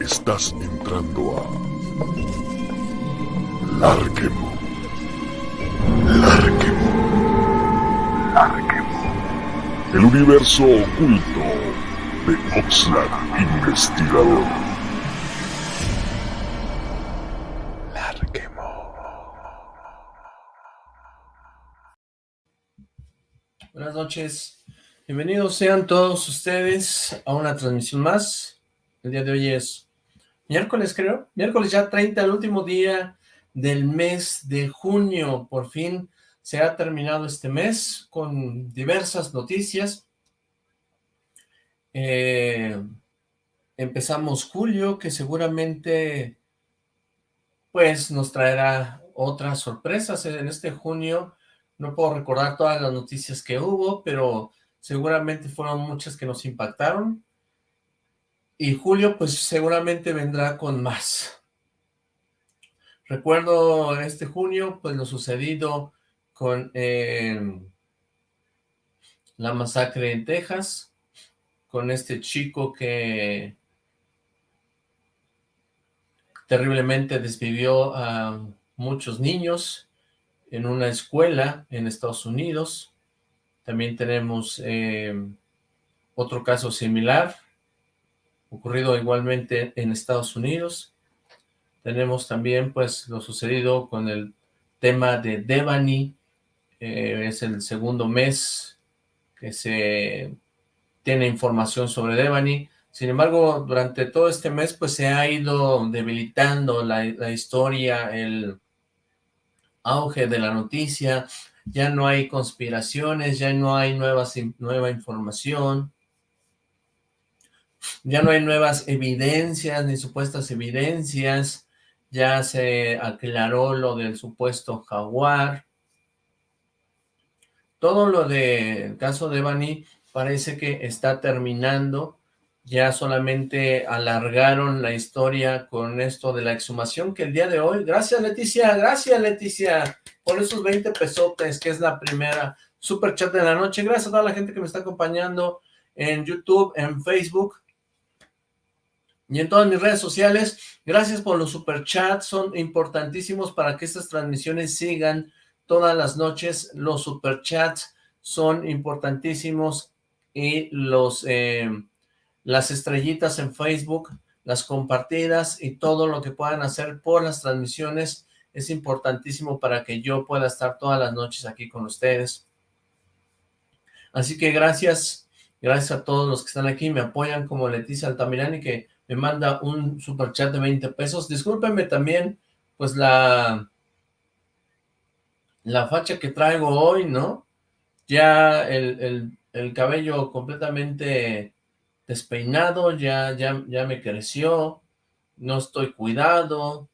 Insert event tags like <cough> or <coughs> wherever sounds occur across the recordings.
Estás entrando a Larquemo. Larquemo. Larquemo. El universo oculto de Oxlack Investigador. Buenas noches. Bienvenidos sean todos ustedes a una transmisión más. El día de hoy es miércoles, creo. Miércoles ya 30, el último día del mes de junio. Por fin se ha terminado este mes con diversas noticias. Eh, empezamos julio, que seguramente pues nos traerá otras sorpresas en este junio. No puedo recordar todas las noticias que hubo, pero seguramente fueron muchas que nos impactaron, y Julio pues seguramente vendrá con más. Recuerdo este junio pues lo sucedido con eh, la masacre en Texas, con este chico que terriblemente desvivió a muchos niños en una escuela en Estados Unidos, también tenemos eh, otro caso similar, ocurrido igualmente en Estados Unidos. Tenemos también pues lo sucedido con el tema de Devani, eh, es el segundo mes que se tiene información sobre Devani. Sin embargo, durante todo este mes pues se ha ido debilitando la, la historia, el auge de la noticia, ya no hay conspiraciones, ya no hay nuevas, nueva información, ya no hay nuevas evidencias ni supuestas evidencias, ya se aclaró lo del supuesto jaguar. Todo lo del caso de Bani parece que está terminando, ya solamente alargaron la historia con esto de la exhumación que el día de hoy, gracias Leticia, gracias Leticia, por esos 20 pesotes, que es la primera super chat de la noche. Gracias a toda la gente que me está acompañando en YouTube, en Facebook y en todas mis redes sociales. Gracias por los super chats, son importantísimos para que estas transmisiones sigan todas las noches. Los super chats son importantísimos y los eh, las estrellitas en Facebook, las compartidas y todo lo que puedan hacer por las transmisiones es importantísimo para que yo pueda estar todas las noches aquí con ustedes. Así que gracias, gracias a todos los que están aquí, me apoyan como Leticia Altamirani que me manda un super chat de 20 pesos. Discúlpenme también, pues la, la facha que traigo hoy, ¿no? Ya el, el, cabello completamente despeinado, ya, ya, ya me creció, no estoy cuidado,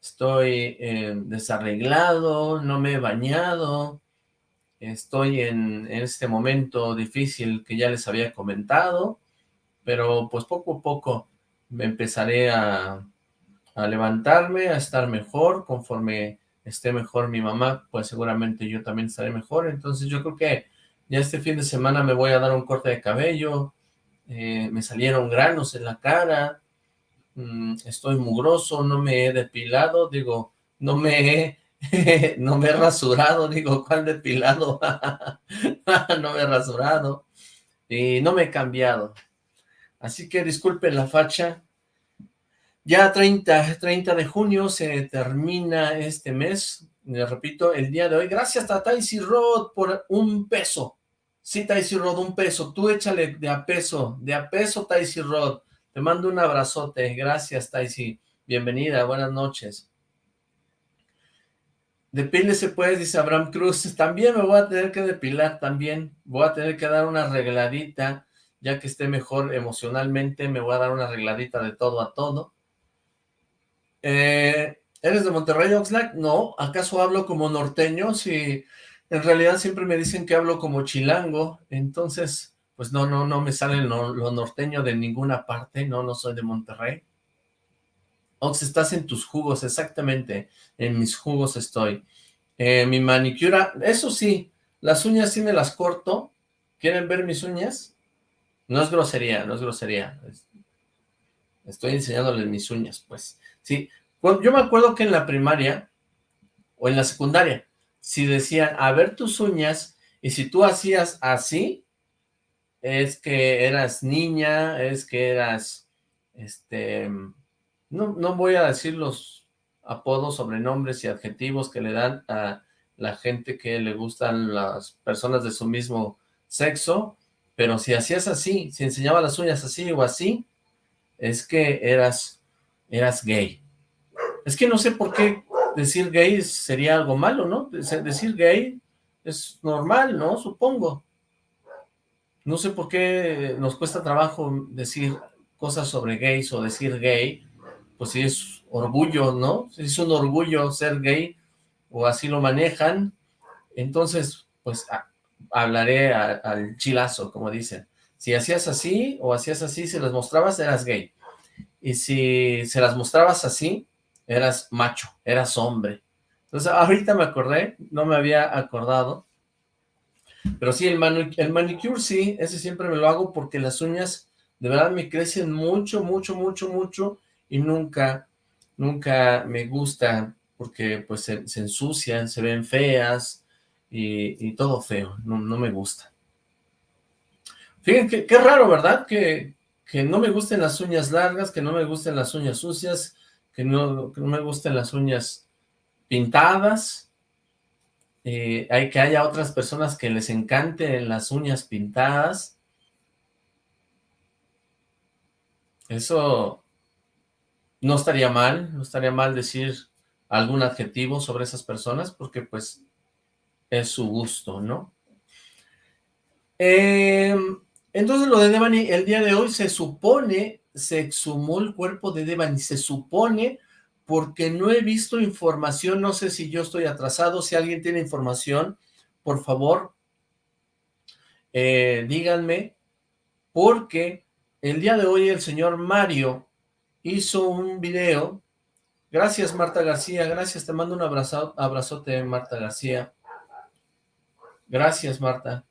estoy eh, desarreglado, no me he bañado, estoy en, este momento difícil que ya les había comentado, pero pues poco a poco me empezaré a, a levantarme, a estar mejor, conforme esté mejor mi mamá, pues seguramente yo también estaré mejor, entonces yo creo que ya este fin de semana me voy a dar un corte de cabello, eh, me salieron granos en la cara, Mm, estoy mugroso, no me he depilado, digo, no me he, <laughs> no me he rasurado, digo, ¿cuál depilado? <laughs> no me he rasurado y no me he cambiado. Así que disculpen la facha. Ya 30, 30 de junio se termina este mes, les repito, el día de hoy. Gracias a Taisy Rod por un peso. Sí, Taisy Rod, un peso. Tú échale de a peso, de a peso Taisy Rod. Te mando un abrazote. Gracias, Taisi. Bienvenida, buenas noches. Depílese pues, dice Abraham Cruz. También me voy a tener que depilar, también. Voy a tener que dar una arregladita, ya que esté mejor emocionalmente, me voy a dar una arregladita de todo a todo. Eh, ¿Eres de Monterrey, Oxlack? No, ¿acaso hablo como norteño? Si en realidad siempre me dicen que hablo como chilango, entonces pues no, no, no me sale lo, norteño de ninguna parte, no, no soy de Monterrey. Ox, estás en tus jugos, exactamente, en mis jugos estoy. Eh, mi manicura, eso sí, las uñas sí me las corto. ¿Quieren ver mis uñas? No es grosería, no es grosería. Estoy enseñándoles mis uñas, pues. Sí, yo me acuerdo que en la primaria, o en la secundaria, si decían, a ver tus uñas, y si tú hacías así, es que eras niña, es que eras, este, no, no voy a decir los apodos, sobrenombres y adjetivos que le dan a la gente que le gustan las personas de su mismo sexo, pero si hacías así, si enseñaba las uñas así o así, es que eras, eras gay. Es que no sé por qué decir gay sería algo malo, ¿no? Decir gay es normal, ¿no? Supongo. No sé por qué nos cuesta trabajo decir cosas sobre gays o decir gay, pues si es orgullo, ¿no? Si es un orgullo ser gay, o así lo manejan, entonces, pues, hablaré al chilazo, como dicen. Si hacías así, o hacías así, si las mostrabas, eras gay. Y si se las mostrabas así, eras macho, eras hombre. Entonces, ahorita me acordé, no me había acordado, pero sí, el, el manicure sí, ese siempre me lo hago porque las uñas de verdad me crecen mucho, mucho, mucho, mucho y nunca, nunca me gusta porque pues se, ensucian, se ven feas y, todo feo, no, me gusta. Fíjense, qué raro, ¿verdad? Que, que no me gusten las uñas largas, que no me gusten las uñas sucias, que no, me gusten las uñas pintadas, eh, hay que haya otras personas que les encanten las uñas pintadas. Eso no estaría mal, no estaría mal decir algún adjetivo sobre esas personas, porque pues es su gusto, ¿no? Em, entonces lo de Devani, el día de hoy se supone, se exhumó el cuerpo de Devani, se supone porque no he visto información, no sé si yo estoy atrasado, si alguien tiene información, por favor, eh, díganme, porque el día de hoy el señor Mario hizo un video, gracias Marta García, gracias, te mando un abrazo, abrazote Marta García, gracias Marta,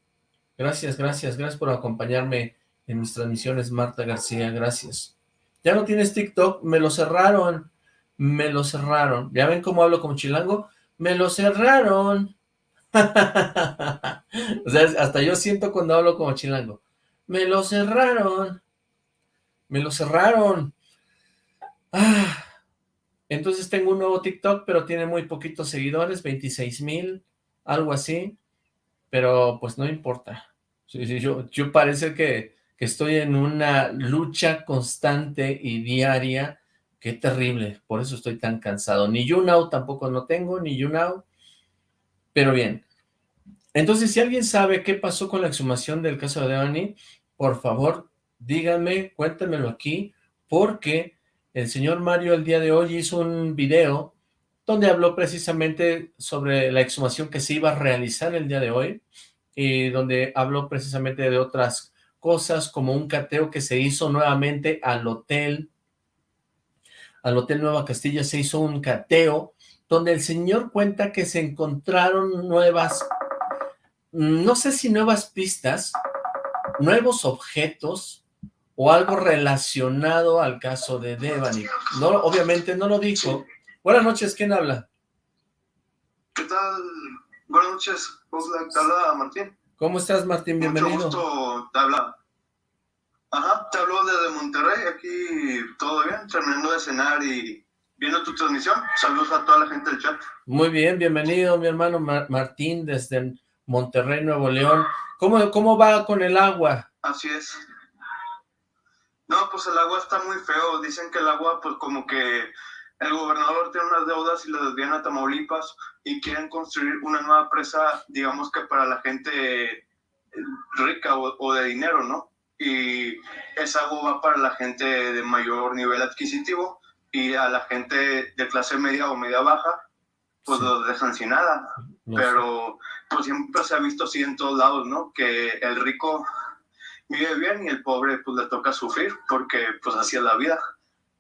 gracias, gracias, gracias por acompañarme en mis transmisiones Marta García, gracias. Ya no tienes TikTok, me lo cerraron, me lo cerraron. ¿Ya ven cómo hablo como chilango? Me lo cerraron. <laughs> o sea, hasta yo siento cuando hablo como chilango. Me lo cerraron. Me lo cerraron. Ah. Entonces tengo un nuevo TikTok, pero tiene muy poquitos seguidores, 26 mil, algo así. Pero pues no importa. yo, parece que, que estoy en una lucha constante y diaria Qué terrible, por eso estoy tan cansado. Ni YouNow tampoco no tengo, ni YouNow. Pero bien. Entonces, si alguien sabe qué pasó con la exhumación del caso de Devani, por favor, díganme, cuéntenmelo aquí, porque el señor Mario el día de hoy hizo un video donde habló precisamente sobre la exhumación que se iba a realizar el día de hoy, y donde habló precisamente de otras cosas, como un cateo que se hizo nuevamente al hotel al Hotel Nueva Castilla se hizo un cateo donde el señor cuenta que se encontraron nuevas, no sé si nuevas pistas, nuevos objetos o algo relacionado al caso de Devani. No, obviamente no lo dijo. Buenas noches, ¿quién habla? ¿Qué tal? Buenas noches, te habla Martín. ¿Cómo estás, Martín? Bienvenido. Mucho gusto, te habla Ajá, te hablo desde Monterrey, aquí todo bien, terminando de cenar y viendo tu transmisión. Saludos a toda la gente del chat. Muy bien, bienvenido mi hermano Martín desde Monterrey, Nuevo León. ¿Cómo, ¿Cómo va con el agua? Así es. No, pues el agua está muy feo. Dicen que el agua, pues como que el gobernador tiene unas deudas y las desvían a Tamaulipas y quieren construir una nueva presa, digamos que para la gente rica o, o de dinero, ¿no? y esa agua va para la gente de mayor nivel adquisitivo y a la gente de clase media o media baja, pues lo dejan sin nada. Pero pues siempre se ha visto así en todos lados, ¿no? Que el rico vive bien y el pobre pues le toca sufrir porque pues así es la vida.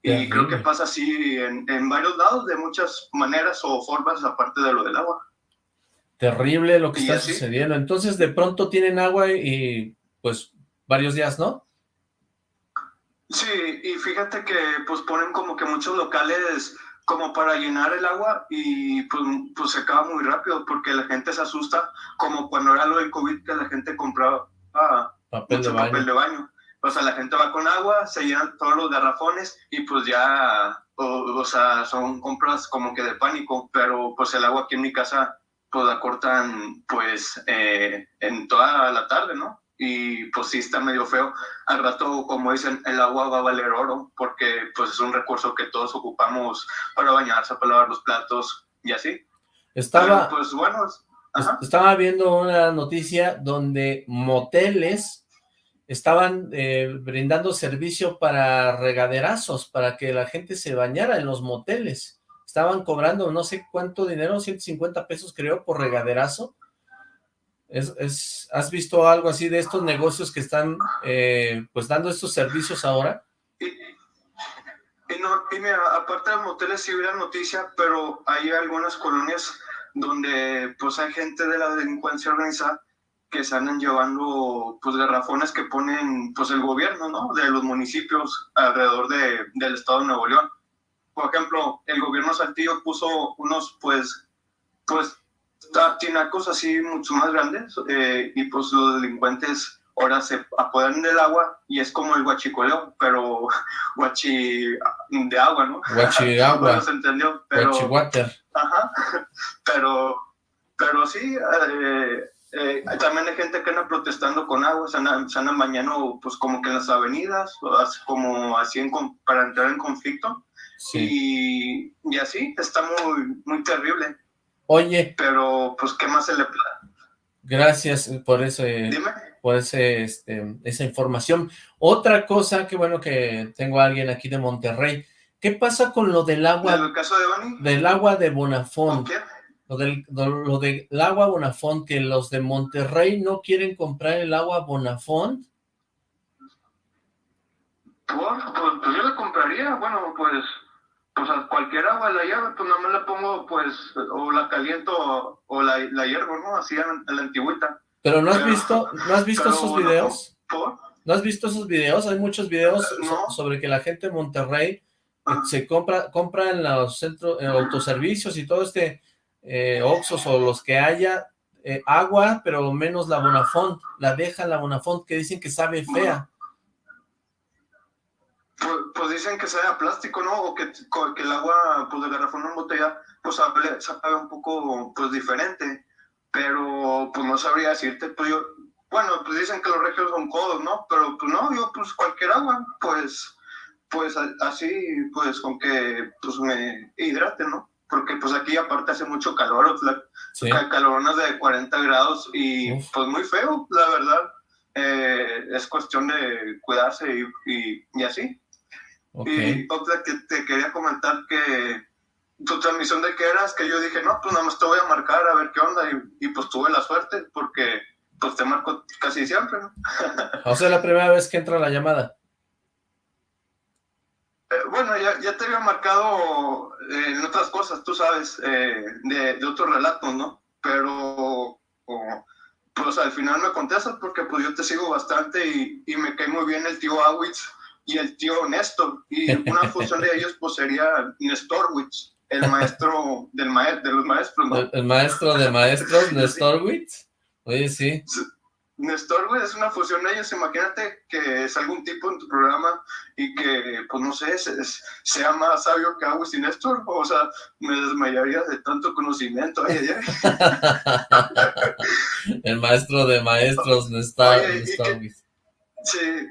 Y creo que pasa así en, en, varios lados, de muchas maneras o formas, aparte de lo del agua. Terrible lo que está sucediendo. Entonces, de pronto tienen agua y pues varios días, ¿no? Sí, y fíjate que pues ponen como que muchos locales como para llenar el agua y pues, pues se acaba muy rápido porque la gente se asusta, como cuando era lo del COVID que la gente compraba papel, de baño. papel de baño. O sea, la gente va con agua, se llenan todos los garrafones y pues ya, o, sea, son compras como que de pánico, pero pues el agua aquí en mi casa pues la cortan pues eh, en toda la tarde, ¿no? y pues sí está medio feo. Al rato, como dicen, el agua va a valer oro porque pues es un recurso que todos ocupamos para bañarse, para lavar los platos y así. Estaba, pues bueno, estaba viendo una noticia donde moteles estaban eh, brindando servicio para regaderazos, para que la gente se bañara en los moteles. Estaban cobrando no sé cuánto dinero, 150 pesos creo, por regaderazo, ¿Has visto algo así de estos negocios que están eh, pues dando estos servicios ahora? Y, no, mira, aparte de moteles sí hubiera noticia, pero hay algunas colonias donde pues hay gente de la delincuencia organizada que se andan llevando pues garrafones que ponen pues el gobierno, ¿no? De los municipios alrededor de, del estado de Nuevo León. Por ejemplo, el gobierno Saltillo puso unos pues pues tiene cosas así mucho más grandes eh, y pues los delincuentes ahora se apoderan del agua y es como el guachicoleo, pero <laughs> guachi de agua, ¿no? Guachi <laughs> agua. se entendió, pero... Guachi water. Ajá, <laughs> pero, pero sí, eh, eh, también hay gente que anda protestando con agua, se andan, se bañando pues como que en las avenidas, como así en, para entrar en conflicto. Y, y así, está muy, muy terrible. Oye. Pero, pues, ¿qué más se le Gracias por ese, por ese, este, esa información. Otra cosa, qué bueno que tengo a alguien aquí de Monterrey. ¿Qué pasa con lo del agua? ¿En el caso de Bani? Del agua de Bonafont. Lo del, lo del agua Bonafont, que los de Monterrey no quieren comprar el agua Bonafont. Pues, pues yo le compraría, bueno, pues pues a cualquier agua la llave, pues nada más la pongo, pues, o la caliento o la, la ¿no? Así en, la antigüita. Pero ¿no has visto, ¿no has visto esos videos? ¿No has visto esos videos? Hay muchos videos sobre que la gente en Monterrey ah. se compra, compra en los centros, en autoservicios y todo este eh, Oxos o los que haya eh, agua, pero menos la Bonafont, la deja la Bonafont que dicen que sabe fea. Pues, pues, dicen que sea plástico, ¿no? O que, el agua pues, de garrafón en botella pues sabe, sabe, un poco pues diferente, pero pues no sabría decirte, pues yo, bueno, pues dicen que los regios son codos, ¿no? Pero pues no, yo pues cualquier agua, pues, pues así, pues con que pues me hidrate, ¿no? Porque pues aquí aparte hace mucho calor, sí. caloronas de 40 grados y pues muy feo, la verdad. Eh, es cuestión de cuidarse y, y, y así. Y otra que te quería comentar que tu transmisión de qué eras, que yo dije, no, pues nada más te voy a marcar a ver qué onda, y, pues tuve la suerte, porque pues te marco casi siempre, ¿no? o sea, la primera vez que entra la llamada. Eh, bueno, ya, ya, te había marcado eh, en otras cosas, tú sabes, eh, de, de, otros relatos, ¿no? Pero, pues al final me contestas porque pues yo te sigo bastante y, y me cae muy bien el tío Awitz, y el tío Néstor. Y una fusión de ellos pues sería Nestorwitz, el maestro del de los maestros, ¿no? ¿El, maestro de maestros, <laughs> Nestorwitz? Oye, sí. Nestorwitz es una fusión de ellos. Imagínate que es algún tipo en tu programa y que, pues no sé, sea más sabio que Agustín y Néstor. O sea, me desmayaría de tanto conocimiento. <laughs> el maestro de maestros, Nestorwitz. Sí,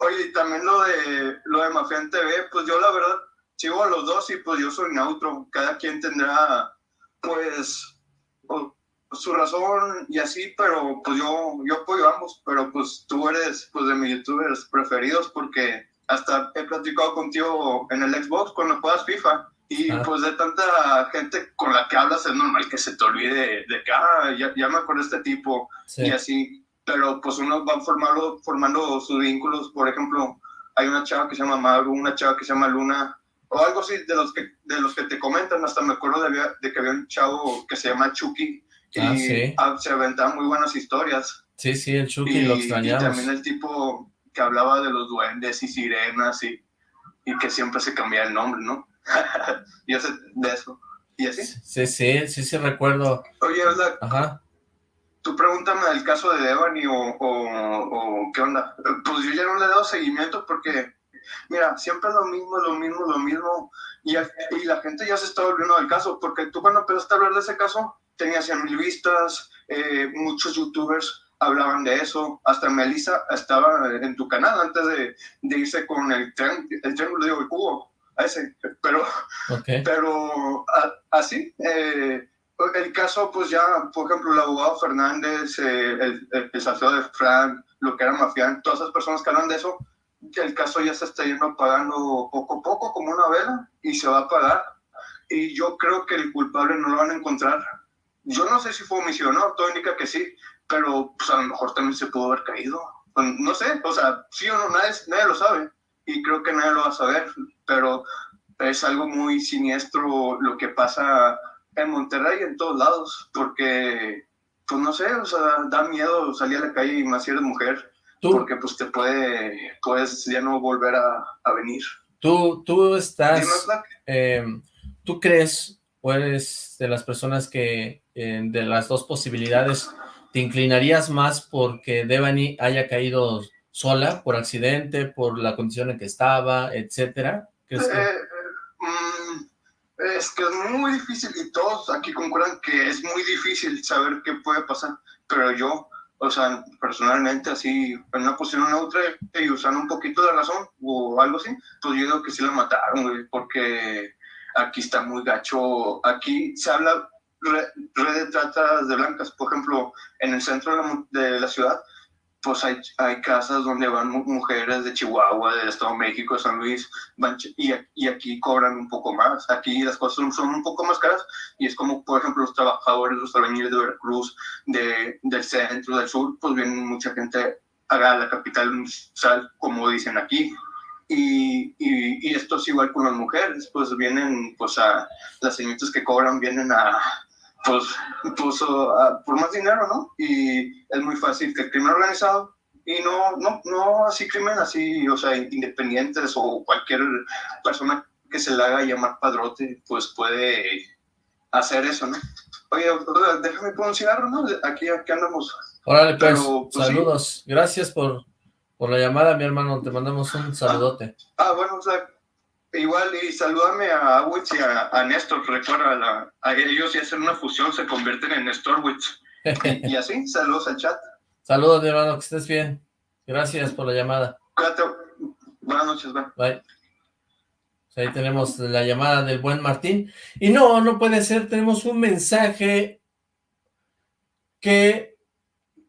Oye, y también lo de, lo de Mafia en TV, pues yo la verdad sigo a los dos y pues yo soy neutro. Cada quien tendrá, pues, su razón y así, pero pues yo, yo apoyo ambos. Pero pues tú eres, pues, de mis youtubers preferidos porque hasta he platicado contigo en el Xbox cuando juegas FIFA. Y ah. pues de tanta gente con la que hablas es normal que se te olvide de que, ah, ya, ya me acuerdo este tipo y así pero pues uno va formando, formando sus vínculos, por ejemplo, hay una chava que se llama Maru, una chava que se llama Luna, o algo así de los que, de los que te comentan, hasta me acuerdo de, de que había un chavo que se llama Chucky, y ah, se aventaban muy buenas historias. Sí, sí, el Chucky lo extrañamos. Y también el tipo que hablaba de los duendes y sirenas y, y que siempre se cambiaba el nombre, ¿no? <laughs> Yo sé de eso. ¿Y así? Sí, sí, sí, sí recuerdo. Oye, ¿verdad? Ajá. Tú pregúntame del caso de Devani o, o, qué onda. Pues yo ya no le he dado seguimiento porque, mira, siempre lo mismo, lo mismo, lo mismo. Y, y la gente ya se está volviendo del caso, porque tú cuando empezaste a hablar de ese caso, tenías 100 mil vistas, eh, muchos youtubers hablaban de eso, hasta Melissa estaba en tu canal antes de, de irse con el, el triángulo de el cubo ese, pero, pero así, eh, el caso, pues ya, por ejemplo, el abogado Fernández, eh, el, el, de Frank, lo que era Mafián, todas esas personas que hablan de eso, el caso ya se está yendo pagando poco a poco, como una vela, y se va a pagar. Y yo creo que el culpable no lo van a encontrar. Yo no sé si fue homicidio o no, todo indica que sí, pero pues a lo mejor también se pudo haber caído. Pues, no sé, o sea, sí o no, nadie, nadie lo sabe y creo que nadie lo va a saber, pero es algo muy siniestro lo que pasa en Monterrey en todos lados, porque, pues no sé, o sea, da miedo salir a la calle y más si eres mujer, porque pues te puede, puedes ya no volver a, a venir. Tú, tú estás, eh, tú crees, o de las personas que, eh, de las dos posibilidades, te inclinarías más porque Devani haya caído sola, por accidente, por la condición en que estaba, etcétera? Eh, mm, es que es muy difícil y todos aquí concuerdan que es muy difícil saber qué puede pasar, pero yo, o sea, personalmente así, en una posición neutra y usando un poquito de razón o algo así, pues yo digo que sí la mataron, porque aquí está muy gacho, aquí se habla red, de tratas de blancas, por ejemplo, en el centro de la ciudad, pues hay, hay casas donde van mujeres de Chihuahua, del Estado de México, de San Luis, y, aquí cobran un poco más. Aquí las cosas son, un poco más caras y es como, por ejemplo, los trabajadores, los albañiles de Veracruz, de, del centro, del sur, pues vienen mucha gente a la capital como dicen aquí. Y, y, y, esto es igual con las mujeres, pues vienen, pues a las señoritas que cobran vienen a, pues, pues por más dinero, ¿no? Y es muy fácil que el crimen organizado, y no, no, no así crimen así, o sea, independientes o cualquier persona que se le haga llamar padrote, pues puede hacer eso, ¿no? Oye, déjame poner un cigarro, ¿no? Aquí, aquí andamos. Órale, pues, pues saludos. Gracias por, por la llamada, mi hermano. Te mandamos un saludote. Ah, bueno, o sea, Igual, y salúdame a Awitz y a, Néstor, recuerda, a ellos y hacen una fusión, se convierten en Nestorwitz. y, y así, <laughs> saludos al chat. Saludos, mi hermano, que estés bien. Gracias por la llamada. Buenas noches, bye. Bye. Ahí tenemos la llamada del buen Martín. Y no, no puede ser, tenemos un mensaje que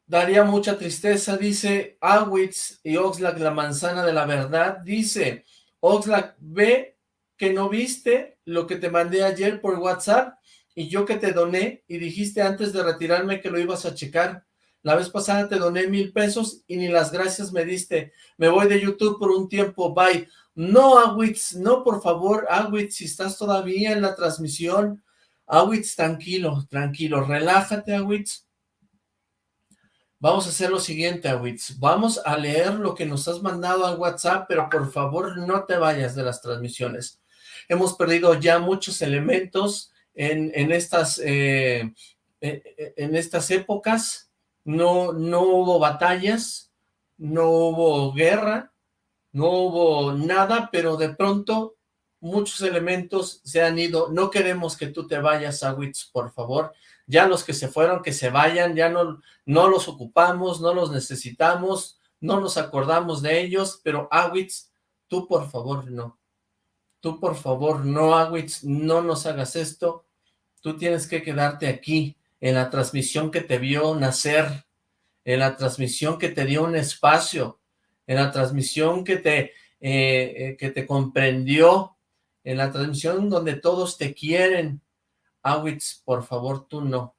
daría mucha tristeza. Dice Awitz y Oxlack, la manzana de la verdad. Dice, Oxlack, ve que no viste lo que te mandé ayer por WhatsApp y yo que te doné y dijiste antes de retirarme que lo ibas a checar. La vez pasada te doné mil pesos y ni las gracias me diste. Me voy de YouTube por un tiempo, bye. No, Awitz, no, por favor, Awitz, si estás todavía en la transmisión, Awitz, tranquilo, tranquilo, relájate, Awitz. Vamos a hacer lo siguiente, Awitz. Vamos a leer lo que nos has mandado al WhatsApp, pero por favor no te vayas de las transmisiones. Hemos perdido ya muchos elementos en, en estas, eh, eh, en estas épocas. No, no hubo batallas, no hubo guerra, no hubo nada, pero de pronto muchos elementos se han ido. No queremos que tú te vayas, Awitz, por favor ya los que se fueron, que se vayan, ya no, no los ocupamos, no los necesitamos, no nos acordamos de ellos, pero Awitz, tú por favor no. Tú por favor no, Awitz, no nos hagas esto. Tú tienes que quedarte aquí, en la transmisión que te vio nacer, en la transmisión que te dio un espacio, en la transmisión que te, eh, eh, que te comprendió, en la transmisión donde todos te quieren, Awitz, por favor, tú no.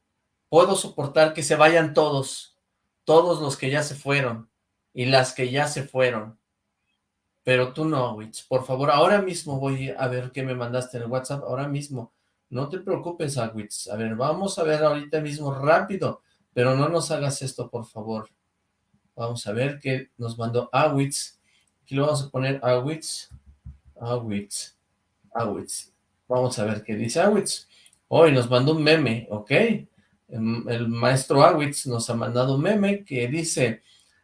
Puedo soportar que se vayan todos, todos los que ya se fueron, y las que ya se fueron. Pero tú no, Awitz, por favor, ahora mismo voy a ver qué me mandaste en el WhatsApp, ahora mismo. No te preocupes, Awitz. A ver, vamos a ver ahorita mismo rápido, pero no nos hagas esto, por favor. Vamos a ver qué nos mandó Awitz. Aquí lo vamos a poner Awitz. Awitz. Awitz. Vamos a ver qué dice Awitz. Hoy nos mandó un meme, ¿ok? El maestro Awitz nos ha mandado un meme que dice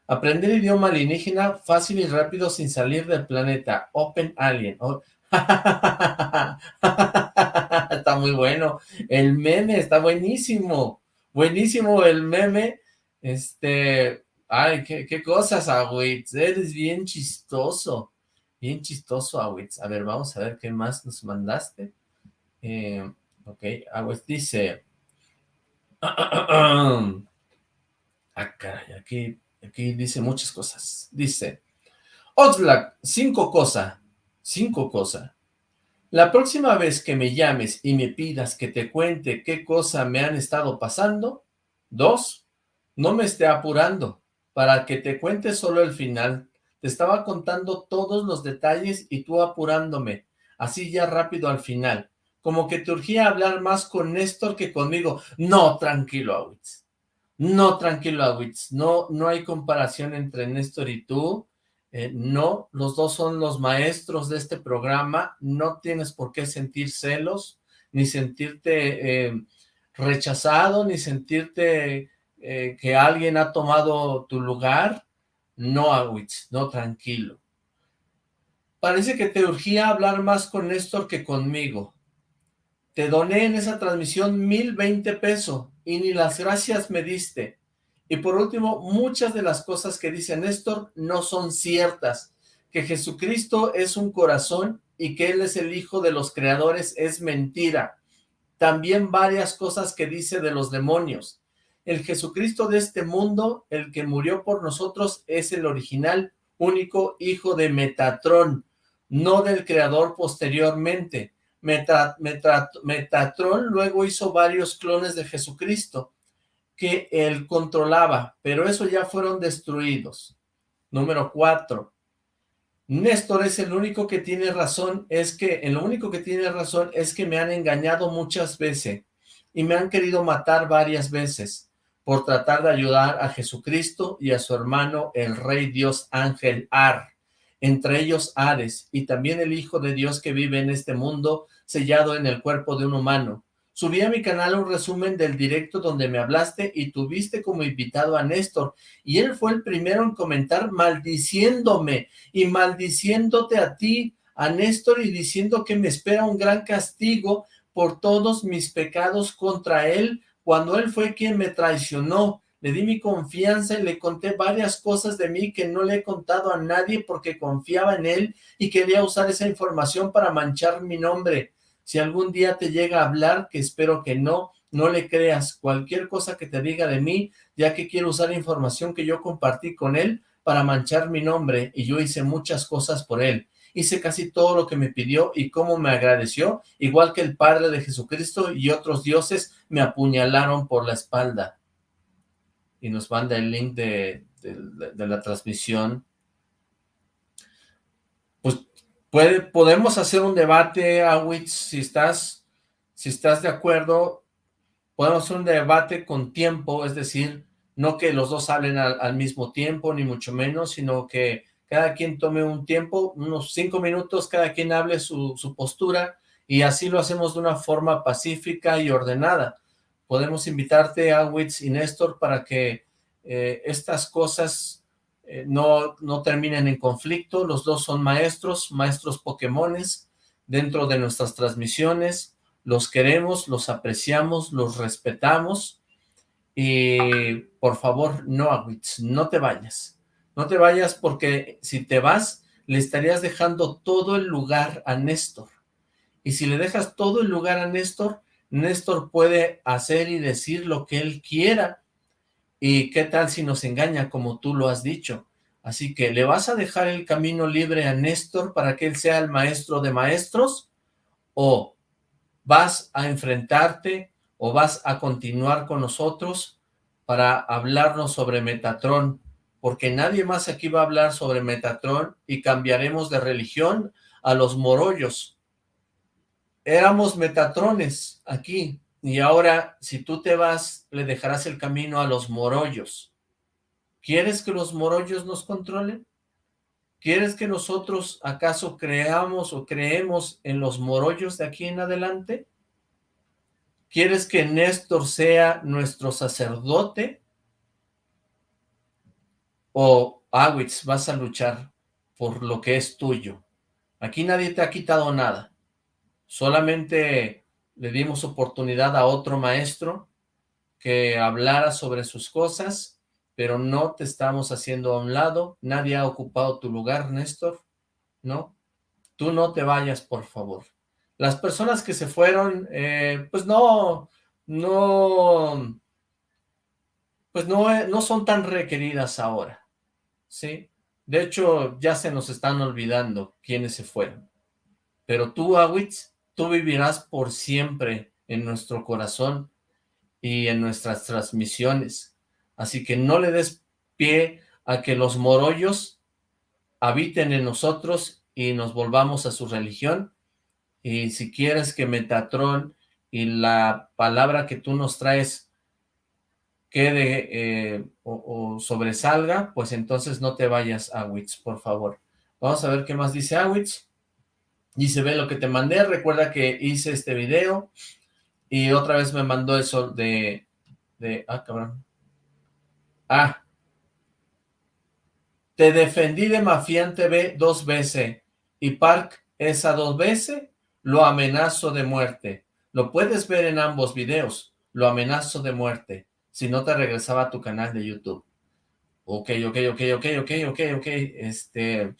aprender idioma alienígena fácil y rápido sin salir del planeta. Open Alien. Oh, <laughs> está muy bueno. El meme está buenísimo. Buenísimo el meme. Este, ay, qué, cosas, Awitz. Eres bien chistoso. Bien chistoso, Awitz. A ver, vamos a ver qué más nos mandaste. Eh, ok, Awitz dice... <clears throat> ah, caray, aquí, aquí dice muchas cosas. Dice, Oxlack, cinco cosas Cinco cosas. La próxima vez que me llames y me pidas que te cuente qué cosa me han estado pasando, dos, no me esté apurando para que te cuente solo el final. Te estaba contando todos los detalles y tú apurándome, así ya rápido al final. Como que te urgía hablar más con Néstor que conmigo. No, tranquilo, Awitz. No, tranquilo, Awitz. No, no hay comparación entre Néstor y tú. Eh, no, los dos son los maestros de este programa, no tienes por qué sentir celos, ni sentirte eh, rechazado, ni sentirte eh, que alguien ha tomado tu lugar, no, Awitz, no, tranquilo. Parece que te urgía hablar más con Néstor que conmigo. Te doné en esa transmisión mil veinte pesos y ni las gracias me diste. Y por último, muchas de las cosas que dice Néstor no son ciertas. Que Jesucristo es un corazón y que Él es el Hijo de los creadores es mentira. También varias cosas que dice de los demonios. El Jesucristo de este mundo, el que murió por nosotros, es el original, único hijo de Metatrón, no del creador posteriormente. Metatrón luego hizo varios clones de Jesucristo que él controlaba, pero eso ya fueron destruidos. Número cuatro, Néstor es el único que tiene razón, es que, el único que tiene razón es que me han engañado muchas veces y me han querido matar varias veces por tratar de ayudar a Jesucristo y a su hermano, el rey Dios Ángel Ar, entre ellos Ares, y también el Hijo de Dios que vive en este mundo, sellado en el cuerpo de un humano. Subí a mi canal un resumen del directo donde me hablaste y tuviste como invitado a Néstor, y él fue el primero en comentar maldiciéndome y maldiciéndote a ti, a Néstor, y diciendo que me espera un gran castigo por todos mis pecados contra él, cuando él fue quien me traicionó. Le di mi confianza y le conté varias cosas de mí que no le he contado a nadie porque confiaba en él y quería usar esa información para manchar mi nombre. Si algún día te llega a hablar, que espero que no, no le creas cualquier cosa que te diga de mí, ya que quiero usar información que yo compartí con él para manchar mi nombre, y yo hice muchas cosas por él. Hice casi todo lo que me pidió y cómo me agradeció, igual que el Padre de Jesucristo y otros dioses me apuñalaron por la espalda. Y nos manda el link de, de la transmisión podemos hacer un debate, Awitz, si estás, si estás de acuerdo, podemos hacer un debate con tiempo, es decir, no que los dos hablen al, mismo tiempo, ni mucho menos, sino que cada quien tome un tiempo, unos cinco minutos, cada quien hable su, postura, y así lo hacemos de una forma pacífica y ordenada. Podemos invitarte, Awitz y Néstor, para que eh, estas cosas eh, no, no terminen en conflicto, los dos son maestros, maestros Pokémones, dentro de nuestras transmisiones, los queremos, los apreciamos, los respetamos, y por favor, no, no te vayas, no te vayas porque si te vas, le estarías dejando todo el lugar a Néstor, y si le dejas todo el lugar a Néstor, Néstor puede hacer y decir lo que él quiera, ¿Y qué tal si nos engaña como tú lo has dicho? Así que, ¿le vas a dejar el camino libre a Néstor para que él sea el maestro de maestros? ¿O vas a enfrentarte o vas a continuar con nosotros para hablarnos sobre Metatron? Porque nadie más aquí va a hablar sobre Metatron y cambiaremos de religión a los morollos. Éramos Metatrones aquí, y ahora, si tú te vas, le dejarás el camino a los morollos. ¿Quieres que los morollos nos controlen? ¿Quieres que nosotros acaso creamos o creemos en los morollos de aquí en adelante? ¿Quieres que Néstor sea nuestro sacerdote? ¿O Awitz vas a luchar por lo que es tuyo? Aquí nadie te ha quitado nada. Solamente le dimos oportunidad a otro maestro que hablara sobre sus cosas, pero no te estamos haciendo a un lado. Nadie ha ocupado tu lugar, Néstor. ¿No? Tú no te vayas, por favor. Las personas que se fueron, eh, pues no, no, pues no, no son tan requeridas ahora, ¿sí? De hecho, ya se nos están olvidando quiénes se fueron. Pero tú, Awitz, tú vivirás por siempre en nuestro corazón y en nuestras transmisiones. Así que no le des pie a que los morollos habiten en nosotros y nos volvamos a su religión, y si quieres que Metatron y la palabra que tú nos traes quede eh, o, sobresalga, pues entonces no te vayas, Awitz, por favor. Vamos a ver qué más dice Awitz. Dice, ve lo que te mandé, recuerda que hice este video y otra vez me mandó eso de... de ah, cabrón. Ah. Te defendí de Mafián TV dos veces y Park esa dos veces lo amenazo de muerte. Lo puedes ver en ambos videos. Lo amenazo de muerte. Si no te regresaba a tu canal de YouTube. Ok, ok, ok, ok, ok, ok, ok. Este,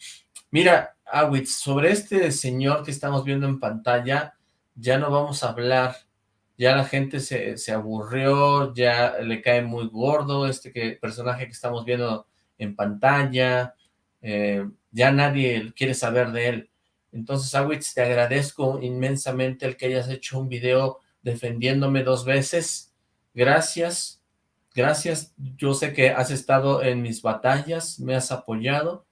mira, Awitz, sobre este señor que estamos viendo en pantalla, ya no vamos a hablar. Ya la gente se, se aburrió, ya le cae muy gordo este que, personaje que estamos viendo en pantalla. Eh, ya nadie quiere saber de él. Entonces, Awitz, te agradezco inmensamente el que hayas hecho un video defendiéndome dos veces. Gracias, gracias. Yo sé que has estado en mis batallas, me has apoyado.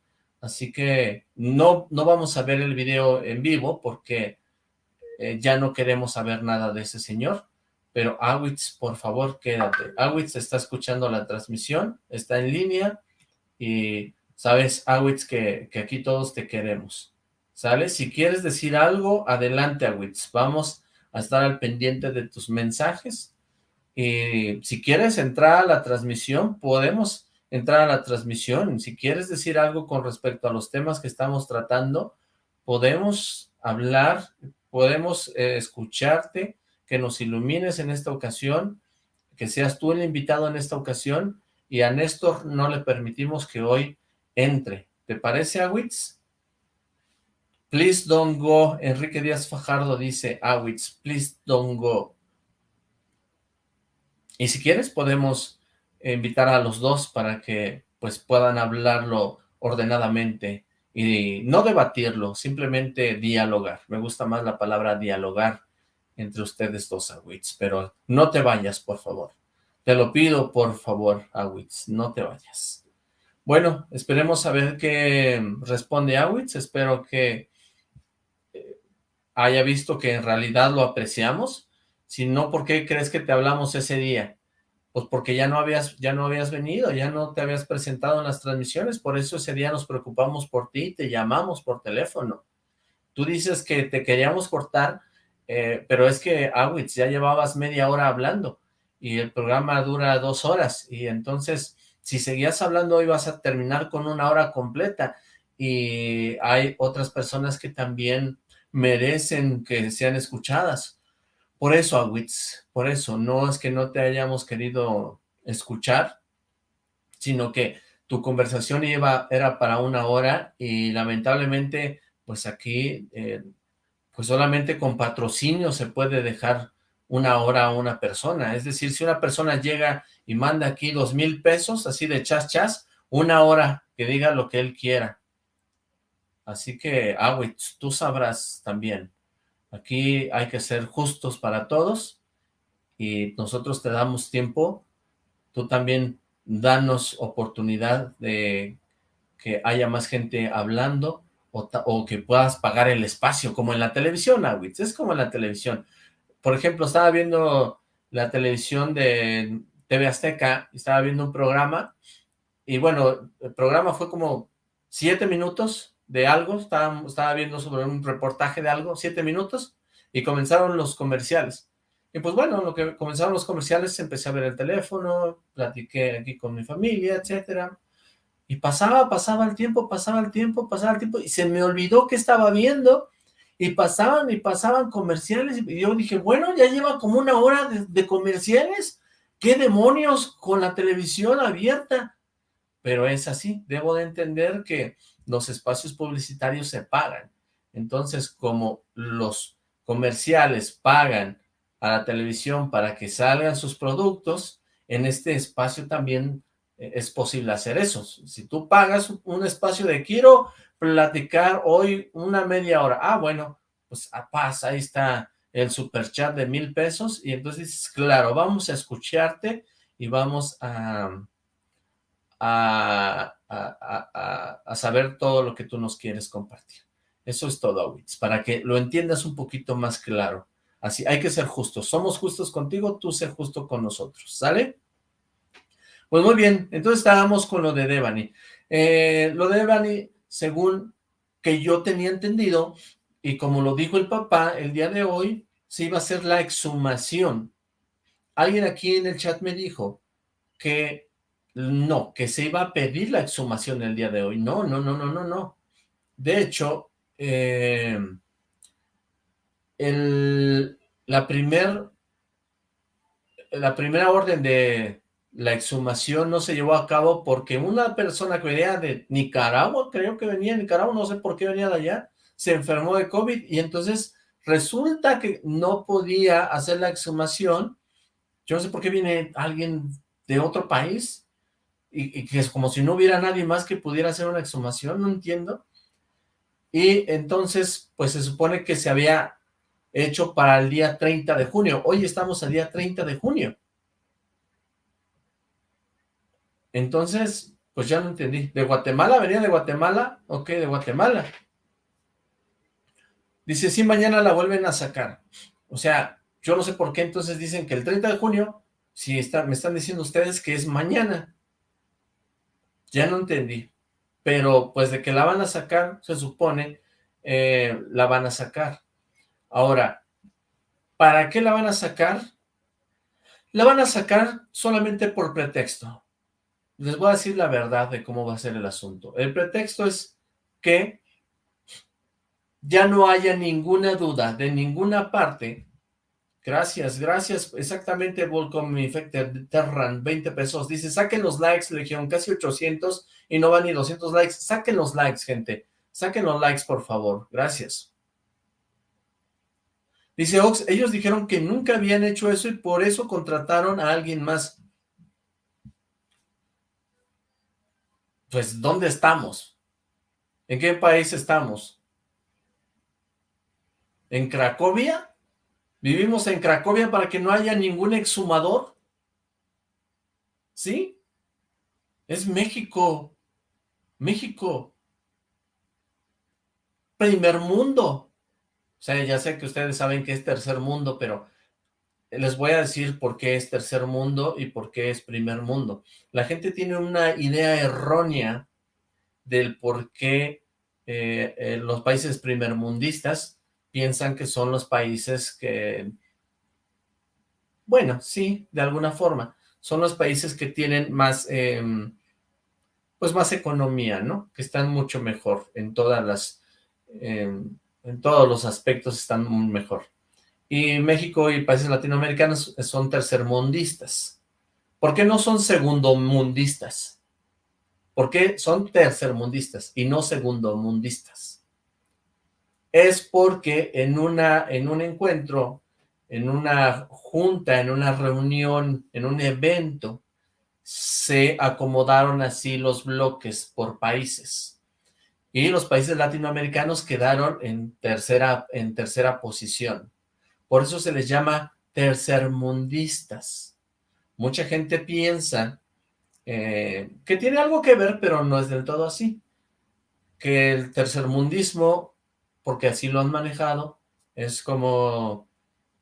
Así que no, no vamos a ver el video en vivo porque eh, ya no queremos saber nada de ese señor. Pero Awitz, por favor, quédate. Awitz está escuchando la transmisión, está en línea y sabes, Awitz, que, que aquí todos te queremos. ¿sale? Si quieres decir algo, adelante, Awitz. Vamos a estar al pendiente de tus mensajes. Y si quieres entrar a la transmisión, podemos entrar a la transmisión. Si quieres decir algo con respecto a los temas que estamos tratando, podemos hablar, podemos eh, escucharte, que nos ilumines en esta ocasión, que seas tú el invitado en esta ocasión, y a Néstor no le permitimos que hoy entre. ¿Te parece, Awitz? Please don't go. Enrique Díaz Fajardo dice, Awitz, please don't go. Y si quieres podemos invitar a los dos para que pues puedan hablarlo ordenadamente y no debatirlo, simplemente dialogar. Me gusta más la palabra dialogar entre ustedes dos, Awitz, pero no te vayas, por favor. Te lo pido, por favor, Awitz, no te vayas. Bueno, esperemos a ver qué responde Awitz, espero que haya visto que en realidad lo apreciamos, si no, ¿por qué crees que te hablamos ese día? Pues porque ya no habías, ya no habías venido, ya no te habías presentado en las transmisiones, por eso ese día nos preocupamos por ti, te llamamos por teléfono. Tú dices que te queríamos cortar, eh, pero es que, Awitz, ya llevabas media hora hablando y el programa dura dos horas y entonces si seguías hablando hoy vas a terminar con una hora completa y hay otras personas que también merecen que sean escuchadas. Por eso, Awitz, por eso, no es que no te hayamos querido escuchar, sino que tu conversación iba, era para una hora y lamentablemente, pues aquí, eh, pues solamente con patrocinio se puede dejar una hora a una persona. Es decir, si una persona llega y manda aquí dos mil pesos, así de chas chas, una hora que diga lo que él quiera. Así que, Awitz, tú sabrás también. Aquí hay que ser justos para todos y nosotros te damos tiempo. Tú también danos oportunidad de que haya más gente hablando o, que puedas pagar el espacio, como en la televisión, Awitz. Es como en la televisión. Por ejemplo, estaba viendo la televisión de TV Azteca, estaba viendo un programa y bueno, el programa fue como siete minutos de algo, estaba, estaba viendo sobre un reportaje de algo, siete minutos, y comenzaron los comerciales. Y pues bueno, lo que comenzaron los comerciales, empecé a ver el teléfono, platiqué aquí con mi familia, etcétera, y pasaba, pasaba el tiempo, pasaba el tiempo, pasaba el tiempo, y se me olvidó que estaba viendo, y pasaban y pasaban comerciales, y yo dije, bueno, ya lleva como una hora de, comerciales, ¿qué demonios con la televisión abierta? Pero es así, debo de entender que los espacios publicitarios se pagan, entonces como los comerciales pagan a la televisión para que salgan sus productos, en este espacio también eh, es posible hacer eso. Si tú pagas un espacio de quiero platicar hoy una media hora, ah, bueno, pues a ah, paz, ahí está el super chat de mil pesos, y entonces dices, claro, vamos a escucharte y vamos a, a, a, saber todo lo que tú nos quieres compartir. Eso es todo, Awitz, para que lo entiendas un poquito más claro. Así, hay que ser justos. Somos justos contigo, tú sé justo con nosotros, ¿sale? Pues muy bien, entonces estábamos con lo de Devani. Eh, lo de Devani, según que yo tenía entendido, y como lo dijo el papá, el día de hoy se iba a hacer la exhumación. Alguien aquí en el chat me dijo que no, que se iba a pedir la exhumación el día de hoy. No, no, no, no, no, no. De hecho, eh, la, la primera orden de la exhumación no se llevó a cabo porque una persona que venía de Nicaragua, creo que venía de Nicaragua, no sé por qué venía de allá, se enfermó de COVID y entonces resulta que no podía hacer la exhumación. Yo no sé por qué viene alguien de otro país y, que es como si no hubiera nadie más que pudiera hacer una exhumación, no entiendo. Y entonces, pues se supone que se había hecho para el día 30 de junio. Hoy estamos al día 30 de junio. Entonces, pues ya no entendí. ¿De Guatemala? ¿Venía de Guatemala? Ok, de Guatemala. Dice, sí, mañana la vuelven a sacar. O sea, yo no sé por qué entonces dicen que el 30 de junio, si está, me están diciendo ustedes que es mañana. Ya no entendí. Pero pues de que la van a sacar, se supone, eh, la van a sacar. Ahora, ¿para qué la van a sacar? La van a sacar solamente por pretexto. Les voy a decir la verdad de cómo va a ser el asunto. El pretexto es que ya no haya ninguna duda de ninguna parte. Gracias, gracias. Exactamente, Volcom Infected Terran, 20 pesos. Dice, saquen los likes, Legión, casi 800 y no van ni 200 likes. Saquen los likes, gente. Saquen los likes, por favor. Gracias. Dice Ox, ellos dijeron que nunca habían hecho eso y por eso contrataron a alguien más. Pues, ¿dónde estamos? ¿En qué país estamos? ¿En Cracovia? ¿Vivimos en Cracovia para que no haya ningún exhumador? ¿Sí? Es México. México. Primer mundo. O sea, ya sé que ustedes saben que es tercer mundo, pero les voy a decir por qué es tercer mundo y por qué es primer mundo. La gente tiene una idea errónea del por qué eh, eh, los países primermundistas piensan que son los países que, bueno, sí, de alguna forma, son los países que tienen más, em, pues más economía, ¿no? Que están mucho mejor en todas las, em, en todos los aspectos están mejor. Y México y países latinoamericanos son tercermundistas. ¿Por qué no son segundomundistas? ¿Por qué son tercermundistas y no segundomundistas? Es porque en, una, en un encuentro, en una junta, en una reunión, en un evento, se acomodaron así los bloques por países. Y los países latinoamericanos quedaron en tercera, en tercera posición. Por eso se les llama tercermundistas. Mucha gente piensa eh, que tiene algo que ver, pero no es del todo así. Que el tercermundismo porque así lo han manejado, es como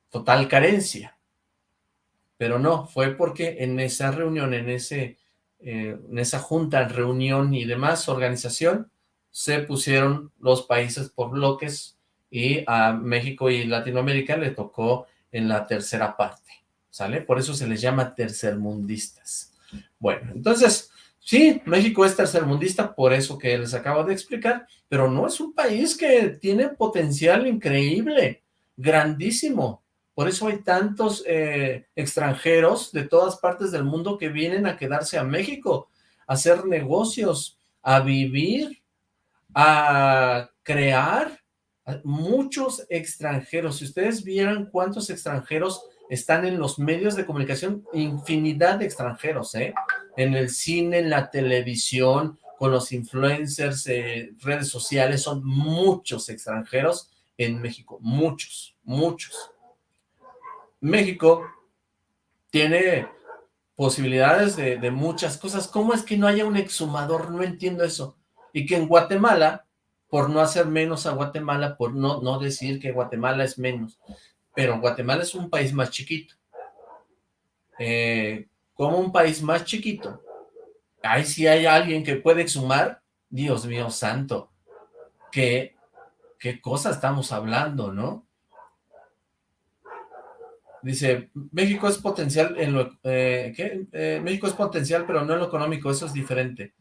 total carencia. Pero no, fue porque en esa reunión, en ese eh, en esa junta, reunión y demás organización, se pusieron los países por bloques y a México y Latinoamérica le tocó en la tercera parte, ¿sale? Por eso se les llama tercermundistas. Bueno, entonces, sí, México es tercermundista, por eso que les acabo de explicar, pero no es un país que tiene potencial increíble, grandísimo. Por eso hay tantos eh, extranjeros de todas partes del mundo que vienen a quedarse a México, a hacer negocios, a vivir, a crear, muchos extranjeros, si ustedes vieran cuántos extranjeros están en los medios de comunicación, infinidad de extranjeros, ¿eh? En el cine, en la televisión, con los influencers, eh, redes sociales, son muchos extranjeros en México, muchos, muchos. México tiene posibilidades de, muchas cosas. ¿Cómo es que no haya un exhumador? No entiendo eso. Y que en Guatemala por no hacer menos a Guatemala, por no, no decir que Guatemala es menos. Pero Guatemala es un país más chiquito. Eh, como un país más chiquito, ahí si hay alguien que puede exhumar, Dios mío santo, qué, qué cosa estamos hablando, ¿no? Dice, México es potencial en lo... Eh, ¿qué? Eh, México es potencial, pero no en lo económico, eso es diferente.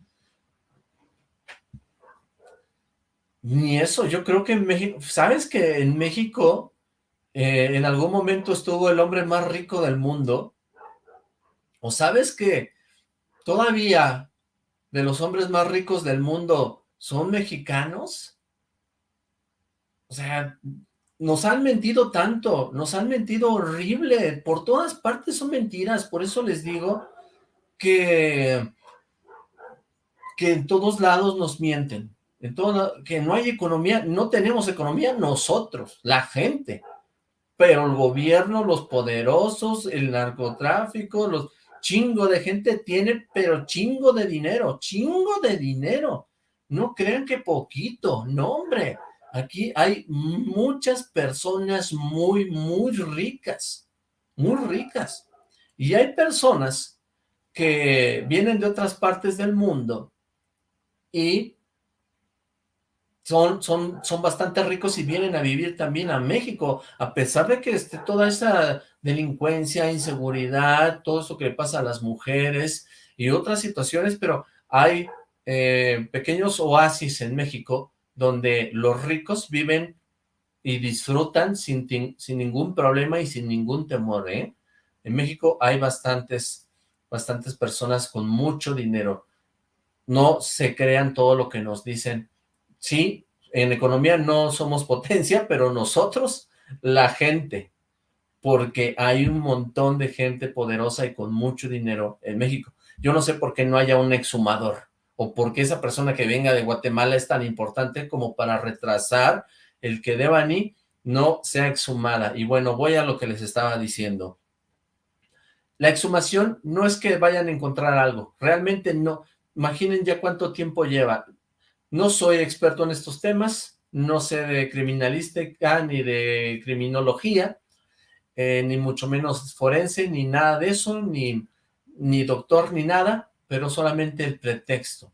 Ni eso, yo creo que en México, ¿sabes que en México eh, en algún momento estuvo el hombre más rico del mundo? ¿O sabes que todavía de los hombres más ricos del mundo son mexicanos? O sea, nos han mentido tanto, nos han mentido horrible, por todas partes son mentiras, por eso les digo que, que en todos lados nos mienten. Que no hay economía, no tenemos economía nosotros, la gente, pero el gobierno, los poderosos, el narcotráfico, los chingo de gente tiene, pero chingo de dinero, chingo de dinero, no crean que poquito, no hombre, aquí hay muchas personas muy, muy ricas, muy ricas, y hay personas que vienen de otras partes del mundo y son, son, son bastante ricos y vienen a vivir también a México, a pesar de que esté toda esa delincuencia, inseguridad, todo eso que le pasa a las mujeres y otras situaciones, pero hay eh, pequeños oasis en México donde los ricos viven y disfrutan sin, sin ningún problema y sin ningún temor, ¿eh? En México hay bastantes, bastantes personas con mucho dinero. No se crean todo lo que nos dicen Sí, en economía no somos potencia, <laughs> pero nosotros, la gente, porque hay un montón de gente poderosa y con mucho dinero en México. Yo no sé por qué no haya un exhumador, o por qué esa persona que venga de Guatemala es tan importante como para retrasar el que Devani no sea exhumada. Y bueno, voy a lo que les estaba diciendo. La exhumación no es que vayan a encontrar algo, realmente no. Imaginen ya cuánto tiempo lleva. No soy experto en estos temas, no sé de criminalística ni de criminología, eh, ni mucho menos forense, ni nada de eso, ni, ni doctor, ni nada, pero solamente el pretexto.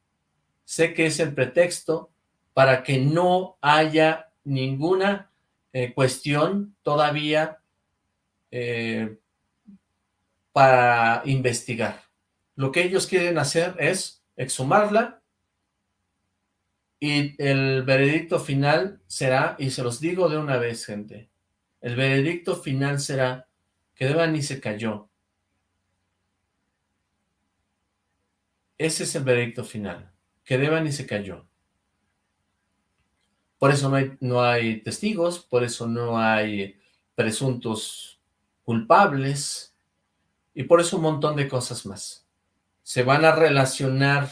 Sé que es el pretexto para que no haya ninguna eh, cuestión todavía eh, para investigar. Lo que ellos quieren hacer es exhumarla y el veredicto final será, y se los digo de una vez, gente, el veredicto final será que Devani se cayó. Ese es el veredicto final, que Devani se cayó. Por eso no hay, no hay testigos, por eso no hay presuntos culpables, y por eso un montón de cosas más se van a relacionar,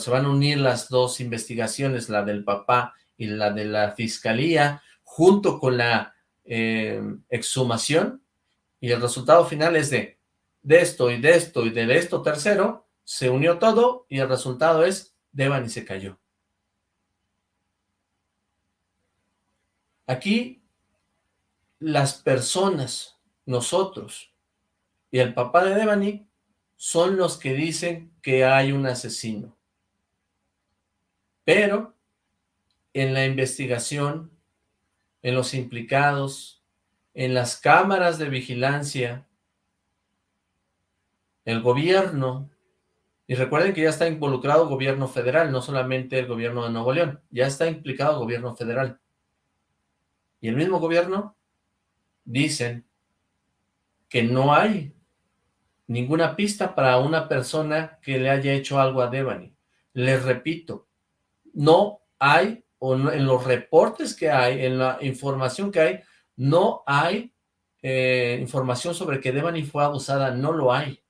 se van a unir las dos investigaciones, la del papá y la de la fiscalía, junto con la eh, exhumación, y el resultado final es de, de esto y de esto y de esto tercero, se unió todo y el resultado es, Devan y se cayó. Aquí, las personas, nosotros y el papá de Devani son los que dicen que hay un asesino. Pero en la investigación, en los implicados, en las cámaras de vigilancia, el gobierno, y recuerden que ya está involucrado gobierno federal, no solamente el gobierno de Nuevo León, ya está implicado gobierno federal. Y el mismo gobierno dicen que no hay ninguna pista para una persona que le haya hecho algo a Devani. Les repito, no hay, o en los reportes que hay, en la información que hay, no hay eh, información sobre que Devani fue abusada, no lo hay,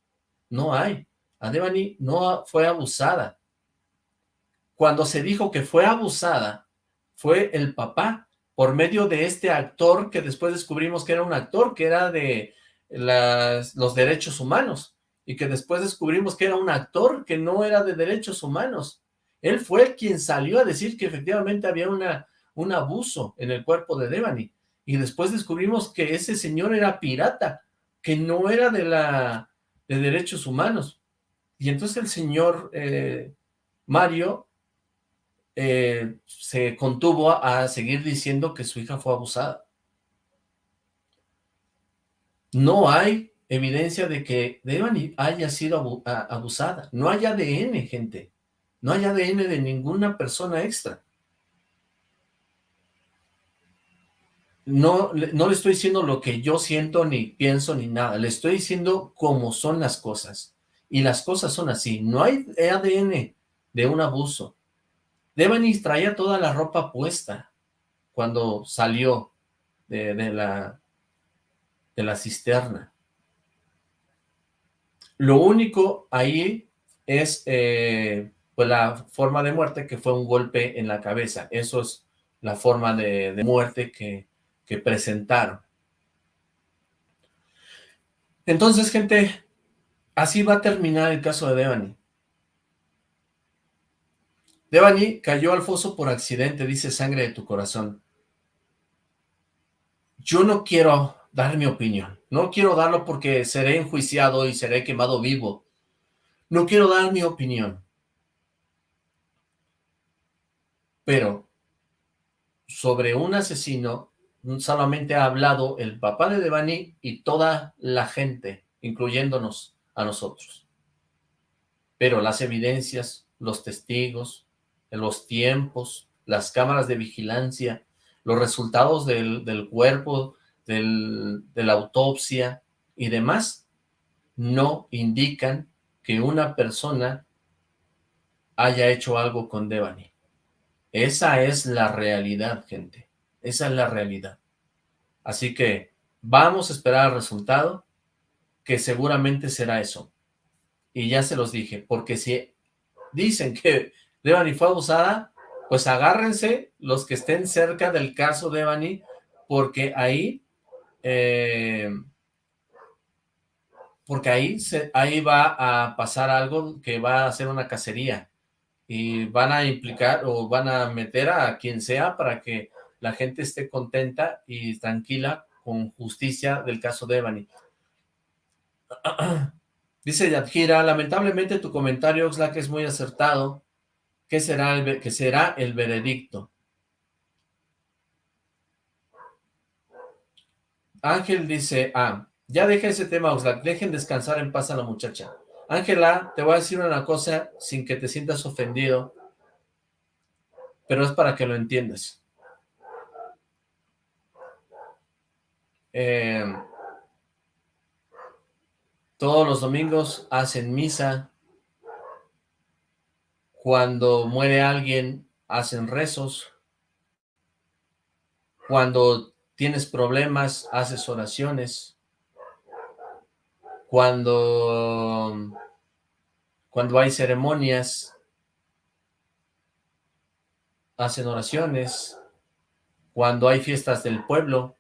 no hay. A Devani no fue abusada. Cuando se dijo que fue abusada, fue el papá, por medio de este actor que después descubrimos que era un actor, que era de los derechos humanos, y que después descubrimos que era un actor que no era de derechos humanos. Él fue quien salió a decir que efectivamente había una, un abuso en el cuerpo de Devani, y después descubrimos que ese señor era pirata, que no era de, la, de derechos humanos. Y entonces el señor eh, Mario eh, se contuvo a seguir diciendo que su hija fue abusada. No hay evidencia de que Devani haya sido abusada. No hay ADN, gente. No hay ADN de ninguna persona extra. No, no le estoy diciendo lo que yo siento, ni pienso, ni nada. Le estoy diciendo cómo son las cosas. Y las cosas son así. No hay ADN de un abuso. Devani traía toda la ropa puesta cuando salió de, la, de la cisterna. Lo único ahí es eh, pues la forma de muerte que fue un golpe en la cabeza. Eso es la forma de, de muerte que, que presentaron. Entonces, gente, así va a terminar el caso de Devani. Devani cayó al foso por accidente, dice sangre de tu corazón. Yo no quiero dar mi opinión. No quiero darlo porque seré enjuiciado y seré quemado vivo. No quiero dar mi opinión. Pero sobre un asesino solamente ha hablado el papá de Devani y toda la gente, incluyéndonos a nosotros. Pero las evidencias, los testigos, los tiempos, las cámaras de vigilancia, los resultados del, cuerpo, de la autopsia y demás, no indican que una persona haya hecho algo con Devani. Esa es la realidad, gente. Esa es la realidad. Así que vamos a esperar el resultado, que seguramente será eso. Y ya se los dije, porque si dicen que Devani fue abusada, pues agárrense los que estén cerca del caso de Devani, porque ahí, eh, porque ahí, ahí va a pasar algo que va a ser una cacería, y van a implicar o van a meter a quien sea para que la gente esté contenta y tranquila con justicia del caso de Devani. <clears throat> Dice Yadjira, lamentablemente tu comentario, Oxlack, es muy acertado. ¿Qué será el, que será el veredicto? Ángel dice, ah, ya deja ese tema, Oxlack, dejen descansar en paz a la muchacha. Ángela, te voy a decir una cosa sin que te sientas ofendido, pero es para que lo entiendas. Eh, todos los domingos hacen misa cuando muere alguien, hacen rezos. Cuando tienes problemas, haces oraciones. Cuando, cuando hay ceremonias, hacen oraciones. Cuando hay fiestas del pueblo,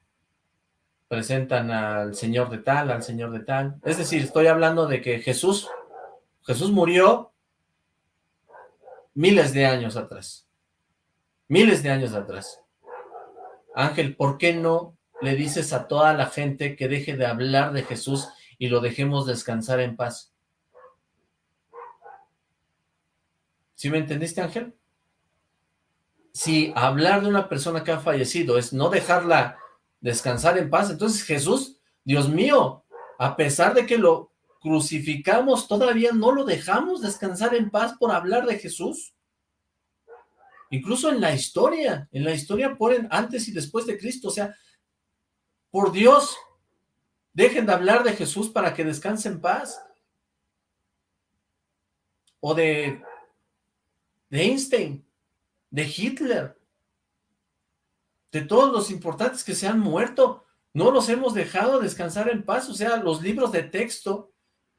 presentan al señor de tal, al señor de tal. Es decir, estoy hablando de que Jesús, Jesús murió miles de años atrás. Miles de años atrás. Ángel, ¿por qué no le dices a toda la gente que deje de hablar de Jesús y lo dejemos descansar en paz? ¿Sí me entendiste, Ángel? Si hablar de una persona que ha fallecido es no dejarla descansar en paz, entonces Jesús, Dios mío, a pesar de que lo crucificamos, todavía no lo dejamos descansar en paz por hablar de Jesús. Incluso en la historia, en la historia ponen antes y después de Cristo, o sea, por Dios, dejen de hablar de Jesús para que descanse en paz. O de, de Einstein, de Hitler, de todos los importantes que se han muerto, no los hemos dejado descansar en paz, o sea, los libros de texto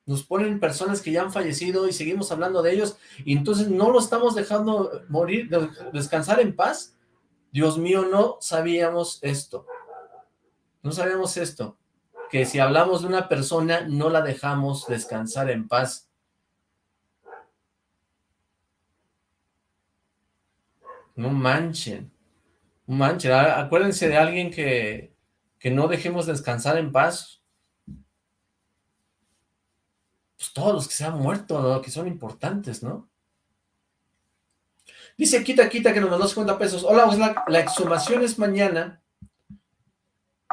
nos ponen personas que ya han fallecido y seguimos hablando de ellos, y entonces no lo estamos dejando morir, descansar en paz. Dios mío, no sabíamos esto. No sabíamos esto. Que si hablamos de una persona, no la dejamos descansar en paz. No manchen. No manchen. Acuérdense de alguien que, que no dejemos descansar en paz. Pues, todos los que se han muerto, que son importantes, ¿no? Dice Quita Quita que nos mandó 50 pesos. Hola, pues la, la, exhumación es mañana.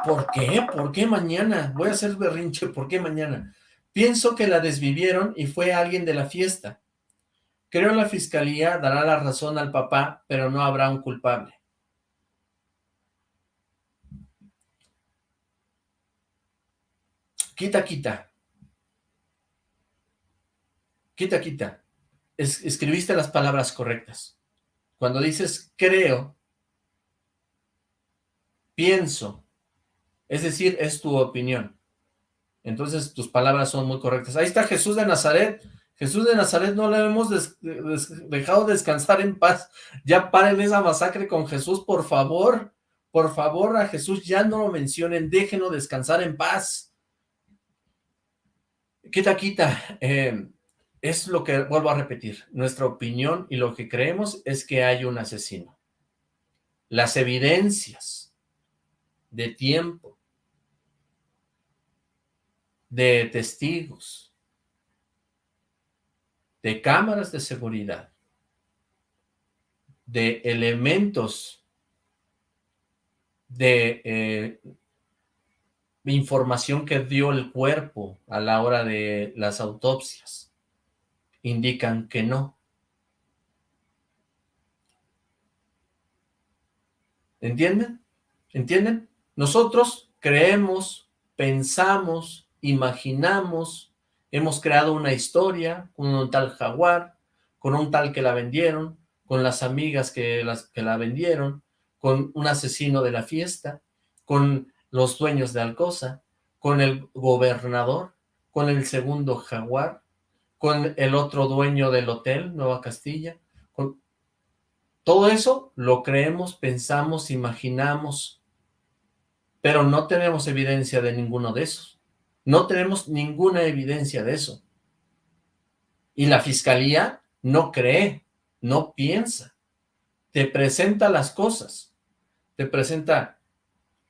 ¿Por qué? ¿Por qué mañana? Voy a hacer berrinche, ¿por qué mañana? Pienso que la desvivieron y fue alguien de la fiesta. Creo la fiscalía dará la razón al papá, pero no habrá un culpable. Quita, quita. Quita, quita. escribiste las palabras correctas. Cuando dices creo, pienso, es decir, es tu opinión. Entonces tus palabras son muy correctas. Ahí está Jesús de Nazaret. Jesús de Nazaret no le hemos dejado descansar en paz. Ya paren esa masacre con Jesús, por favor. Por favor, a Jesús ya no lo mencionen. Déjenlo descansar en paz. Quita, quita. Eh, es lo que vuelvo a repetir, nuestra opinión y lo que creemos es que hay un asesino. Las evidencias de tiempo, de testigos, de cámaras de seguridad, de elementos de eh, información que dio el cuerpo a la hora de las autopsias indican que no. ¿Entienden? ¿Entienden? Nosotros creemos, pensamos, imaginamos, hemos creado una historia con un tal jaguar, con un tal que la vendieron, con las amigas que, las, que la vendieron, con un asesino de la fiesta, con los dueños de Alcosa, con el gobernador, con el segundo jaguar, con el otro dueño del hotel, Nueva Castilla. Con... Todo eso lo creemos, pensamos, imaginamos, pero no tenemos evidencia de ninguno de esos. No tenemos ninguna evidencia de eso. Y la fiscalía no cree, no piensa. Te presenta las cosas. Te presenta,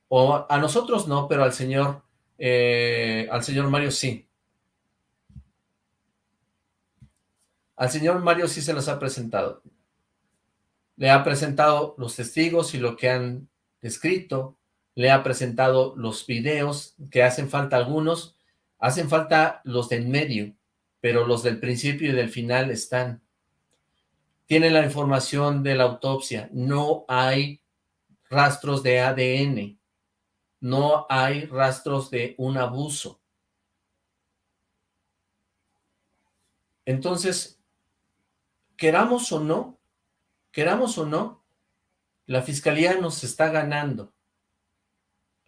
o a nosotros no, pero al señor, eh, al señor Mario sí. Al señor Mario sí se los ha presentado. Le ha presentado los testigos y lo que han escrito, le ha presentado los videos, que hacen falta algunos, hacen falta los del medio, pero los del principio y del final están. Tiene la información de la autopsia, no hay rastros de ADN, no hay rastros de un abuso. Entonces, queramos o no, queramos o no, la fiscalía nos está ganando.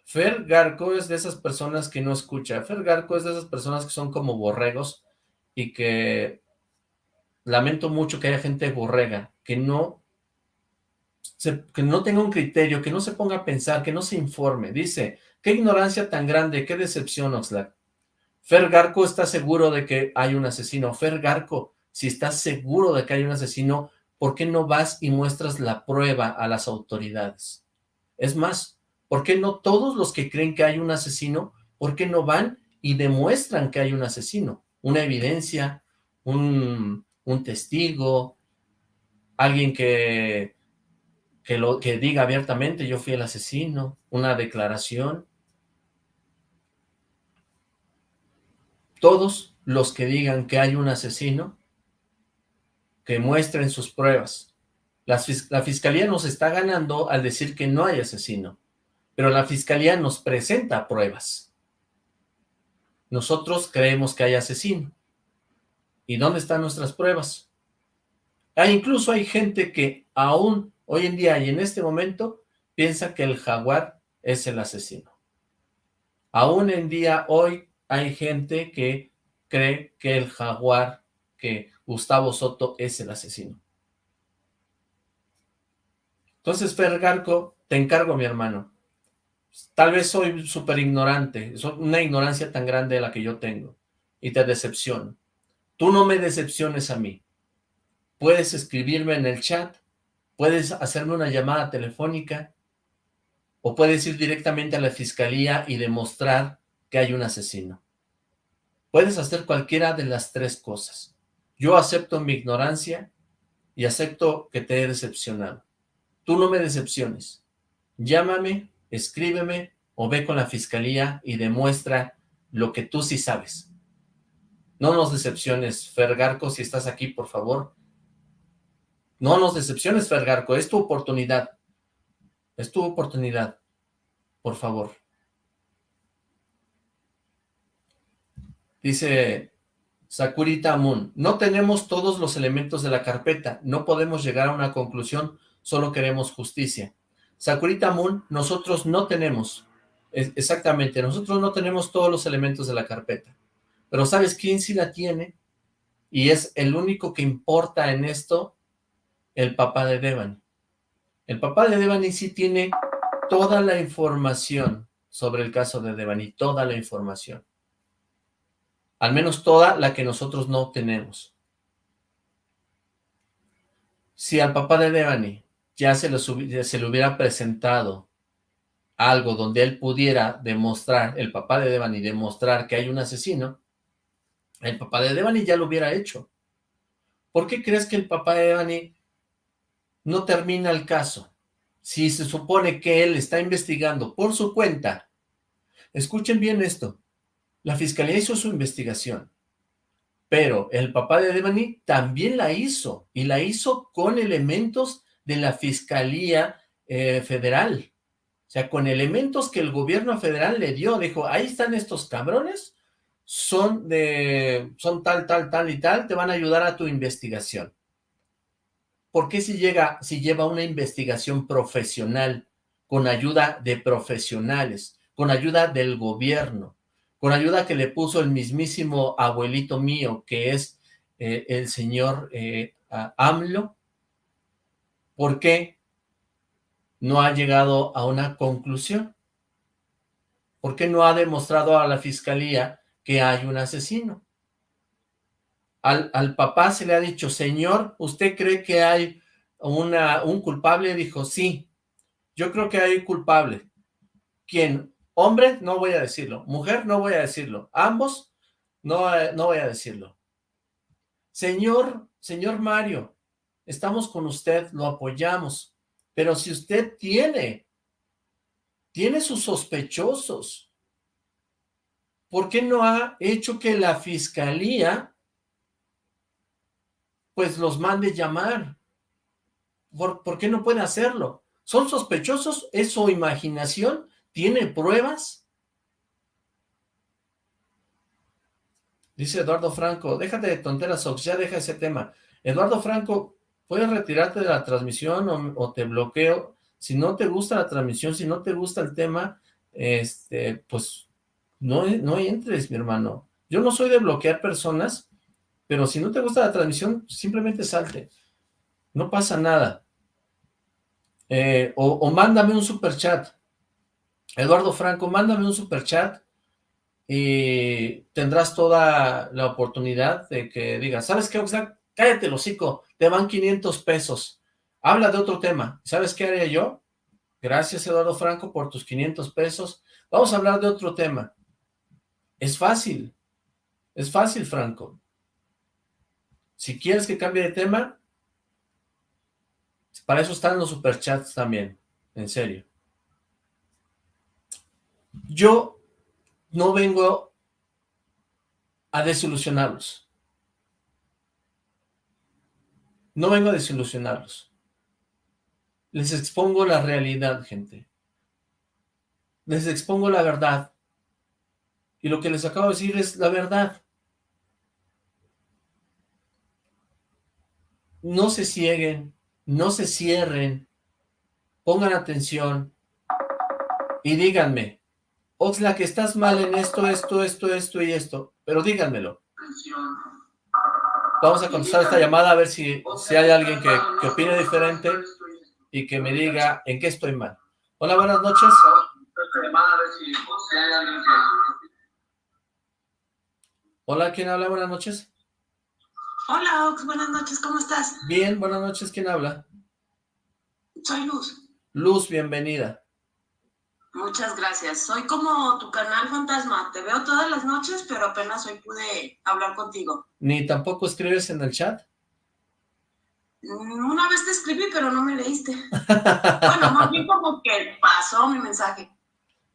Fer Garco es de esas personas que no escucha. Fer Garco es de esas personas que son como borregos y que lamento mucho que haya gente borrega, que no, que no tenga un criterio, que no se ponga a pensar, que no se informe. Dice, qué ignorancia tan grande, qué decepción, Oxlack. Fer Garco está seguro de que hay un asesino. Fer Garco, si estás seguro de que hay un asesino, ¿por qué no vas y muestras la prueba a las autoridades? Es más, ¿por qué no todos los que creen que hay un asesino, por qué no van y demuestran que hay un asesino? Una evidencia, un, testigo, alguien que, que diga abiertamente yo fui el asesino, una declaración. Todos los que digan que hay un asesino, que muestren sus pruebas. La, fiscalía nos está ganando al decir que no hay asesino, pero la fiscalía nos presenta pruebas. Nosotros creemos que hay asesino. ¿Y dónde están nuestras pruebas? Ah, incluso hay gente que aún hoy en día y en este momento piensa que el jaguar es el asesino. Aún en día hoy hay gente que cree que el jaguar, que Gustavo Soto es el asesino. Entonces, Fergarco, te encargo, mi hermano. Tal vez soy súper ignorante, soy una ignorancia tan grande de la que yo tengo, y te decepciono. Tú no me decepciones a mí. Puedes escribirme en el chat, puedes hacerme una llamada telefónica, o puedes ir directamente a la fiscalía y demostrar que hay un asesino. Puedes hacer cualquiera de las tres cosas. Yo acepto mi ignorancia y acepto que te he decepcionado. Tú no me decepciones. Llámame, escríbeme o ve con la fiscalía y demuestra lo que tú sí sabes. No nos decepciones, Fergarco, si estás aquí, por favor. No nos decepciones, Fergarco, es tu oportunidad. Es tu oportunidad. Por favor. Dice Sakurita Moon, no tenemos todos los elementos de la carpeta, no podemos llegar a una conclusión, solo queremos justicia. Sakurita Moon, nosotros no tenemos, exactamente, nosotros no tenemos todos los elementos de la carpeta. Pero ¿sabes quién sí la tiene? Y es el único que importa en esto, el papá de Devani. El papá de Devani sí tiene toda la información sobre el caso de Devani, toda la información. Al menos toda la que nosotros no tenemos. Si al papá de Devani ya se, le hubiera presentado algo donde él pudiera demostrar, el papá de Devani demostrar que hay un asesino, el papá de Devani ya lo hubiera hecho. ¿Por qué crees que el papá de Devani no termina el caso? Si se supone que él está investigando por su cuenta. Escuchen bien esto. La fiscalía hizo su investigación. Pero el papá de Devani también la hizo. Y la hizo con elementos de la fiscalía eh, federal. O sea, con elementos que el gobierno federal le dio. Dijo, ahí están estos cabrones son de, son tal, tal, tal y tal, te van a ayudar a tu investigación. ¿Por qué si llega, si lleva una investigación profesional, con ayuda de profesionales, con ayuda del gobierno, con ayuda que le puso el mismísimo abuelito mío, que es eh, el señor eh, AMLO, ¿por qué no ha llegado a una conclusión? ¿Por qué no ha demostrado a la fiscalía que hay un asesino. Al, al, papá se le ha dicho, señor, ¿usted cree que hay una, un culpable? Dijo, sí, yo creo que hay culpable. ¿Quién? Hombre, no voy a decirlo. Mujer, no voy a decirlo. Ambos, no, no voy a decirlo. Señor, señor Mario, estamos con usted, lo apoyamos. Pero si usted tiene, tiene sus sospechosos, ¿por qué no ha hecho que la fiscalía pues los mande llamar? ¿Por, qué no puede hacerlo? ¿Son sospechosos? ¿Es su imaginación? ¿Tiene pruebas? Dice Eduardo Franco, déjate de tonteras, Ox, ya deja ese tema. Eduardo Franco, puedes retirarte de la transmisión o, te bloqueo. Si no te gusta la transmisión, si no te gusta el tema, este, pues no, no entres, mi hermano. Yo no soy de bloquear personas, pero si no te gusta la transmisión, simplemente salte. No pasa nada. Eh, o, mándame un super chat. Eduardo Franco, mándame un super chat y tendrás toda la oportunidad de que digas, ¿sabes qué, Oxlack? Cállate, hocico, te van 500 pesos. Habla de otro tema. ¿Sabes qué haría yo? Gracias, Eduardo Franco, por tus 500 pesos. Vamos a hablar de otro tema. Es fácil. Es fácil, Franco. Si quieres que cambie de tema, Para eso están los superchats también, en serio. Yo no vengo a desilusionarlos. No vengo a desilusionarlos. Les expongo la realidad, gente. Les expongo la verdad. Y lo que les acabo de decir es la verdad. No se cieguen, no se cierren, pongan atención y díganme, Oxla, que estás mal en esto, esto, esto, esto y esto, pero díganmelo. Vamos a contestar esta llamada a ver si, si hay alguien que, que opine diferente y que me diga en qué estoy mal. Hola, buenas noches. Hola, ¿quién habla? Buenas noches. Hola, Ox, buenas noches, ¿cómo estás? Bien, buenas noches, ¿quién habla? Soy Luz. Luz, bienvenida. Muchas gracias. Soy como tu canal fantasma. Te veo todas las noches, pero apenas hoy pude hablar contigo. ¿Ni tampoco escribes en el chat? Mm, una vez te escribí, pero no me leíste. bueno, más bien como que pasó mi mensaje.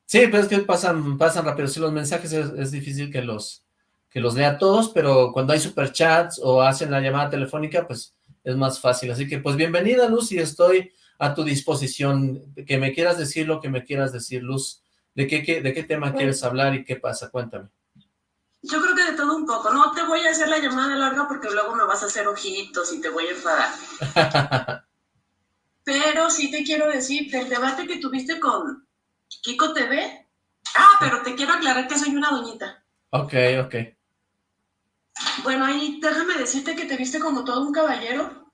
Sí, pero es que pasan, pasan rápido. Si los mensajes es difícil que los, que los lea todos, pero cuando hay superchats o hacen la llamada telefónica, pues es más fácil. Así que, pues, bienvenida, Luz, y estoy a tu disposición. Que me quieras decir lo que me quieras decir, Luz. ¿De qué, de qué tema quieres hablar y qué pasa? Cuéntame. Yo creo que de todo un poco. No te voy a hacer la llamada larga porque luego me vas a hacer ojitos y te voy a enfadar. <laughs> pero sí te quiero decir, del debate que tuviste con Kiko TV. Ah, pero te quiero aclarar que soy una doñita. Ok, ok. Bueno, ahí déjame decirte que te viste como todo un caballero,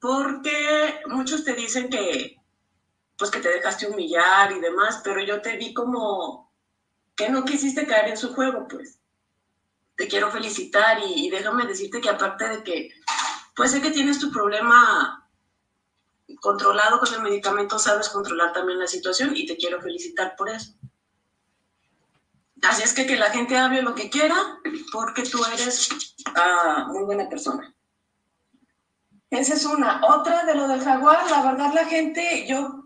porque muchos te dicen que, pues que te dejaste humillar y demás, pero yo te vi como que no quisiste caer en su juego, pues. Te quiero felicitar y, déjame decirte que aparte de que, pues sé que tienes tu problema controlado con el medicamento, sabes controlar también la situación y te quiero felicitar por eso. Así es que que la gente hable lo que quiera, porque tú eres uh, muy buena persona. Esa es una. Otra de lo del jaguar, la verdad la gente, yo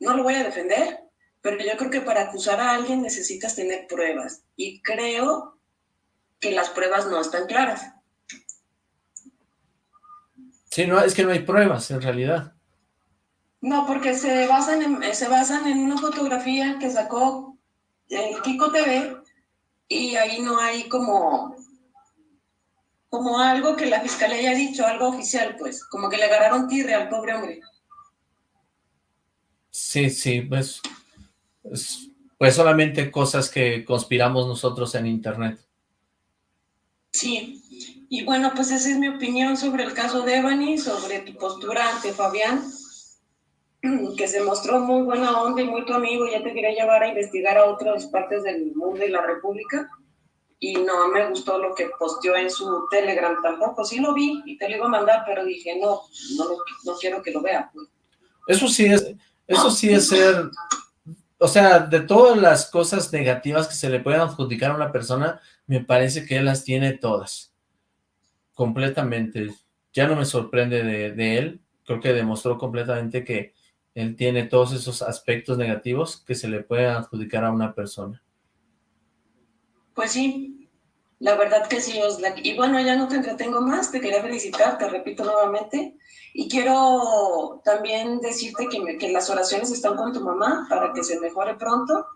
no lo voy a defender, pero yo creo que para acusar a alguien necesitas tener pruebas. Y creo que las pruebas no están claras. Sí, no, es que no hay pruebas en realidad. No, porque se basan en, se basan en una fotografía que sacó el Kiko TV y ahí no hay como como algo que la fiscalía haya dicho, algo oficial, pues, como que le agarraron tirre al pobre hombre. Sí, sí, pues, pues, solamente cosas que conspiramos nosotros en internet. Sí, y bueno, pues esa es mi opinión sobre el caso de Ebony, sobre tu postura ante Fabián, <clears throat> que se mostró muy buena onda y muy tu amigo, ya te quería llevar a investigar a otras partes del mundo y la república, y no me gustó lo que posteó en su Telegram tampoco, sí lo vi y te lo iba a mandar, pero dije, no, no, no quiero que lo vea. Pues. Eso sí es, eso sí es ser, o sea, de todas las cosas negativas que se le pueden adjudicar a una persona, me parece que él las tiene todas, completamente, ya no me sorprende de, de él, creo que demostró completamente que él tiene todos esos aspectos negativos que se le pueden adjudicar a una persona. Pues sí, la verdad que sí, Oslak. Y bueno, ya no te entretengo más, te quería felicitar, te repito nuevamente. Y quiero también decirte que, que las oraciones están con tu mamá para que se mejore pronto.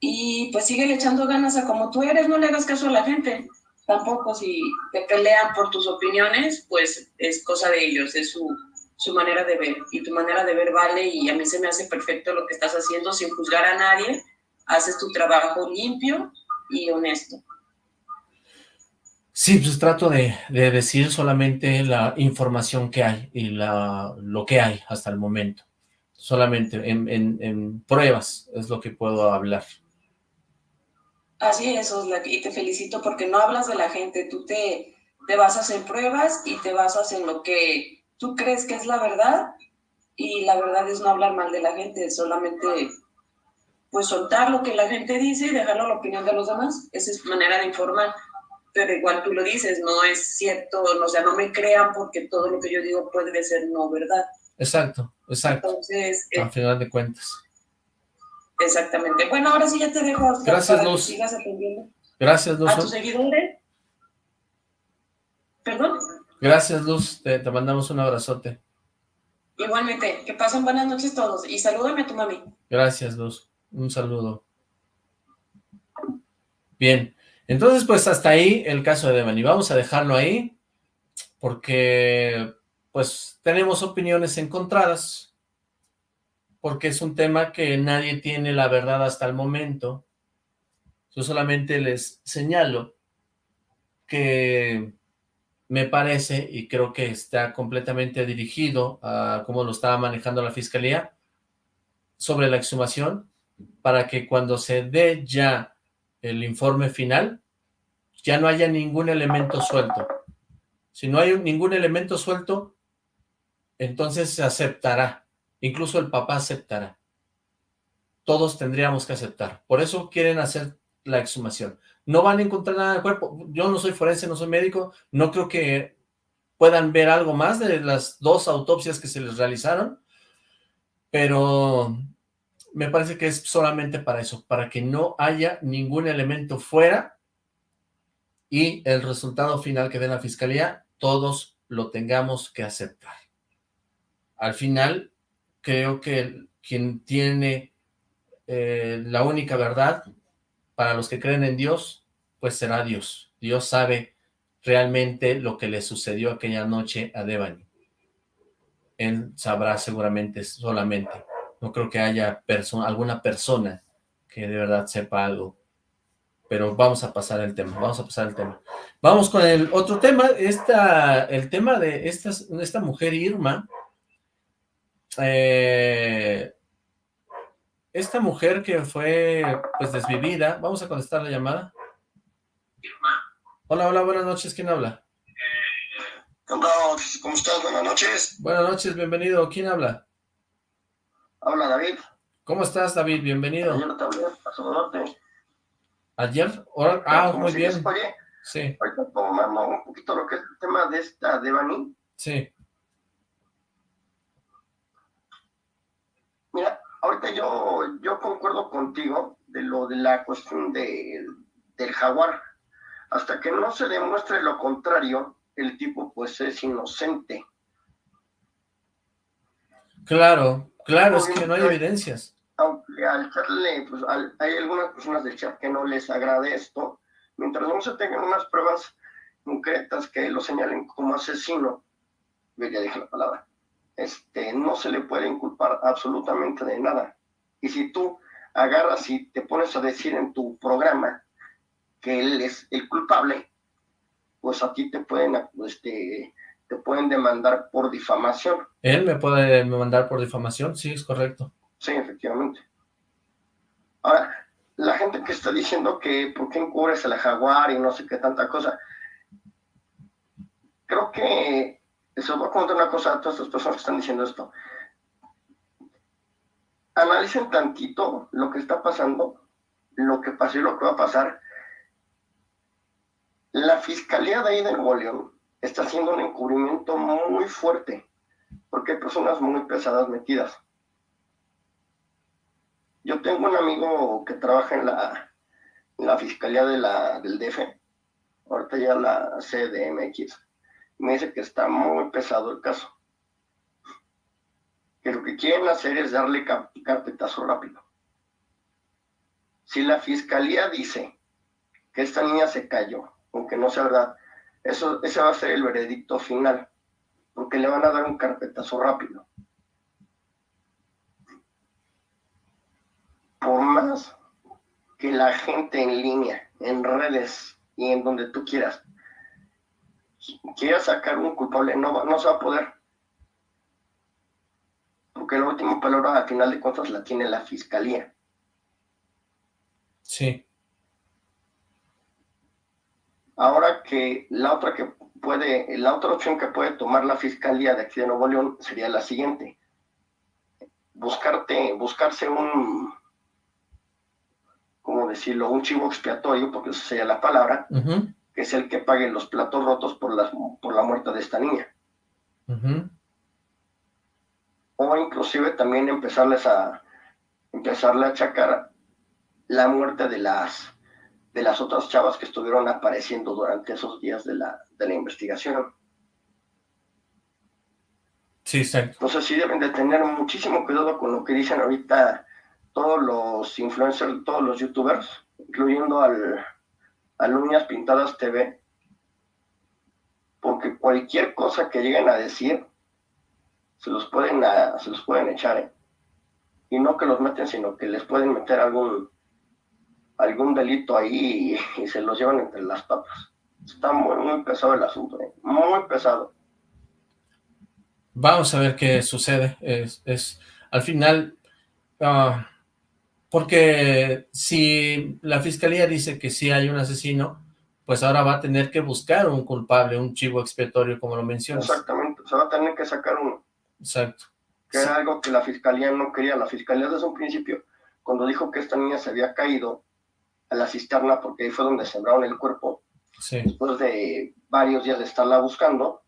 Y pues sigue echando ganas a como tú eres, no le hagas caso a la gente. Tampoco si te pelean por tus opiniones, pues es cosa de ellos, es su, su manera de ver. Y tu manera de ver vale y a mí se me hace perfecto lo que estás haciendo sin juzgar a nadie. Haces tu trabajo limpio y honesto. Sí, pues trato de, decir solamente la información que hay y la, lo que hay hasta el momento. Solamente en, en, pruebas es lo que puedo hablar. Así es, Oslak, y te felicito porque no hablas de la gente, tú te, te basas en pruebas y te basas en lo que tú crees que es la verdad y la verdad es no hablar mal de la gente, solamente pues soltar lo que la gente dice y dejarlo a la opinión de los demás. Esa es manera de informar. Pero igual tú lo dices, no es cierto, o sea, no me crean porque todo lo que yo digo puede ser no verdad. Exacto, exacto. Entonces... Al final de cuentas. Exactamente. Bueno, ahora sí ya te dejo. Gracias, Luz. sigas atendiendo. Gracias, Luz. A tus seguidores. ¿Perdón? Gracias, Luz. Te, te mandamos un abrazote. Igualmente. Que pasen buenas noches todos. Y salúdame a tu mami. Gracias, Luz. Un saludo. Bien. Entonces, pues hasta ahí el caso de Devani. Vamos a dejarlo ahí porque, pues, tenemos opiniones encontradas porque es un tema que nadie tiene la verdad hasta el momento. Yo solamente les señalo que me parece, y creo que está completamente dirigido a cómo lo estaba manejando la Fiscalía, sobre la exhumación, para que cuando se dé ya el informe final, ya no haya ningún elemento suelto. Si no hay ningún elemento suelto, entonces se aceptará Incluso el papá aceptará. Todos tendríamos que aceptar. Por eso quieren hacer la exhumación. No van a encontrar nada en el cuerpo. Yo no soy forense, no soy médico. No creo que puedan ver algo más de las dos autopsias que se les realizaron. Pero me parece que es solamente para eso, para que no haya ningún elemento fuera y el resultado final que dé la fiscalía, todos lo tengamos que aceptar. Al final, creo que quien tiene eh, la única verdad, para los que creen en Dios, pues será Dios. Dios sabe realmente lo que le sucedió aquella noche a Devani. Él sabrá seguramente solamente. No creo que haya alguna persona que de verdad sepa algo. Pero vamos a pasar el tema, vamos a pasar el tema. Vamos con el otro tema, esta, el tema de esta, esta mujer Irma, eh, esta mujer que fue pues desvivida, vamos a contestar la llamada. Hola, hola, buenas noches, ¿quién habla? Hola, ¿cómo estás? Buenas noches. Buenas noches, bienvenido, ¿quién habla? Habla David. ¿Cómo estás, David? Bienvenido. Ayer te hablé, a ¿Ayer? Ah, muy bien. sí. Ahorita tomando un poquito lo que es el tema de esta de Bani. Sí. Mira, ahorita yo, yo concuerdo contigo de lo de la cuestión de, del jaguar. Hasta que no se demuestre lo contrario, el tipo pues es inocente. Claro, claro, es que no hay evidencias. Aunque al echarle, pues hay algunas personas del chat que no les agrade esto, mientras no se tengan unas pruebas concretas que lo señalen como asesino, ya dije la palabra, este, no se le puede inculpar absolutamente de nada. Y si tú agarras y te pones a decir en tu programa que él es el culpable, pues a ti te pueden, este, te pueden demandar por difamación. ¿Él me puede demandar por difamación? Sí, es correcto. Sí, efectivamente. Ahora, la gente que está diciendo que por qué encubres a la jaguar y no sé qué tanta cosa, creo que les voy a contar una cosa a todas estas personas que están diciendo esto. Analicen tantito lo que está pasando, lo que pasó y lo que va a pasar. La Fiscalía de ahí de Nuevo León está haciendo un encubrimiento muy fuerte, porque hay personas muy pesadas metidas. Yo tengo un amigo que trabaja en la, la Fiscalía la, del DF, ahorita ya la CDMX me dice que está muy pesado el caso. Que lo que quieren hacer es darle carpetazo rápido. Si la fiscalía dice que esta niña se cayó, aunque no sea verdad, eso, ese va a ser el veredicto final, porque le van a dar un carpetazo rápido. Por más que la gente en línea, en redes y en donde tú quieras, quiera sacar un culpable, no, no se va a poder. Porque la última palabra, al final de cuentas, la tiene la fiscalía. Sí. Ahora que la otra que puede, la otra opción que puede tomar la fiscalía de aquí de Nuevo León sería la siguiente. Buscarte, buscarse un, ¿cómo decirlo? Un chivo expiatorio, porque eso sería la palabra, que es el que pague los platos rotos por, las, por la muerte de esta niña. o inclusive también empezarles a empezarle a achacar la muerte de las de las otras chavas que estuvieron apareciendo durante esos días de la, de la investigación. Sí, exacto. Entonces sí deben de tener muchísimo cuidado con lo que dicen ahorita todos los influencers, todos los youtubers, incluyendo al, Uñas Pintadas TV, porque cualquier cosa que lleguen a decir, se los pueden, se los pueden echar, ¿eh? Y no que los meten, sino que les pueden meter algún, algún delito ahí y, se los llevan entre las papas. Está muy, muy pesado el asunto, ¿eh? muy pesado. Vamos a ver qué sucede. Es, es al final, ah, porque si la fiscalía dice que sí hay un asesino, pues ahora va a tener que buscar un culpable, un chivo expiatorio, como lo mencionas. Exactamente, se va a tener que sacar uno. Exacto. Que era algo que la fiscalía no quería. La fiscalía desde un principio, cuando dijo que esta niña se había caído a la cisterna, porque ahí fue donde sembraron el cuerpo, después de varios días de estarla buscando,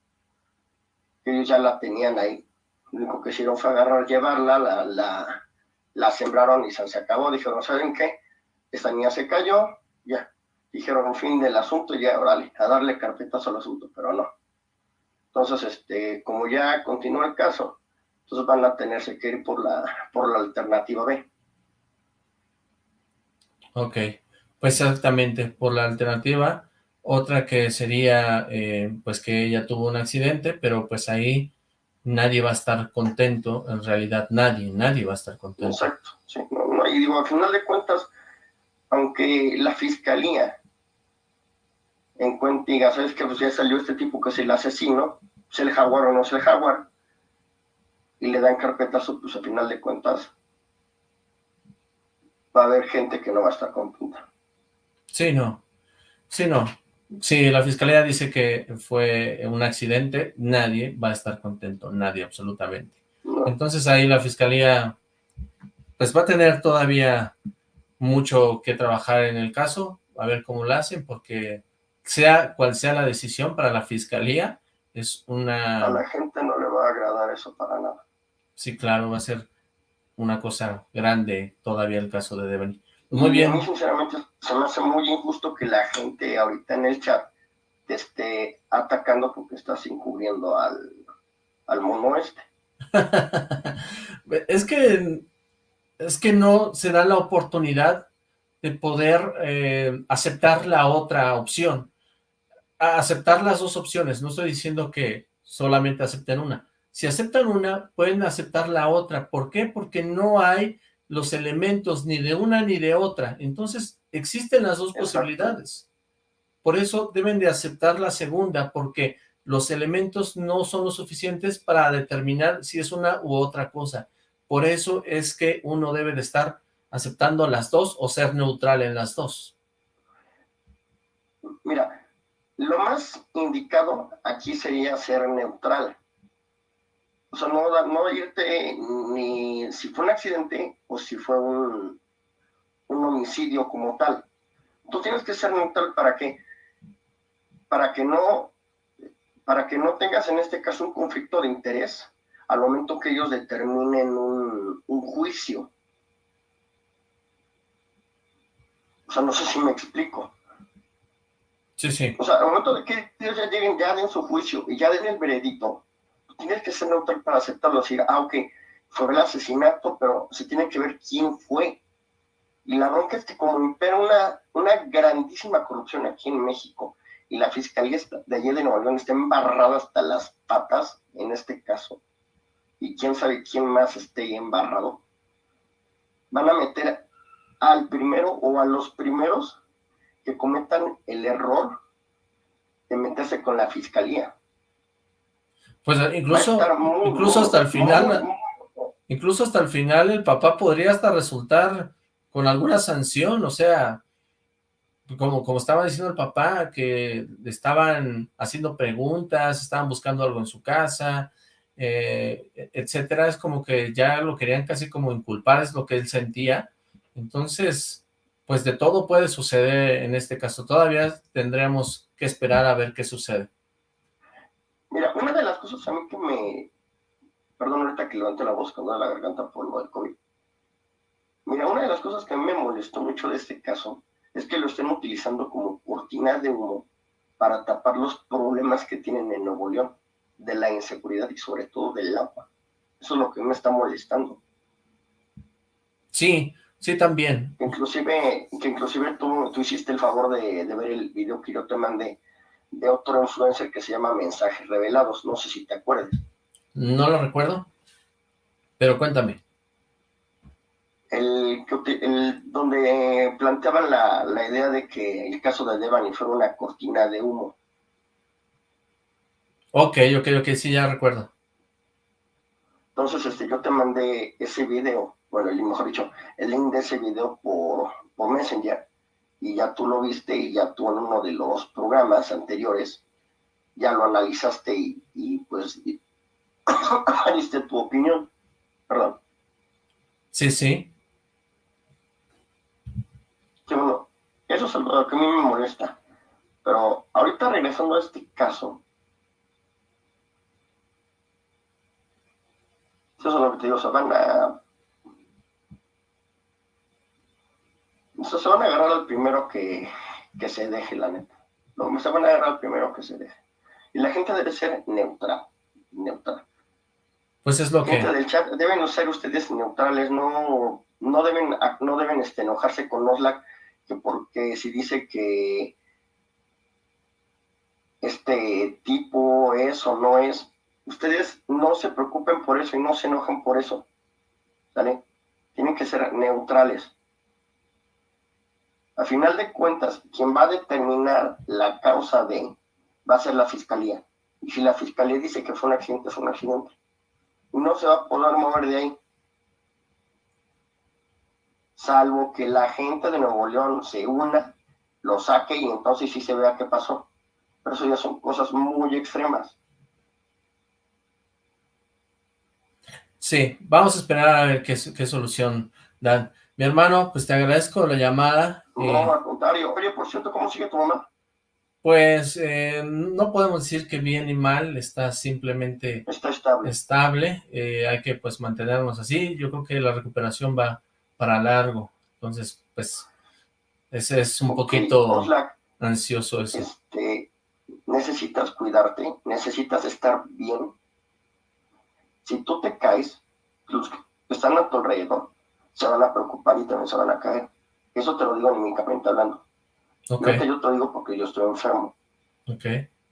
ellos ya la tenían ahí. Lo único que hicieron fue agarrar, llevarla, la, la, la sembraron y se, se acabó. Dijeron, ¿saben qué? Esta niña se cayó, ya, dijeron fin del asunto y ya, órale, a darle carpetazo al asunto, pero no. Entonces, este, como ya continúa el caso, entonces van a tenerse que ir por la, por la alternativa B. Ok, pues exactamente, por la alternativa, otra que sería, eh, pues que ella tuvo un accidente, pero pues ahí nadie va a estar contento, en realidad nadie, nadie va a estar contento. Exacto, sí, y digo, al final de cuentas, aunque la fiscalía en cuenta diga, ¿sabes que Pues ya salió este tipo que es el asesino, es el jaguar o no es el jaguar, y le dan carpetazo, pues al final de cuentas va a haber gente que no va a estar contenta. Sí, no, sí, no. Si la fiscalía dice que fue un accidente, nadie va a estar contento, nadie absolutamente. Entonces ahí la fiscalía pues va a tener todavía mucho que trabajar en el caso, a ver cómo lo hacen, porque sea cual sea la decisión para la fiscalía, es una... A la gente no le va a agradar eso para nada. Sí, claro, va a ser una cosa grande todavía el caso de Devon. Muy bien. A mí, sinceramente, se me hace muy injusto que la gente ahorita en el chat te esté atacando porque estás encubriendo al, al mono este. <laughs> es que es que no se da la oportunidad de poder eh, aceptar la otra opción. aceptar las dos opciones, no estoy diciendo que solamente acepten una. Si aceptan una, pueden aceptar la otra. ¿Por qué? Porque no hay los elementos ni de una ni de otra. Entonces, existen las dos posibilidades. Por eso deben de aceptar la segunda, porque los elementos no son lo suficientes para determinar si es una u otra cosa. Por eso es que uno debe de estar aceptando las dos o ser neutral en las dos. Mira, lo más indicado aquí sería ser neutral. O sea, no, no irte ni si fue un accidente o si fue un, un homicidio como tal. Tú tienes que ser neutral para que, para que no, para que no tengas en este caso un conflicto de interés al momento que ellos determinen un, juicio. O sea, no sé si me explico. Sí, sí. O sea, al momento de que ellos ya lleguen, ya den su juicio y ya den el veredicto, tienes que ser neutral para aceptarlo, decir, ah, ok, fue el asesinato, pero se tiene que ver quién fue. Y la bronca es que como impera una, grandísima corrupción aquí en México, y la fiscalía de allí de Nueva León está embarrada hasta las patas en este caso, y quién sabe quién más esté embarrado, van a meter al primero o a los primeros que cometan el error de meterse con la fiscalía. Pues incluso, incluso hasta el final, incluso hasta el final el papá podría hasta resultar con alguna sanción, o sea, como, como estaba diciendo el papá, que estaban haciendo preguntas, estaban buscando algo en su casa, eh, etcétera, es como que ya lo querían casi como inculpar, es lo que él sentía. Entonces, pues de todo puede suceder en este caso. Todavía tendremos que esperar a ver qué sucede. Mira, una cosas a mí que me, Perdón, ahorita que levanté la voz con la garganta por lo del COVID. Mira, una de las cosas que a mí me molestó mucho de este caso es que lo estén utilizando como cortina de humo para tapar los problemas que tienen en Nuevo León, de la inseguridad y sobre todo del agua. Eso es lo que me está molestando. Sí, sí también. Inclusive, que inclusive tú, tú hiciste el favor de, de ver el video que yo te mandé de otro influencer que se llama Mensajes Revelados, no sé si te acuerdas. No lo recuerdo, pero cuéntame. El, el donde planteaban la, la, idea de que el caso de Devani fuera una cortina de humo. Ok, ok, ok, sí, ya recuerdo. Entonces, este, yo te mandé ese video, bueno, mejor dicho, el link de ese video por, por Messenger, y ya tú lo viste y ya tú en uno de los programas anteriores ya lo analizaste y, y pues diste <coughs> tu opinión, perdón. Sí, sí. Sí, bueno, eso es lo que a mí me molesta. Pero ahorita regresando a este caso, eso es lo que te digo, se van a... Se van a agarrar al primero que, que se deje, la neta. No, se van a agarrar al primero que se deje. Y la gente debe ser neutral, neutral. Pues es lo gente que... del chat, deben ser ustedes neutrales, no, no deben, no deben este, enojarse con Oslac, que porque si dice que este tipo es o no es, ustedes no se preocupen por eso y no se enojen por eso, ¿sale? Tienen que ser neutrales. A final de cuentas, quien va a determinar la causa de va a ser la fiscalía. Y si la fiscalía dice que fue un accidente, es un accidente. No se va a poder mover de ahí. Salvo que la gente de Nuevo León se una, lo saque y entonces sí se vea qué pasó. Pero eso ya son cosas muy extremas. Sí, vamos a esperar a ver qué solución dan. Mi hermano, pues te agradezco la llamada. No, eh, al contrario. Oye, por cierto, ¿cómo sigue tu mamá? Pues eh, no podemos decir que bien ni mal, está simplemente está estable. estable. Eh, hay que pues mantenernos así. Yo creo que la recuperación va para largo. Entonces, pues, ese es un okay, poquito Oslac, ansioso eso. Este, necesitas cuidarte, necesitas estar bien. Si tú te caes, los que están a tu alrededor se van a preocupar y también se van a caer. Eso te lo digo anímicamente hablando. Okay. No yo te lo digo porque yo estoy enfermo. Ok.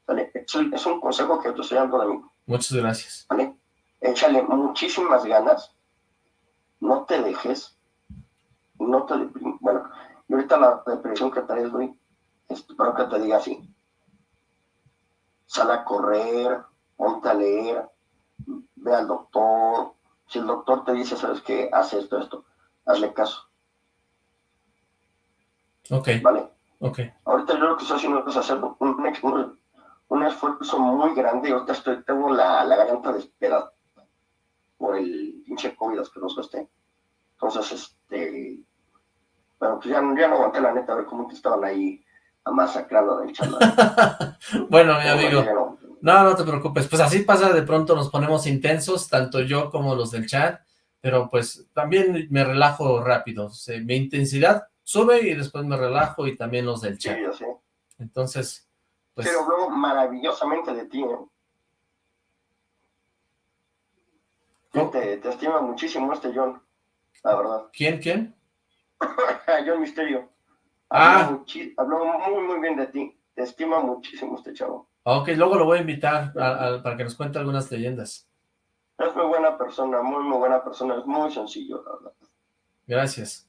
¿Vale? Es, un consejo que te estoy dando de mí. Muchas gracias. ¿Vale? Échale muchísimas ganas. No te dejes. No te deprimes. Bueno, y ahorita la depresión que traes, güey, espero que te diga así. Sal a correr, ponte a leer, ve al doctor. Si el doctor te dice, ¿sabes qué? Haz esto, esto. Hazle caso. Ok. ¿Vale? Ok. Ahorita yo lo que estoy haciendo es hacer un, un, un esfuerzo muy grande. Ahorita estoy, tengo la, la garganta desesperada por el pinche COVID asqueroso este. Entonces, este... Bueno, pues ya, ya no aguanté la neta a ver cómo te estaban ahí masacrando del chat. <laughs> bueno, mi amigo. No, no te preocupes. Pues así pasa, de pronto nos ponemos intensos, tanto yo como los del chat, pero pues también me relajo rápido. Mi intensidad sube y después me relajo y también los del chat. Sí, yo sé. Entonces, pues... Pero hablo maravillosamente de ti, ¿eh? Te, te, estima muchísimo este John, la verdad. ¿Quién, quién? <laughs> John Misterio. Ah. Habló, muy, muy bien de ti. Te estima muchísimo este chavo. Ok, luego lo voy a invitar a, a, para que nos cuente algunas leyendas. Es muy buena persona, muy, muy buena persona. Es muy sencillo, la verdad. Gracias.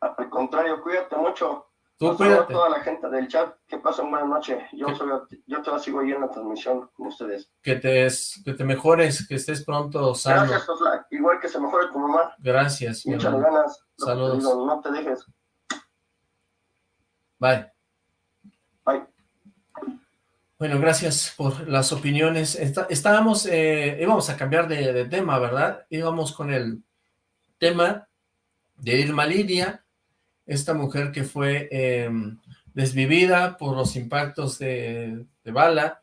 Al contrario, cuídate mucho. Tú. A toda la gente del chat, que pasen buena noche. Yo, soy, yo te sigo ahí en la transmisión con ustedes. Que te, que te mejores, que estés pronto sano. Gracias, Osla. Igual que se mejore tu mamá. Gracias. Muchas ganas. Saludos. Te digo, no te dejes. Bye. Bye. Bueno, gracias por las opiniones. Está, estábamos, eh, íbamos a cambiar de, de tema, ¿verdad? Íbamos con el tema de Irma Lidia, esta mujer que fue eh, desvivida por los impactos de, de, bala,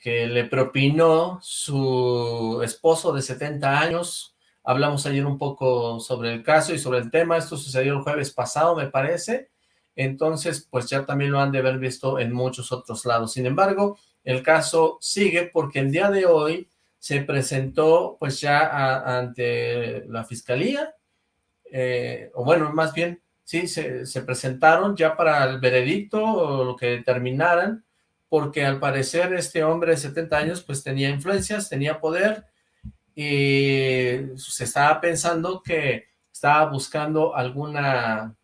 que le propinó su esposo de 70 años. Hablamos ayer un poco sobre el caso y sobre el tema. Esto sucedió el jueves pasado, me parece. Entonces, pues ya también lo han de haber visto en muchos otros lados. Sin embargo, el caso sigue porque el día de hoy se presentó pues ya ante la fiscalía, eh, o bueno, más bien, sí, se, se, presentaron ya para el veredicto o lo que determinaran, porque al parecer este hombre de 70 años pues tenía influencias, tenía poder, y se estaba pensando que estaba buscando alguna,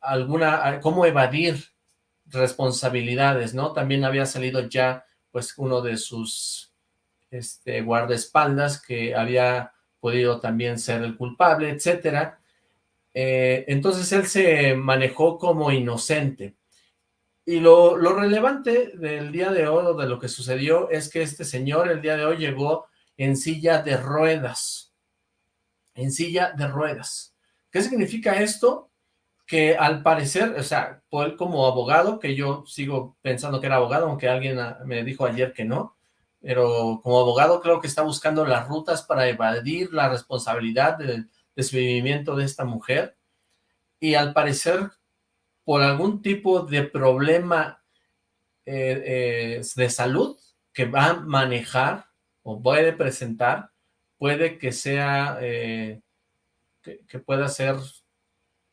alguna, cómo evadir responsabilidades, ¿no? También había salido ya pues uno de sus este, guardaespaldas que había podido también ser el culpable, etcétera. Eh, entonces él se manejó como inocente. Y lo, lo, relevante del día de hoy, de lo que sucedió, es que este señor el día de hoy llegó en silla de ruedas. En silla de ruedas. ¿Qué significa esto? Que al parecer, o sea, él como abogado, que yo sigo pensando que era abogado, aunque alguien me dijo ayer que no, pero como abogado creo que está buscando las rutas para evadir la responsabilidad del desvivimiento de esta mujer. Y al parecer por algún tipo de problema eh, eh, de salud que va a manejar o puede presentar, puede que sea, eh, que, pueda ser,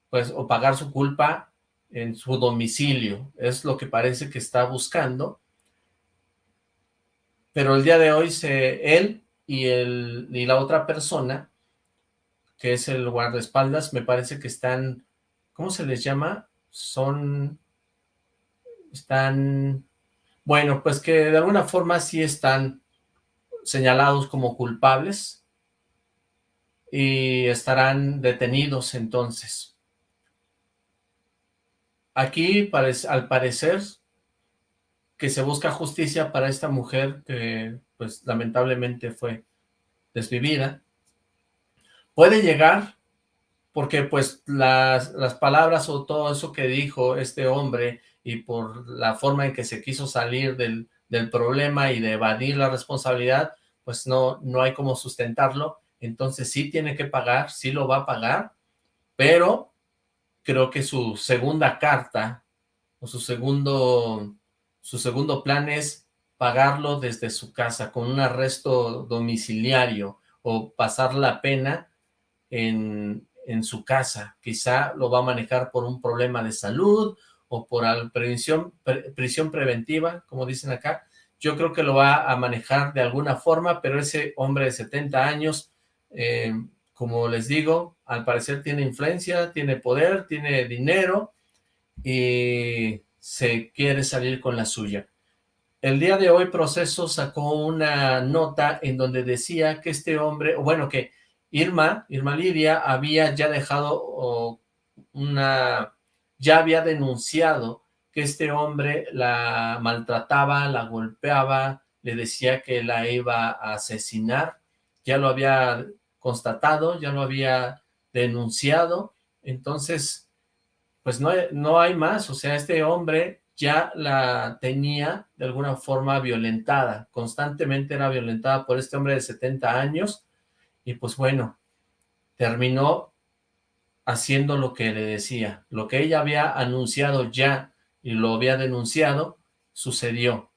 pues, o pagar su culpa en su domicilio, es lo que parece que está buscando, pero el día de hoy se, él y, el, y la otra persona, que es el guardaespaldas, me parece que están, ¿cómo se les llama? Son, están, bueno, pues que de alguna forma sí están señalados como culpables y estarán detenidos entonces. Aquí, al parecer, que se busca justicia para esta mujer que, pues, lamentablemente fue desvivida, puede llegar porque, pues, las, las palabras o todo eso que dijo este hombre y por la forma en que se quiso salir del, del problema y de evadir la responsabilidad, pues no, no hay como sustentarlo, entonces sí tiene que pagar, sí lo va a pagar, pero creo que su segunda carta o su segundo su segundo plan es pagarlo desde su casa con un arresto domiciliario o pasar la pena en, su casa. Quizá lo va a manejar por un problema de salud o por prisión preventiva, como dicen acá. Yo creo que lo va a manejar de alguna forma, pero ese hombre de 70 años, eh, como les digo, al parecer tiene influencia, tiene poder, tiene dinero y se quiere salir con la suya. El día de hoy Proceso sacó una nota en donde decía que este hombre, bueno, que Irma, Irma Lidia, había ya dejado una, ya había denunciado que este hombre la maltrataba, la golpeaba, le decía que la iba a asesinar, ya lo había constatado, ya lo había denunciado, entonces pues no, no hay más, o sea, este hombre ya la tenía de alguna forma violentada, constantemente era violentada por este hombre de 70 años, y pues bueno, terminó haciendo lo que le decía, lo que ella había anunciado ya y lo había denunciado, sucedió,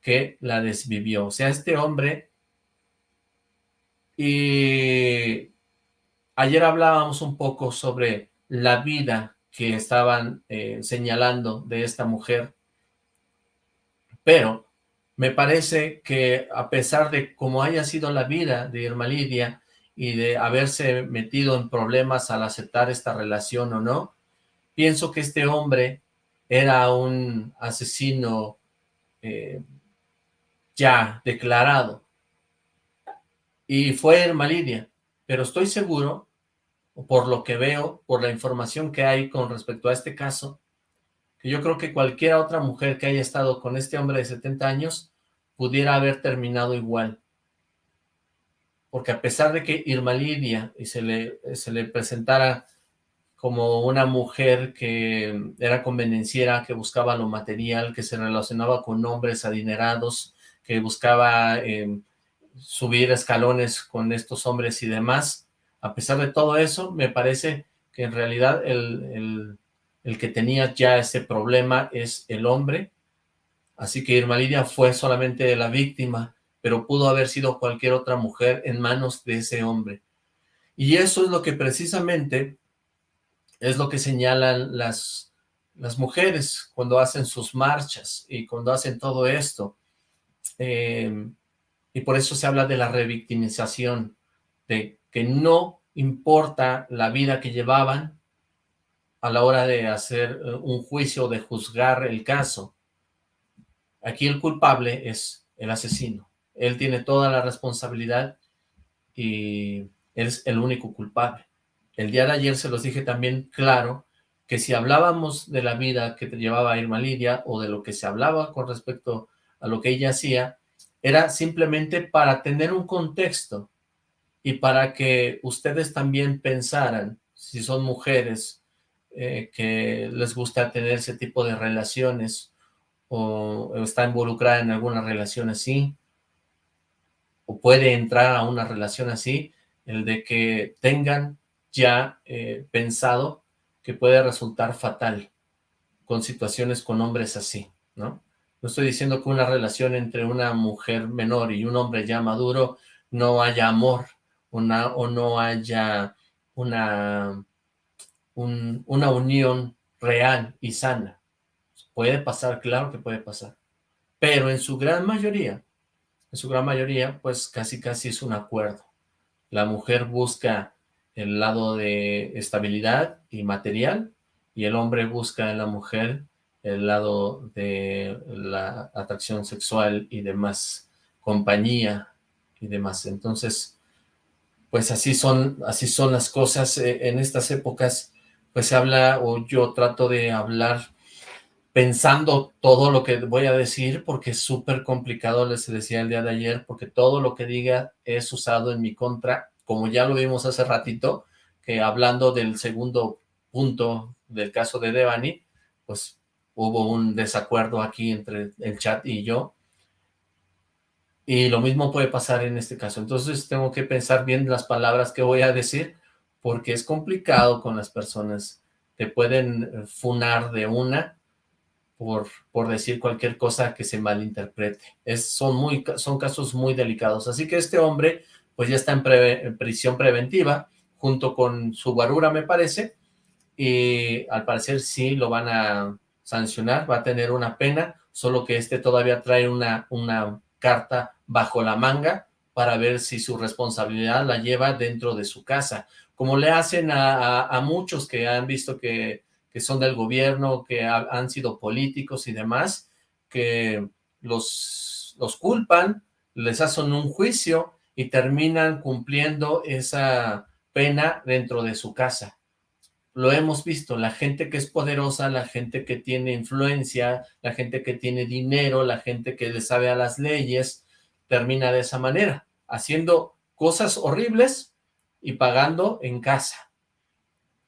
que la desvivió, o sea, este hombre, y ayer hablábamos un poco sobre la vida que estaban eh, señalando de esta mujer, pero me parece que a pesar de cómo haya sido la vida de Irma Lidia y de haberse metido en problemas al aceptar esta relación o no, pienso que este hombre era un asesino eh, ya declarado. Y fue Irma Lidia, pero estoy seguro por lo que veo, por la información que hay con respecto a este caso, que yo creo que cualquier otra mujer que haya estado con este hombre de 70 años pudiera haber terminado igual. Porque a pesar de que Irma Lidia y se le, se le presentara como una mujer que era convenenciera, que buscaba lo material, que se relacionaba con hombres adinerados, que buscaba em, subir escalones con estos hombres y demás. A pesar de todo eso, me parece que en realidad el, el que tenía ya ese problema es el hombre, así que Irma Lidia fue solamente la víctima, pero pudo haber sido cualquier otra mujer en manos de ese hombre. Y eso es lo que precisamente es lo que señalan las, las mujeres cuando hacen sus marchas y cuando hacen todo esto. Eh, y por eso se habla de la revictimización, de que no importa la vida que llevaban a la hora de hacer eh, un juicio, de juzgar el caso. Aquí el culpable es el asesino. Él tiene toda la responsabilidad y es el único culpable. El día de ayer se los dije también claro que si hablábamos de la vida que llevaba Irma Lidia o de lo que se hablaba con respecto a lo que ella hacía, era simplemente para tener un contexto y para que ustedes también pensaran, si son mujeres eh, que les gusta tener ese tipo de relaciones o, está involucrada en alguna relación así, o puede entrar a una relación así, el de que tengan ya eh, pensado que puede resultar fatal con situaciones con hombres así, ¿no? No estoy diciendo que una relación entre una mujer menor y un hombre ya maduro no haya amor una, o no haya una, una unión real y sana. Puede pasar, claro que puede pasar. Pero en su gran mayoría, en su gran mayoría, pues casi casi es un acuerdo. La mujer busca el lado de estabilidad y material, y el hombre busca en la mujer el lado de la atracción sexual y demás, compañía y demás. Entonces, pues así son, así son las cosas. Eh, en estas épocas, pues se habla, o yo trato de hablar pensando todo lo que voy a decir, porque es súper complicado, les decía el día de ayer, porque todo lo que diga es usado en mi contra como ya lo vimos hace ratito, que hablando del segundo punto del caso de Devani, pues hubo un desacuerdo aquí entre el chat y yo, y lo mismo puede pasar en este caso. Entonces tengo que pensar bien las palabras que voy a decir, porque es complicado con las personas. Te pueden funar de una por, por decir cualquier cosa que se malinterprete. Son, muy, son casos muy delicados. Así que este hombre pues ya está en, prisión preventiva, junto con su guarura, me parece, y al parecer sí lo van a sancionar, va a tener una pena, solo que este todavía trae una, una carta bajo la manga para ver si su responsabilidad la lleva dentro de su casa, como le hacen a, muchos que han visto que, que, son del gobierno, que han sido políticos y demás, que los, los culpan, les hacen un juicio y terminan cumpliendo esa pena dentro de su casa. Lo hemos visto, la gente que es poderosa, la gente que tiene influencia, la gente que tiene dinero, la gente que le sabe a las leyes, termina de esa manera, haciendo cosas horribles y pagando en casa.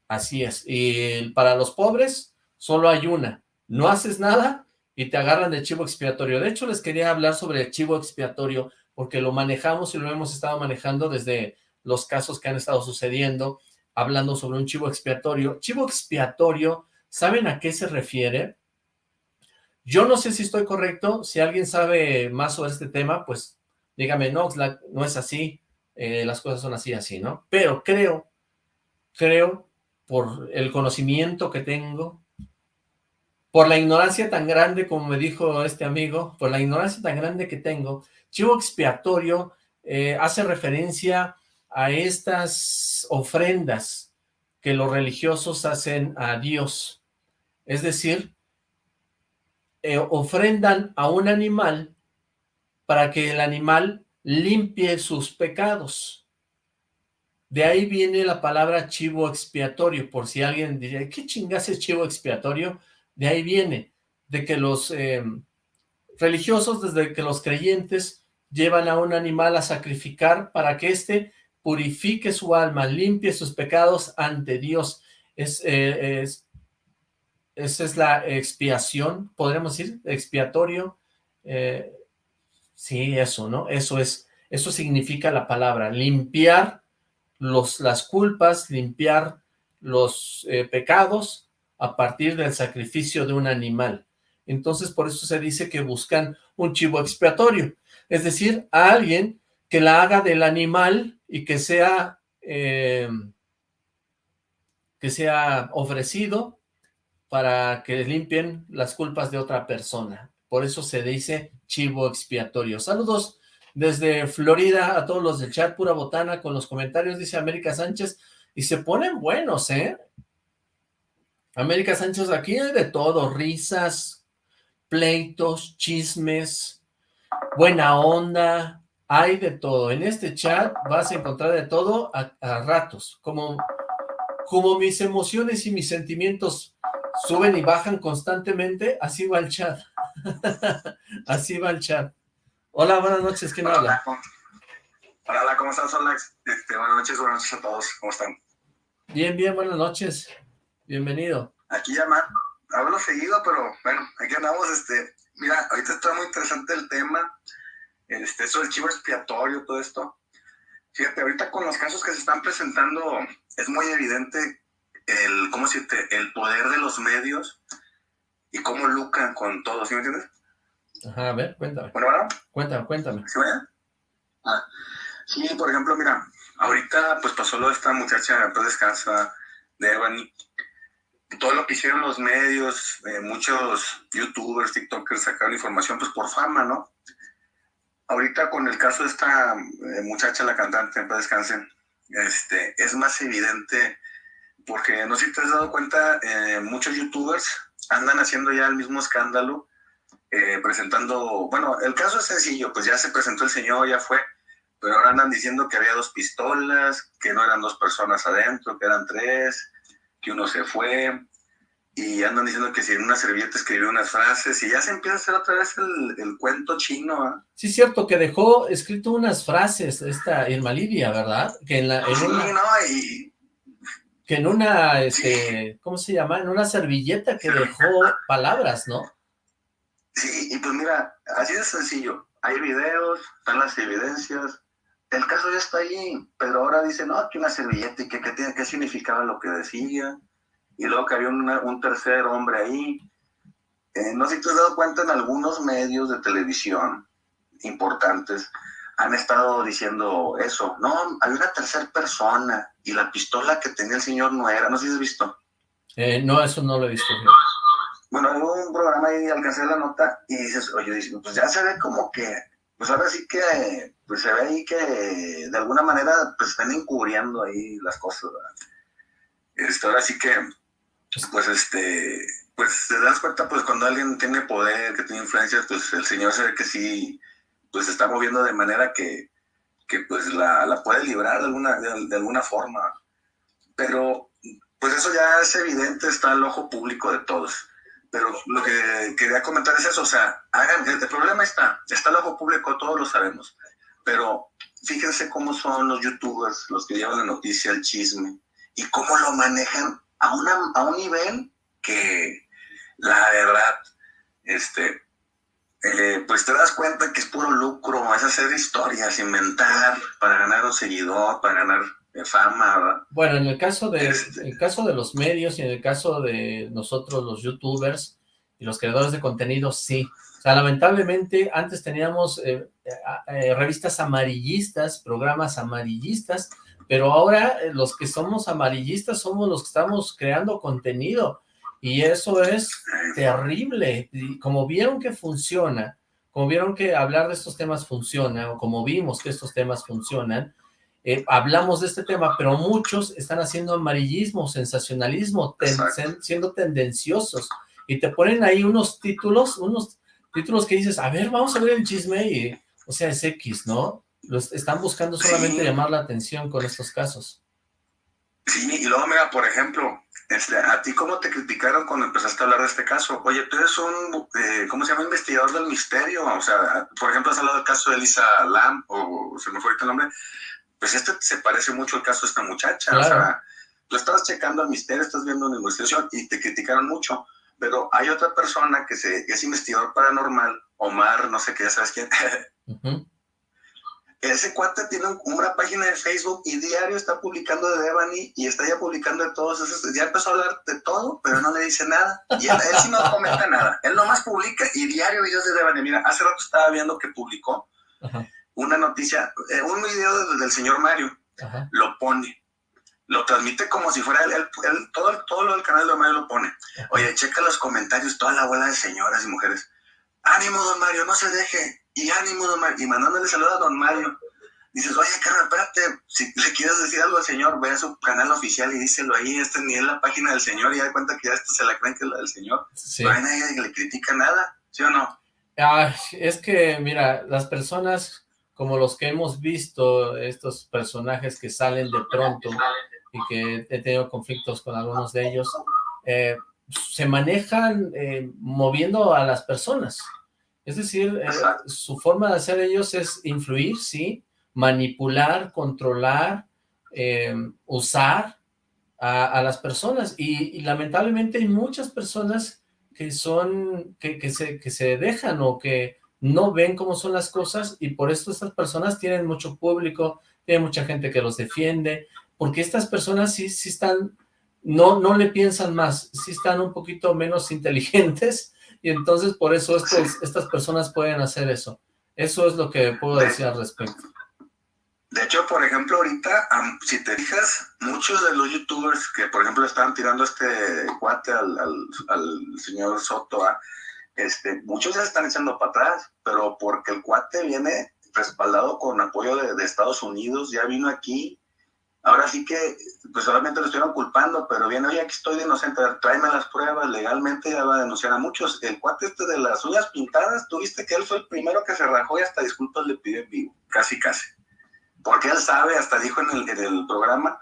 Así es. Y para los pobres, solo hay una. No haces nada y te agarran de chivo expiatorio. De hecho, les quería hablar sobre el chivo expiatorio porque lo manejamos y lo hemos estado manejando desde los casos que han estado sucediendo, hablando sobre un chivo expiatorio. Chivo expiatorio, ¿saben a qué se refiere? Yo no sé si estoy correcto, si alguien sabe más sobre este tema, pues dígame, no, no es así, eh, las cosas son así, así, ¿no? Pero creo, creo, por el conocimiento que tengo, por la ignorancia tan grande, como me dijo este amigo, por la ignorancia tan grande que tengo, Chivo expiatorio eh, hace referencia a estas ofrendas que los religiosos hacen a Dios. Es decir, eh, ofrendan a un animal para que el animal limpie sus pecados. De ahí viene la palabra chivo expiatorio, por si alguien diría, ¿qué chingas es chivo expiatorio? De ahí viene, de que los eh, religiosos, desde que los creyentes llevan a un animal a sacrificar para que éste purifique su alma, limpie sus pecados ante Dios. es, eh, es, esa es la expiación, podríamos decir, expiatorio, eh, sí, eso, ¿no? Eso es, eso significa la palabra, limpiar los, las culpas, limpiar los eh, pecados a partir del sacrificio de un animal. Entonces, por eso se dice que buscan un chivo expiatorio, es decir, a alguien que la haga del animal y que sea, eh, que sea ofrecido para que limpien las culpas de otra persona. Por eso se dice chivo expiatorio. Saludos desde Florida a todos los del chat, pura botana, con los comentarios, dice América Sánchez, y se ponen buenos, ¿eh? América Sánchez, aquí hay de todo, risas, pleitos, chismes, buena onda, hay de todo. En este chat vas a encontrar de todo a, ratos, como, como mis emociones y mis sentimientos suben y bajan constantemente, así va el chat. <laughs> así va el chat. Hola, buenas noches, ¿quién habla? Hola, ¿cómo estás, Alex? Este, buenas noches, buenas noches a todos, ¿cómo están? Bien, bien, buenas noches. Bienvenido. Aquí llama, hablo seguido, pero bueno, aquí andamos, este, mira, ahorita está muy interesante el tema, este, eso del chivo expiatorio, todo esto. Fíjate, ahorita con los casos que se están presentando, es muy evidente el, ¿cómo decirte? El poder de los medios y cómo lucran con todo, ¿sí me entiendes? Ajá, a ver, cuéntame. Bueno, bueno. Cuéntame, cuéntame. ¿Sí, ah, sí, por ejemplo, mira, ahorita pues pasó lo de esta muchacha, pues descansa, de Ebony, todo lo que hicieron los medios, eh, muchos youtubers, tiktokers sacaron información pues por fama, ¿no? Ahorita con el caso de esta eh, muchacha, la cantante, en descansen, este, es más evidente porque no sé si te has dado cuenta, eh, muchos youtubers andan haciendo ya el mismo escándalo, presentando, bueno, el caso es sencillo, pues ya se presentó el señor, ya fue, pero ahora andan diciendo que había dos pistolas, que no eran dos personas adentro, que eran tres, que uno se fue, y andan diciendo que si en una servilleta escribió unas frases, y ya se empieza a hacer otra vez el, cuento chino. ¿ah? Sí, es cierto, que dejó escrito unas frases, esta Irma Lidia, ¿verdad? Que en la... una, no, y... Que en una, este, ¿cómo se llama? En una servilleta que dejó palabras, ¿no? Sí, y pues mira, así de sencillo. Hay videos, están las evidencias, el caso ya está ahí, pero ahora dice, no, que una servilleta y que, qué significaba lo que decía, y luego que había un tercer hombre ahí. Eh, no sé si te has dado cuenta en algunos medios de televisión importantes, han estado diciendo eso, no, hay una tercera persona, y la pistola que tenía el señor no era, no sé si has visto. Eh, no, eso no lo he visto. Bueno, hubo un programa ahí, alcancé la nota, y dices, oye, pues ya se ve como que pues ahora sí que pues se ve ahí que de alguna manera pues están encubriendo ahí las cosas, ¿verdad? Este, ahora sí que pues este pues te das cuenta pues cuando alguien tiene poder, que tiene influencia, pues el señor se ve que sí pues se está moviendo de manera que, que pues la, la, puede librar de alguna, de alguna forma. Pero pues eso ya es evidente, está al ojo público de todos. Pero lo que quería comentar es eso, o sea, hagan, el, problema está, está el ojo público, todos lo sabemos, pero fíjense cómo son los youtubers, los que llevan la noticia, el chisme, y cómo lo manejan a, una, a un nivel que, la verdad, este, eh, pues te das cuenta que es puro lucro, es hacer historias, inventar para ganar un seguidor, para ganar de fama, Bueno, en el caso de este el caso de los medios y en el caso de nosotros los youtubers y los creadores de contenido, sí. O sea, lamentablemente antes teníamos eh, eh, eh, revistas amarillistas, programas amarillistas, pero ahora los que somos amarillistas somos los que estamos creando contenido y eso es terrible. Y como vieron que funciona, como vieron que hablar de estos temas funciona, o como vimos que estos temas funcionan, eh, hablamos de este tema, pero muchos están haciendo amarillismo, sensacionalismo, siendo tendenciosos, y te ponen ahí unos títulos, unos títulos que dices, a ver, vamos a ver el chisme, y, o sea, es X, ¿no? Los están buscando solamente llamar la atención con estos casos. Sí, y luego, mira, por ejemplo, este, a ti cómo te criticaron cuando empezaste a hablar de este caso. Oye, tú eres un, eh, ¿cómo se llama? Investigador del misterio. O sea, por ejemplo, has hablado del caso de Elisa Lam, o se me fue ahorita el nombre, pues este se parece mucho al caso de esta muchacha, o sea, Tú estabas checando el misterio, estás viendo una investigación y te criticaron mucho, pero hay otra persona que, se, es investigador paranormal, Omar, no sé qué, ya sabes quién. <laughs> Ese cuate tiene una página de Facebook y diario está publicando de Devani y está ya publicando de todos esos. Ya empezó a hablar de todo, pero no le dice nada. Y él, sí no comenta nada. Él nomás publica y diario videos de Devani. Mira, hace rato estaba viendo que publicó una noticia, eh, un video del, señor Mario. Lo pone. Lo transmite como si fuera él, todo, todo lo del canal de Mario lo pone. Oye, checa los comentarios, toda la abuela de señoras y mujeres. Ánimo, don Mario, no se deje y ánimo, don Mario, y mandándole saludos a don Mario. Dices, oye, carnal, espérate, si le quieres decir algo al señor, ve a su canal oficial y díselo ahí, este ni es la página del señor, y da cuenta que ya esto se la creen que es la del señor. No hay nadie que le critica nada, ¿sí o no? es que, mira, las personas como los que hemos visto, estos personajes que salen de pronto y que he tenido conflictos con algunos de ellos, eh, se manejan eh, moviendo a las personas. Es decir, eh, su forma de hacer ellos es influir, sí, manipular, controlar, eh, usar a, las personas. Y, lamentablemente hay muchas personas que son, que, se, que se dejan o que no ven cómo son las cosas y por esto estas personas tienen mucho público, tienen mucha gente que los defiende, porque estas personas sí, sí están, no, no le piensan más, sí están un poquito menos <laughs> inteligentes y entonces por eso estas personas pueden hacer eso. Eso es lo que puedo decir al respecto. De hecho, por ejemplo, ahorita, si te fijas, muchos de los youtubers que, por ejemplo, estaban tirando este cuate al, señor Soto, ¿ah? este, muchos ya están echando para atrás, pero porque el cuate viene respaldado con apoyo de, Estados Unidos, ya vino aquí, ahora sí que, pues solamente lo estuvieron culpando, pero viene, oye, aquí estoy de inocente, tráeme las pruebas, legalmente ya va a denunciar a muchos. El cuate este de las uñas pintadas, tuviste que él fue el primero que se rajó y hasta disculpas le pidió en vivo, casi casi porque él sabe, hasta dijo en el, programa,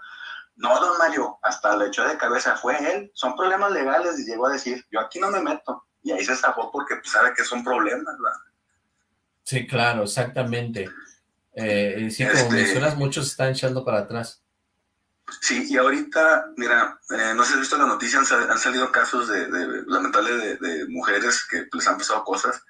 no, don Mario, hasta le echó de cabeza, fue él, son problemas legales, y llegó a decir, yo aquí no me meto, y ahí se zafó porque pues, sabe que son problemas, ¿verdad? Sí, claro, exactamente. Eh, sí, como este mencionas, muchos están echando para atrás. Sí, y ahorita, mira, eh, no sé si has visto la noticia, han, salido casos de, de lamentables de, mujeres que les han pasado cosas,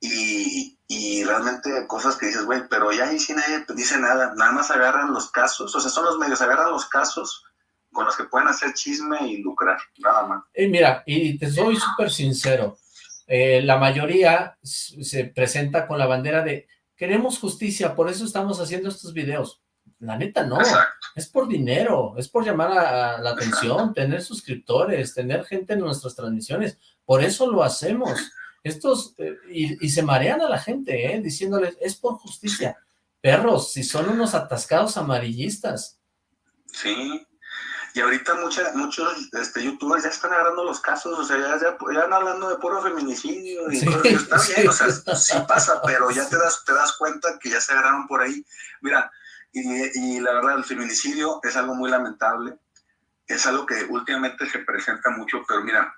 y, y realmente cosas que dices, güey, pero ya ahí sí nadie dice nada, nada más agarran los casos, o sea, son los medios, agarran los casos con los que pueden hacer chisme y lucrar, nada más. Y mira, y te soy súper sincero, eh, la mayoría se presenta con la bandera de queremos justicia, por eso estamos haciendo estos videos. La neta no, es por dinero, es por llamar a, la atención, tener suscriptores, tener gente en nuestras transmisiones, por eso lo hacemos. Estos, eh, y, se marean a la gente, ¿eh? Diciéndoles, es por justicia. Perros, si son unos atascados amarillistas. Sí, y ahorita muchos este, youtubers ya están agarrando los casos, o sea, ya, ya, están hablando de puro feminicidio y está bien, o sea, sí pasa, pero ya <laughs> te das, te das cuenta que ya se agarraron por ahí. Mira, y, y la verdad, el feminicidio es algo muy lamentable, es algo que últimamente se presenta mucho, pero mira,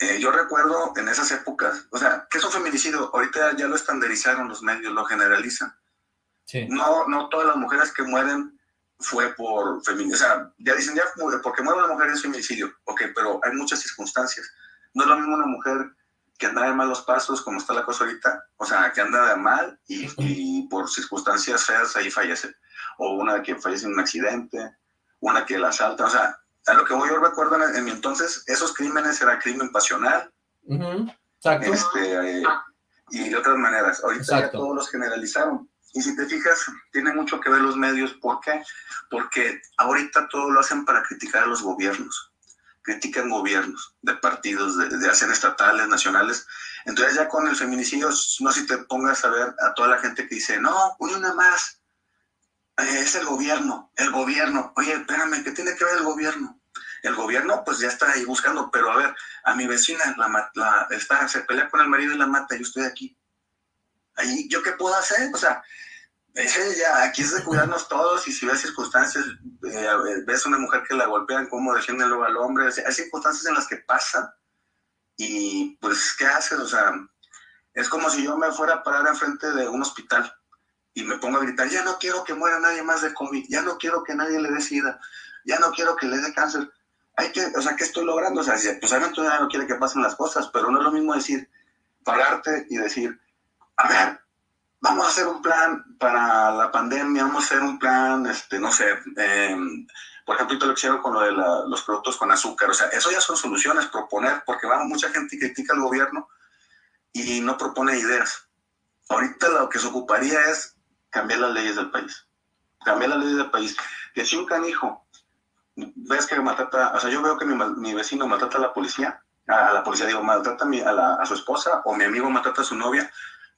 eh, yo recuerdo en esas épocas, o sea, ¿qué es un feminicidio? Ahorita ya lo estandarizaron los medios, lo generalizan. No, no todas las mujeres que mueren fue por feminicidio. O sea, ya dicen, ya porque muere una mujer es feminicidio. Ok, pero hay muchas circunstancias. No es lo mismo una mujer que anda de malos pasos, como está la cosa ahorita, o sea, que anda de mal y, y por circunstancias feas ahí fallece. O una que fallece en un accidente, una que la asalta, o sea, a lo que yo recuerdo en, mi entonces, esos crímenes era crimen pasional. Este, eh, y de otras maneras. Ahorita ya todos los generalizaron. Y si te fijas, tiene mucho que ver los medios. ¿Por qué? Porque ahorita todo lo hacen para criticar a los gobiernos. Critican gobiernos de partidos, de, de hacen estatales, nacionales. Entonces ya con el feminicidio, no si te pongas a ver a toda la gente que dice, no, una más, es el gobierno, el gobierno. Oye, espérame, ¿qué tiene que ver el gobierno? El gobierno pues ya está ahí buscando, pero a ver, a mi vecina la, la, está, se pelea con el marido y la mata, yo estoy aquí. Ahí, ¿yo qué puedo hacer? O sea, ya, aquí es de cuidarnos todos y si ves circunstancias, eh, ves una mujer que la golpean, cómo defienden luego al hombre, hay circunstancias en las que pasan y pues, ¿qué haces? O sea, es como si yo me fuera a parar enfrente de un hospital y me pongo a gritar, ya no quiero que muera nadie más de COVID, ya no quiero que nadie le dé sida, ya no quiero que le dé cáncer. Hay que, o sea, ¿qué estoy logrando? O sea, pues obviamente no quiere que pasen las cosas, pero no es lo mismo decir, pararte y decir, a ver, vamos a hacer un plan para la pandemia, vamos a hacer un plan, este, no sé, em, por ejemplo, lo hicieron con lo de los productos con azúcar, o sea, eso ya son soluciones, proponer, porque va, mucha gente critica al gobierno y no propone ideas. Ahorita lo que se ocuparía es cambiar las leyes del país, cambiar las leyes del país. Que si un canijo, ves que maltrata, o sea, yo veo que mi, vecino maltrata a la policía, a, la policía digo, maltrata a, a su esposa o mi amigo maltrata a su novia,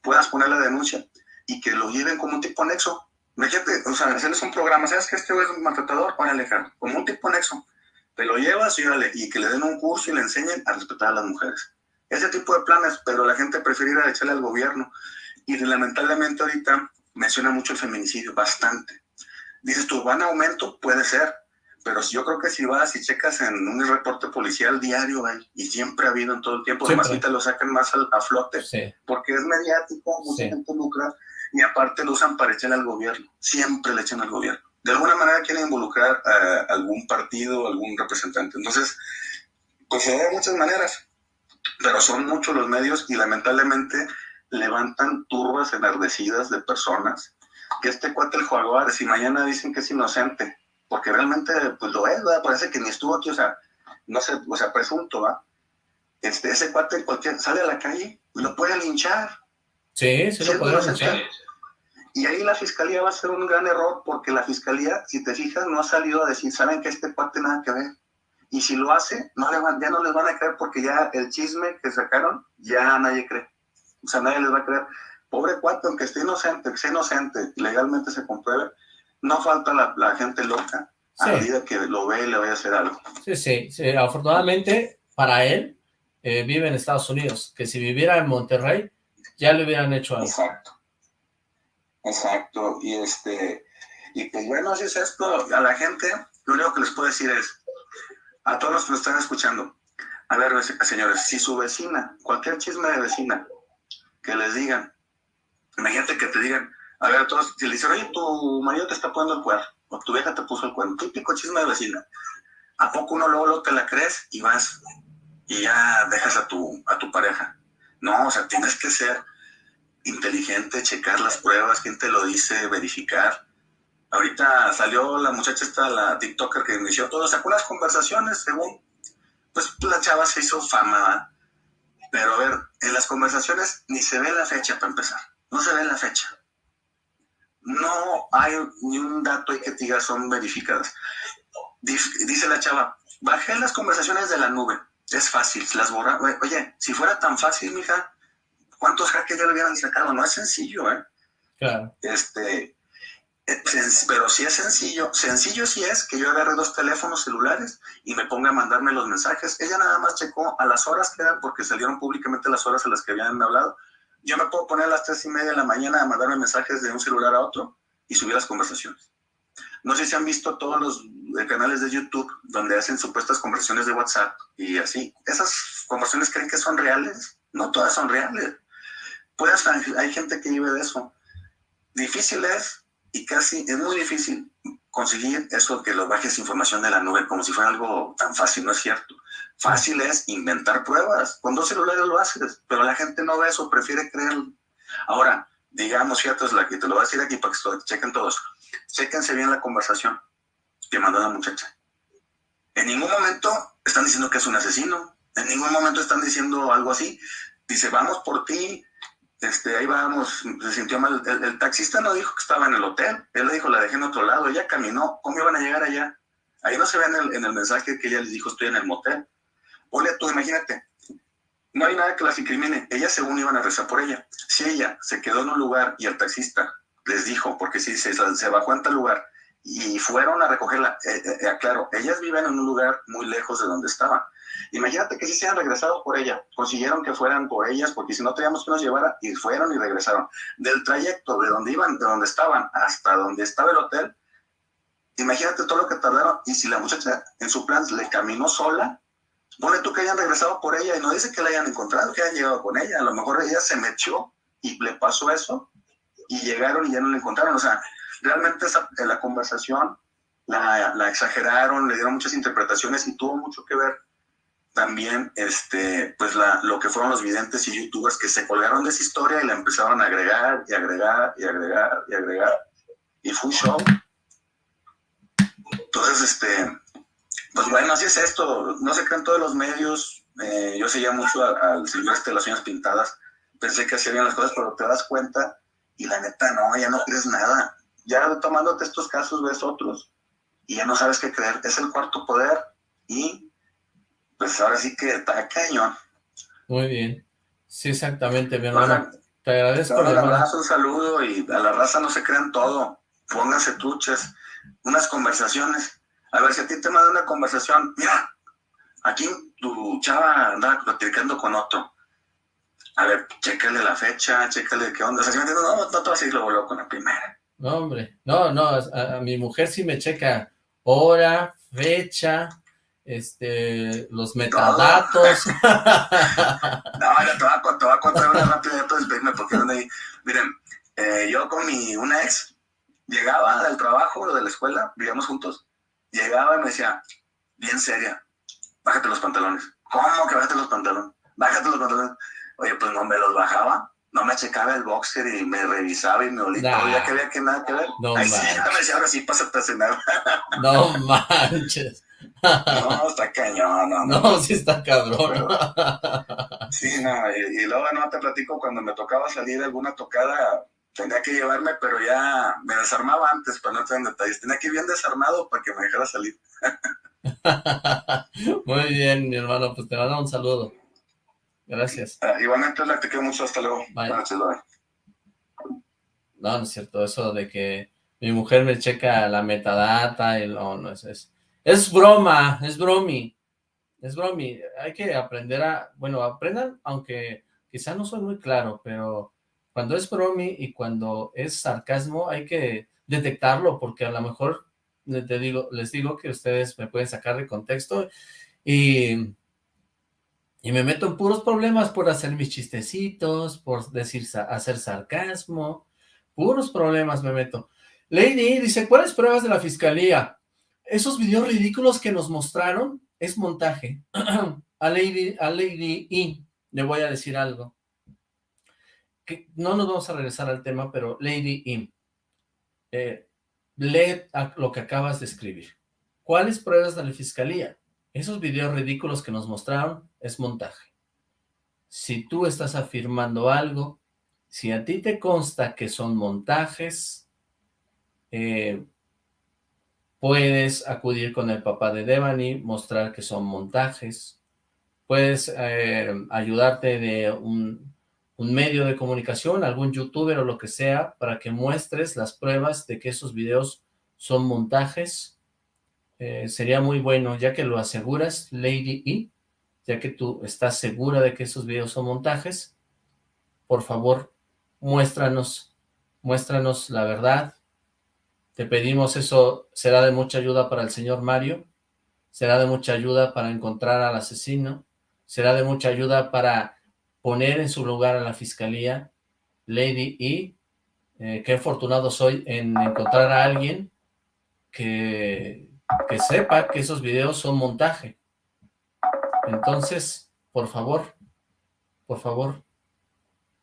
puedas poner la denuncia y que lo lleven como un tipo nexo. O sea, hacerles un programa, ¿sabes que este es un maltratador? Órale, como un tipo nexo. Te lo llevas y, y que le den un curso y le enseñen a respetar a las mujeres. Ese tipo de planes, pero la gente prefiere ir a echarle al gobierno. Y lamentablemente ahorita menciona mucho el feminicidio, bastante. Dices tú, ¿van a aumento? Puede ser, pero yo creo que si vas y checas en un reporte policial diario, y siempre ha habido en todo el tiempo, además ahorita lo sacan más a, flote, porque es mediático, mucha gente lucra, y aparte lo usan para echarle al gobierno, siempre le echan al gobierno. De alguna manera quieren involucrar a algún partido, algún representante. Entonces, pues se de muchas maneras, pero son muchos los medios y lamentablemente levantan turbas enardecidas de personas que este cuate el Jaguar, si mañana dicen que es inocente, porque realmente pues lo es, ¿verdad? parece que ni estuvo aquí, o sea, no sé, o sea, presunto, ¿va? Este, ese cuate cualquier, sale a la calle y lo puede linchar. Sí, sí lo puede linchar. Y ahí la fiscalía va a ser un gran error, porque la fiscalía, si te fijas, no ha salido a decir, saben que este cuate nada que ver. Y si lo hace, no le van, ya no les van a creer porque ya el chisme que sacaron, ya nadie cree. O sea, nadie les va a creer. Pobre cuate, aunque esté inocente, que sea inocente, legalmente se compruebe, no falta la, gente loca a medida que lo ve y le vaya a hacer algo. Sí, sí, sí. afortunadamente para él eh, vive en Estados Unidos, que si viviera en Monterrey ya le hubieran hecho algo. Exacto, exacto, y este, y pues bueno, así es esto, a la gente, lo único que les puedo decir es, a todos los que nos están escuchando, a ver, señores, si su vecina, cualquier chisme de vecina, que les digan, imagínate que te digan, a ver, todos, si le dicen, oye, tu marido te está poniendo el cuerno, o tu vieja te puso el cuerno, típico chisme de vecina. ¿A poco uno luego, te la crees y vas y ya dejas a tu, a tu pareja? No, o sea, tienes que ser inteligente, checar las pruebas, quién te lo dice, verificar. Ahorita salió la muchacha esta, la TikToker que inició todo, sacó unas conversaciones según, pues la chava se hizo fama, pero a ver, en las conversaciones ni se ve la fecha para empezar, no se ve la fecha no hay ni un dato ahí que diga son verificadas. Dice la chava, bajé las conversaciones de la nube, es fácil, las borra. Oye, si fuera tan fácil, mija, ¿cuántos hackers ya lo hubieran sacado? No es sencillo, ¿eh? Claro. Este, pero si es sencillo, sencillo sí es que yo agarre dos teléfonos celulares y me ponga a mandarme los mensajes. Ella nada más checó a las horas que eran, porque salieron públicamente las horas a las que habían hablado, yo me puedo poner a las tres y media de la mañana a mandarme mensajes de un celular a otro y subir las conversaciones. No sé si han visto todos los eh, canales de YouTube donde hacen supuestas conversaciones de WhatsApp y así. ¿Esas conversaciones creen que son reales? No todas son reales. Puedes, hay gente que vive de eso. Difícil es y casi es muy difícil conseguir eso que lo bajes información de la nube como si fuera algo tan fácil, no es cierto. Fácil es inventar pruebas. Con dos celulares lo haces, pero la gente no ve eso, prefiere creer. Ahora, digamos, fíjate, es la que te lo voy a decir aquí para que chequen todos. Chequense bien la conversación que mandó la muchacha. En ningún momento están diciendo que es un asesino. En ningún momento están diciendo algo así. Dice, vamos por ti, este, ahí vamos, se sintió mal. El, taxista no dijo que estaba en el hotel, él le dijo, la dejé en otro lado, ella caminó, ¿cómo iban a llegar allá? Ahí no se ve en el, mensaje que ella les dijo, estoy en el motel. Ole, tú imagínate, no hay nada que las incrimine, ellas según iban a rezar por ella. Si ella se quedó en un lugar y el taxista les dijo, porque si se, se bajó en tal lugar y fueron a recogerla, eh, eh, eh, claro, ellas viven en un lugar muy lejos de donde estaban Imagínate que si se han regresado por ella, consiguieron que fueran por ellas, porque si no teníamos que nos llevara, y fueron y regresaron. Del trayecto de donde iban, de donde estaban, hasta donde estaba el hotel, imagínate todo lo que tardaron, y si la muchacha en su plan le caminó sola, pone tú que hayan regresado por ella, y no dice que la hayan encontrado, que hayan llegado con ella, a lo mejor ella se metió y le pasó eso, y llegaron y ya no la encontraron. O sea, realmente esa, la conversación la, exageraron, le dieron muchas interpretaciones y tuvo mucho que ver también este, pues la, lo que fueron los videntes y youtubers que se colgaron de esa historia y la empezaron a agregar y agregar y agregar y agregar. Y fue un show. Entonces, este, pues bueno, así es esto. No se crean todos los medios. Eh, yo seguía mucho al silvestre las uñas pintadas. Pensé que hacía bien las cosas, pero te das cuenta y la neta no, ya no crees nada. Ya tomándote estos casos ves otros y ya no sabes qué creer. Es el cuarto poder y pues ahora sí que está cañón. Muy bien. Sí, exactamente, mi hermano. te agradezco. Un abrazo, un saludo y a la raza no se crean todo. Pónganse truches, unas conversaciones. A ver, si a ti te manda una conversación, mira, aquí tu chava anda platicando con otro. A ver, chécale la fecha, chécale qué onda. O sea, si me entiendes, no, no te vas a ir luego, con la primera. No, hombre, no, no, a, mi mujer sí me checa hora, fecha, este, los metadatos. <laughs> no, ya te voy, a, te voy a contar una rápida de porque ahí. Miren, eh, yo con mi, una ex, llegaba del trabajo o de la escuela, vivíamos juntos, llegaba y me decía, bien seria, bájate los pantalones. ¿Cómo que bájate los pantalones? Bájate los pantalones. Oye, pues no me los bajaba no me checaba el boxer y me revisaba y me olía todo, ya que había que nada que ver. No Ay, sí, me decía, <laughs> ahora sí, pásate a cenar. No manches. No, está cañón, no, no. No, sí está cabrón. sí, no, y, luego no te platico cuando me tocaba salir de alguna tocada, tenía que llevarme, pero ya me desarmaba antes, para no entrar en detalles. Tenía que ir bien desarmado para que me dejara salir. <laughs> Muy bien, mi hermano, pues te mando un saludo. Gracias. Uh, igualmente, te quiero mucho. Hasta luego. No, no es cierto. Eso de que mi mujer me checa la metadata y no, no es, es, es broma, es bromi. Es bromi. Hay que aprender a, bueno, aprendan, aunque quizá no soy muy claro, pero cuando es bromi y cuando es sarcasmo hay que detectarlo porque a lo mejor te digo, les digo que ustedes me pueden sacar de contexto y y me meto en puros problemas por hacer mis chistecitos, por decir, hacer sarcasmo, puros problemas me meto. Lady dice, ¿cuáles pruebas de la fiscalía? Esos videos ridículos que nos mostraron es montaje. <clears throat> a Lady, a Lady E le voy a decir algo. No nos vamos a regresar al tema, pero Lady E, eh, lee lo que acabas de escribir. ¿Cuáles pruebas de la fiscalía? Esos videos ridículos que nos mostraron es montaje. Si tú estás afirmando algo, si a ti te consta que son montajes, eh, puedes acudir con el papá de Devani, mostrar que son montajes, puedes eh, ayudarte de un, medio de comunicación, algún youtuber o lo que sea, para que muestres las pruebas de que esos videos son montajes, eh, sería muy bueno, ya que lo aseguras, Lady E, ya que tú estás segura de que esos videos son montajes, por favor, muéstranos, muéstranos la verdad. Te pedimos eso, será de mucha ayuda para el señor Mario, será de mucha ayuda para encontrar al asesino, será de mucha ayuda para poner en su lugar a la fiscalía. Lady E, qué afortunado soy en encontrar a alguien que que sepa que esos videos son montaje. Entonces, por favor, por favor,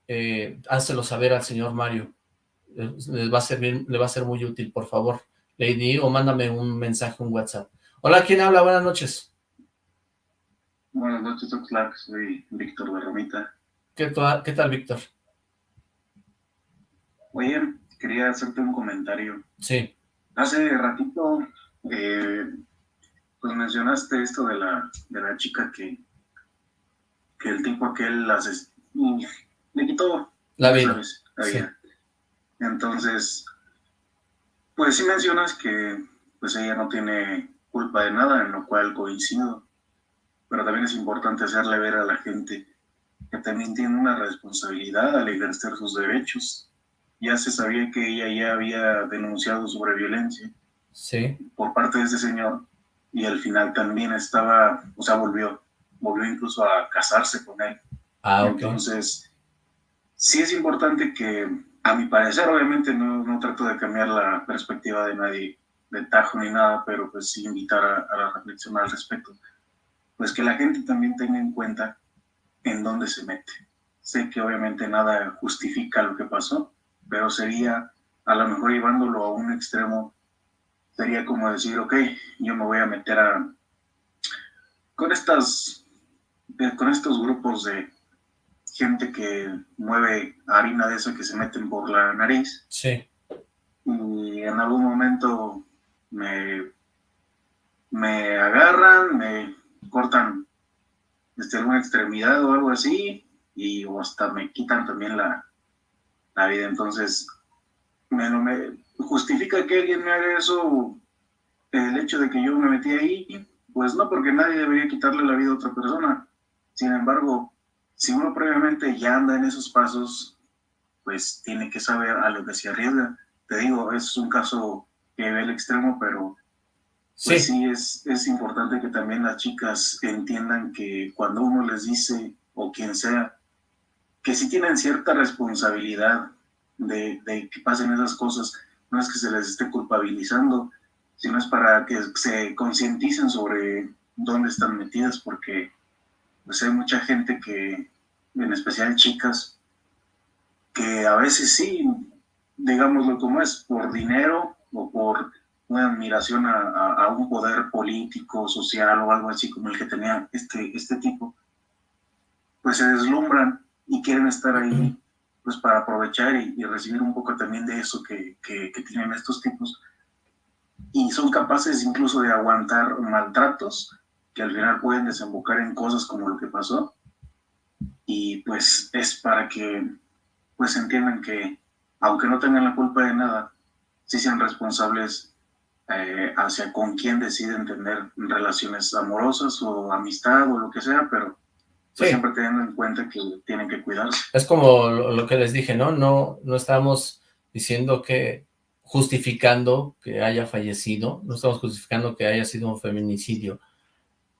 eh, hácelo saber al señor Mario. Les va a servir, le va a ser muy útil, por favor. Lady, o mándame un mensaje, un WhatsApp. Hola, ¿quién habla? Buenas noches. Buenas noches, Clark. Soy Víctor de Romita. ¿Qué, ¿Qué tal, Víctor? Oye, quería hacerte un comentario. Sí. Hace ratito eh, pues mencionaste esto de la, de la chica que, que el tipo aquel las, le quitó la vida. Entonces, pues sí mencionas que pues ella no tiene culpa de nada, en lo cual coincido, pero también es importante hacerle ver a la gente que también tiene una responsabilidad al ejercer sus derechos. Ya se sabía que ella ya había denunciado sobre violencia sí. por parte de ese señor y al final también estaba, o sea, volvió, volvió incluso a casarse con él. Ah, Entonces, sí es importante que, a mi parecer, obviamente no, no trato de cambiar la perspectiva de nadie, de tajo ni nada, pero pues sí invitar a, a la reflexión al respecto. Pues que la gente también tenga en cuenta en dónde se mete. Sé que obviamente nada justifica lo que pasó, pero sería a lo mejor llevándolo a un extremo, sería como decir, ok, yo me voy a meter a, con estas, con estos grupos de gente que mueve harina de esa que se meten por la nariz. Sí. Y en algún momento me, me agarran, me cortan este, alguna extremidad o algo así, y hasta me quitan también la, la vida. Entonces, me, me justifica que alguien me haga eso el hecho de que yo me metí ahí, pues no, porque nadie debería quitarle la vida a otra persona. Sin embargo, si uno previamente ya anda en esos pasos, pues tiene que saber a lo que se arriesga. Te digo, es un caso que ve el extremo, pero pues sí, es, es importante que también las chicas entiendan que cuando uno les dice, o quien sea, que sí tienen cierta responsabilidad de, de que pasen esas cosas, no es que se les esté culpabilizando, sino es para que se concienticen sobre dónde están metidas, porque pues hay mucha gente que, en especial chicas, que a veces sí, digámoslo como es, por dinero o por una admiración a, un poder político, social o algo así como el que tenía este, este tipo, pues se deslumbran y quieren estar ahí pues para aprovechar y, recibir un poco también de eso que, que, tienen estos tipos. Y son capaces incluso de aguantar maltratos que al final pueden desembocar en cosas como lo que pasó. Y pues es para que pues entiendan que aunque no tengan la culpa de nada, sí sean responsables eh, hacia con quién deciden tener relaciones amorosas o amistad o lo que sea, pero pues siempre teniendo en cuenta que tienen que cuidarse. Es como lo, que les dije, ¿no? No, no estamos diciendo que justificando que haya fallecido, no estamos justificando que haya sido un feminicidio,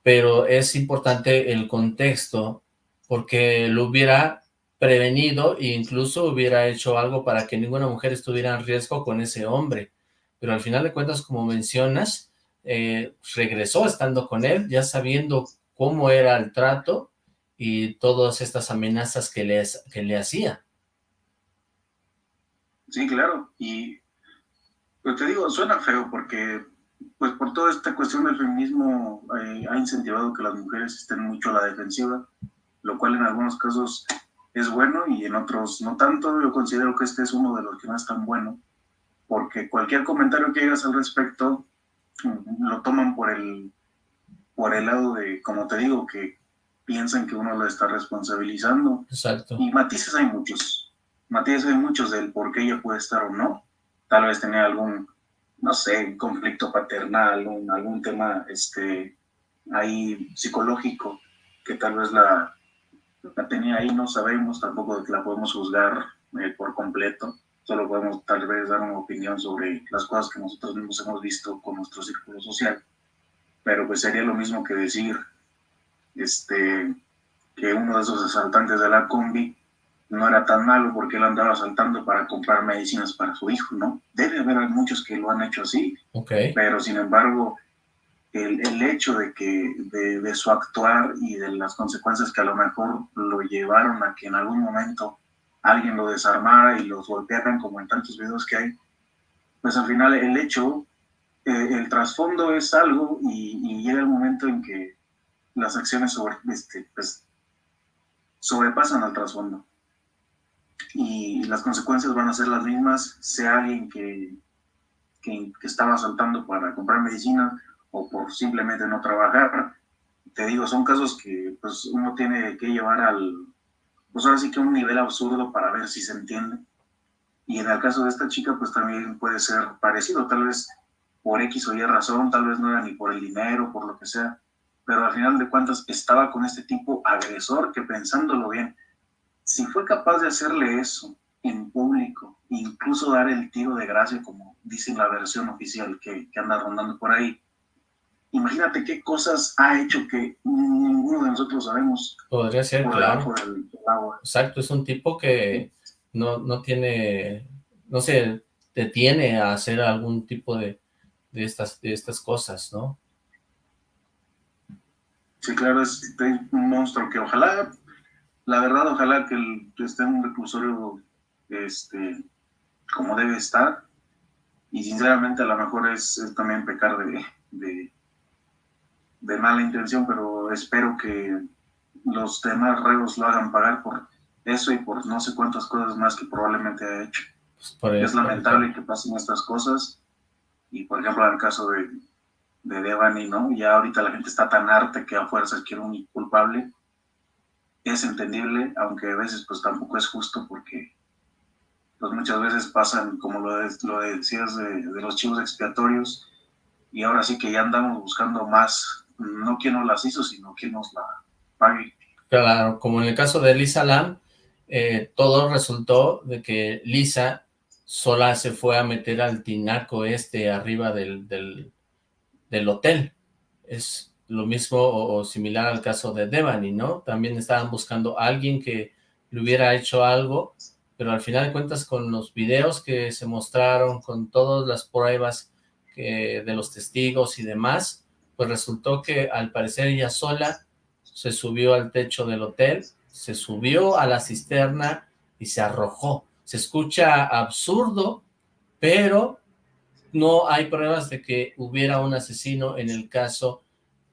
pero es importante el contexto porque lo hubiera prevenido e incluso hubiera hecho algo para que ninguna mujer estuviera en riesgo con ese hombre pero al final de cuentas, como mencionas, eh, regresó estando con él, ya sabiendo cómo era el trato y todas estas amenazas que le, que le hacía. Sí, claro, y pues te digo, suena feo porque pues por toda esta cuestión del feminismo eh, ha incentivado que las mujeres estén mucho a la defensiva, lo cual en algunos casos es bueno y en otros no tanto. Yo considero que este es uno de los que no es tan bueno, porque cualquier comentario que hagas al respecto mm, lo toman por el, por el lado de, como te digo, que piensan que uno lo está responsabilizando. Exacto. Y matices hay muchos. Matices hay muchos del por qué ella puede estar o no. Tal vez tenía algún, no sé, conflicto paternal, algún tema este, ahí psicológico que tal vez la, la tenía ahí, no sabemos, tampoco la podemos juzgar eh, por completo solo podemos tal vez dar una opinión sobre las cosas que nosotros mismos hemos visto con nuestro círculo social, pero pues sería lo mismo que decir este, que uno de esos asaltantes de la combi no era tan malo porque él andaba asaltando para comprar medicinas para su hijo, ¿no? Debe haber muchos que lo han hecho así, okay. pero sin embargo, el, el hecho de que de, de, su actuar y de las consecuencias que a lo mejor lo llevaron a que en algún momento alguien lo desarmara y los golpearan como en tantos videos que hay, pues al final el hecho, eh, el trasfondo es algo y, llega el momento en que las acciones sobre, este, pues, sobrepasan al trasfondo. Y las consecuencias van a ser las mismas, sea alguien que, que, que estaba saltando para comprar medicina o por simplemente no trabajar. Te digo, son casos que pues, uno tiene que llevar al, pues ahora sí que un nivel absurdo para ver si se entiende. Y en el caso de esta chica, pues también puede ser parecido, tal vez por X o Y razón, tal vez no era ni por el dinero, por lo que sea, pero al final de cuentas estaba con este tipo agresor que pensándolo bien, si fue capaz de hacerle eso en público, incluso dar el tiro de gracia, como dice la versión oficial que, que anda rondando por ahí, imagínate qué cosas ha hecho que ninguno de nosotros sabemos. Podría ser, claro. Exacto, es un tipo que no, no tiene, no se detiene a hacer algún tipo de, de estas, de estas cosas, ¿no? Sí, claro, es un monstruo que ojalá, la verdad, ojalá que esté en un reclusorio este, como debe estar. Y sinceramente a lo mejor es, también pecar de, de, de, mala intención, pero espero que los demás reos lo hagan pagar por eso y por no sé cuántas cosas más que probablemente ha hecho. Pues es lamentable que pasen estas cosas. Y por ejemplo, en el caso de, de Devani, ¿no? Ya ahorita la gente está tan harta que a fuerzas quiere un culpable. Es entendible, aunque a veces pues tampoco es justo porque pues muchas veces pasan, como lo, lo decías, de, los chivos expiatorios, y ahora sí que ya andamos buscando más, no quien nos las hizo, sino quien nos la pague. Claro, como en el caso de Lisa Lam, eh, todo resultó de que Lisa sola se fue a meter al tinaco este arriba del, hotel. Es lo mismo o, similar al caso de Devani, ¿no? También estaban buscando a alguien que le hubiera hecho algo pero al final de cuentas con los videos que se mostraron, con todas las pruebas de los testigos y demás, pues resultó que al parecer ella sola se subió al techo del hotel, se subió a la cisterna y se arrojó. Se escucha absurdo, pero no hay pruebas de que hubiera un asesino en el caso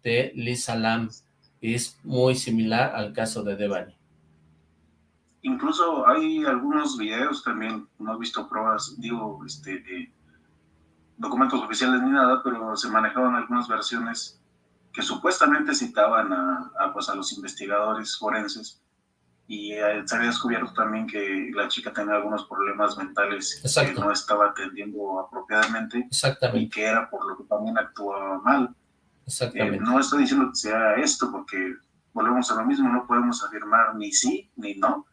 de Lisa Lam. Es muy similar al caso de Devani. Incluso hay algunos videos también, no he visto pruebas, digo, este, de documentos oficiales ni nada, pero se manejaban algunas versiones que supuestamente citaban a, pues, a los investigadores forenses y eh, se había descubierto también que la chica tenía algunos problemas mentales que no estaba atendiendo apropiadamente y que era por lo que también actuaba mal. Eh, no estoy diciendo que sea esto porque volvemos a lo mismo, no podemos afirmar ni sí ni no,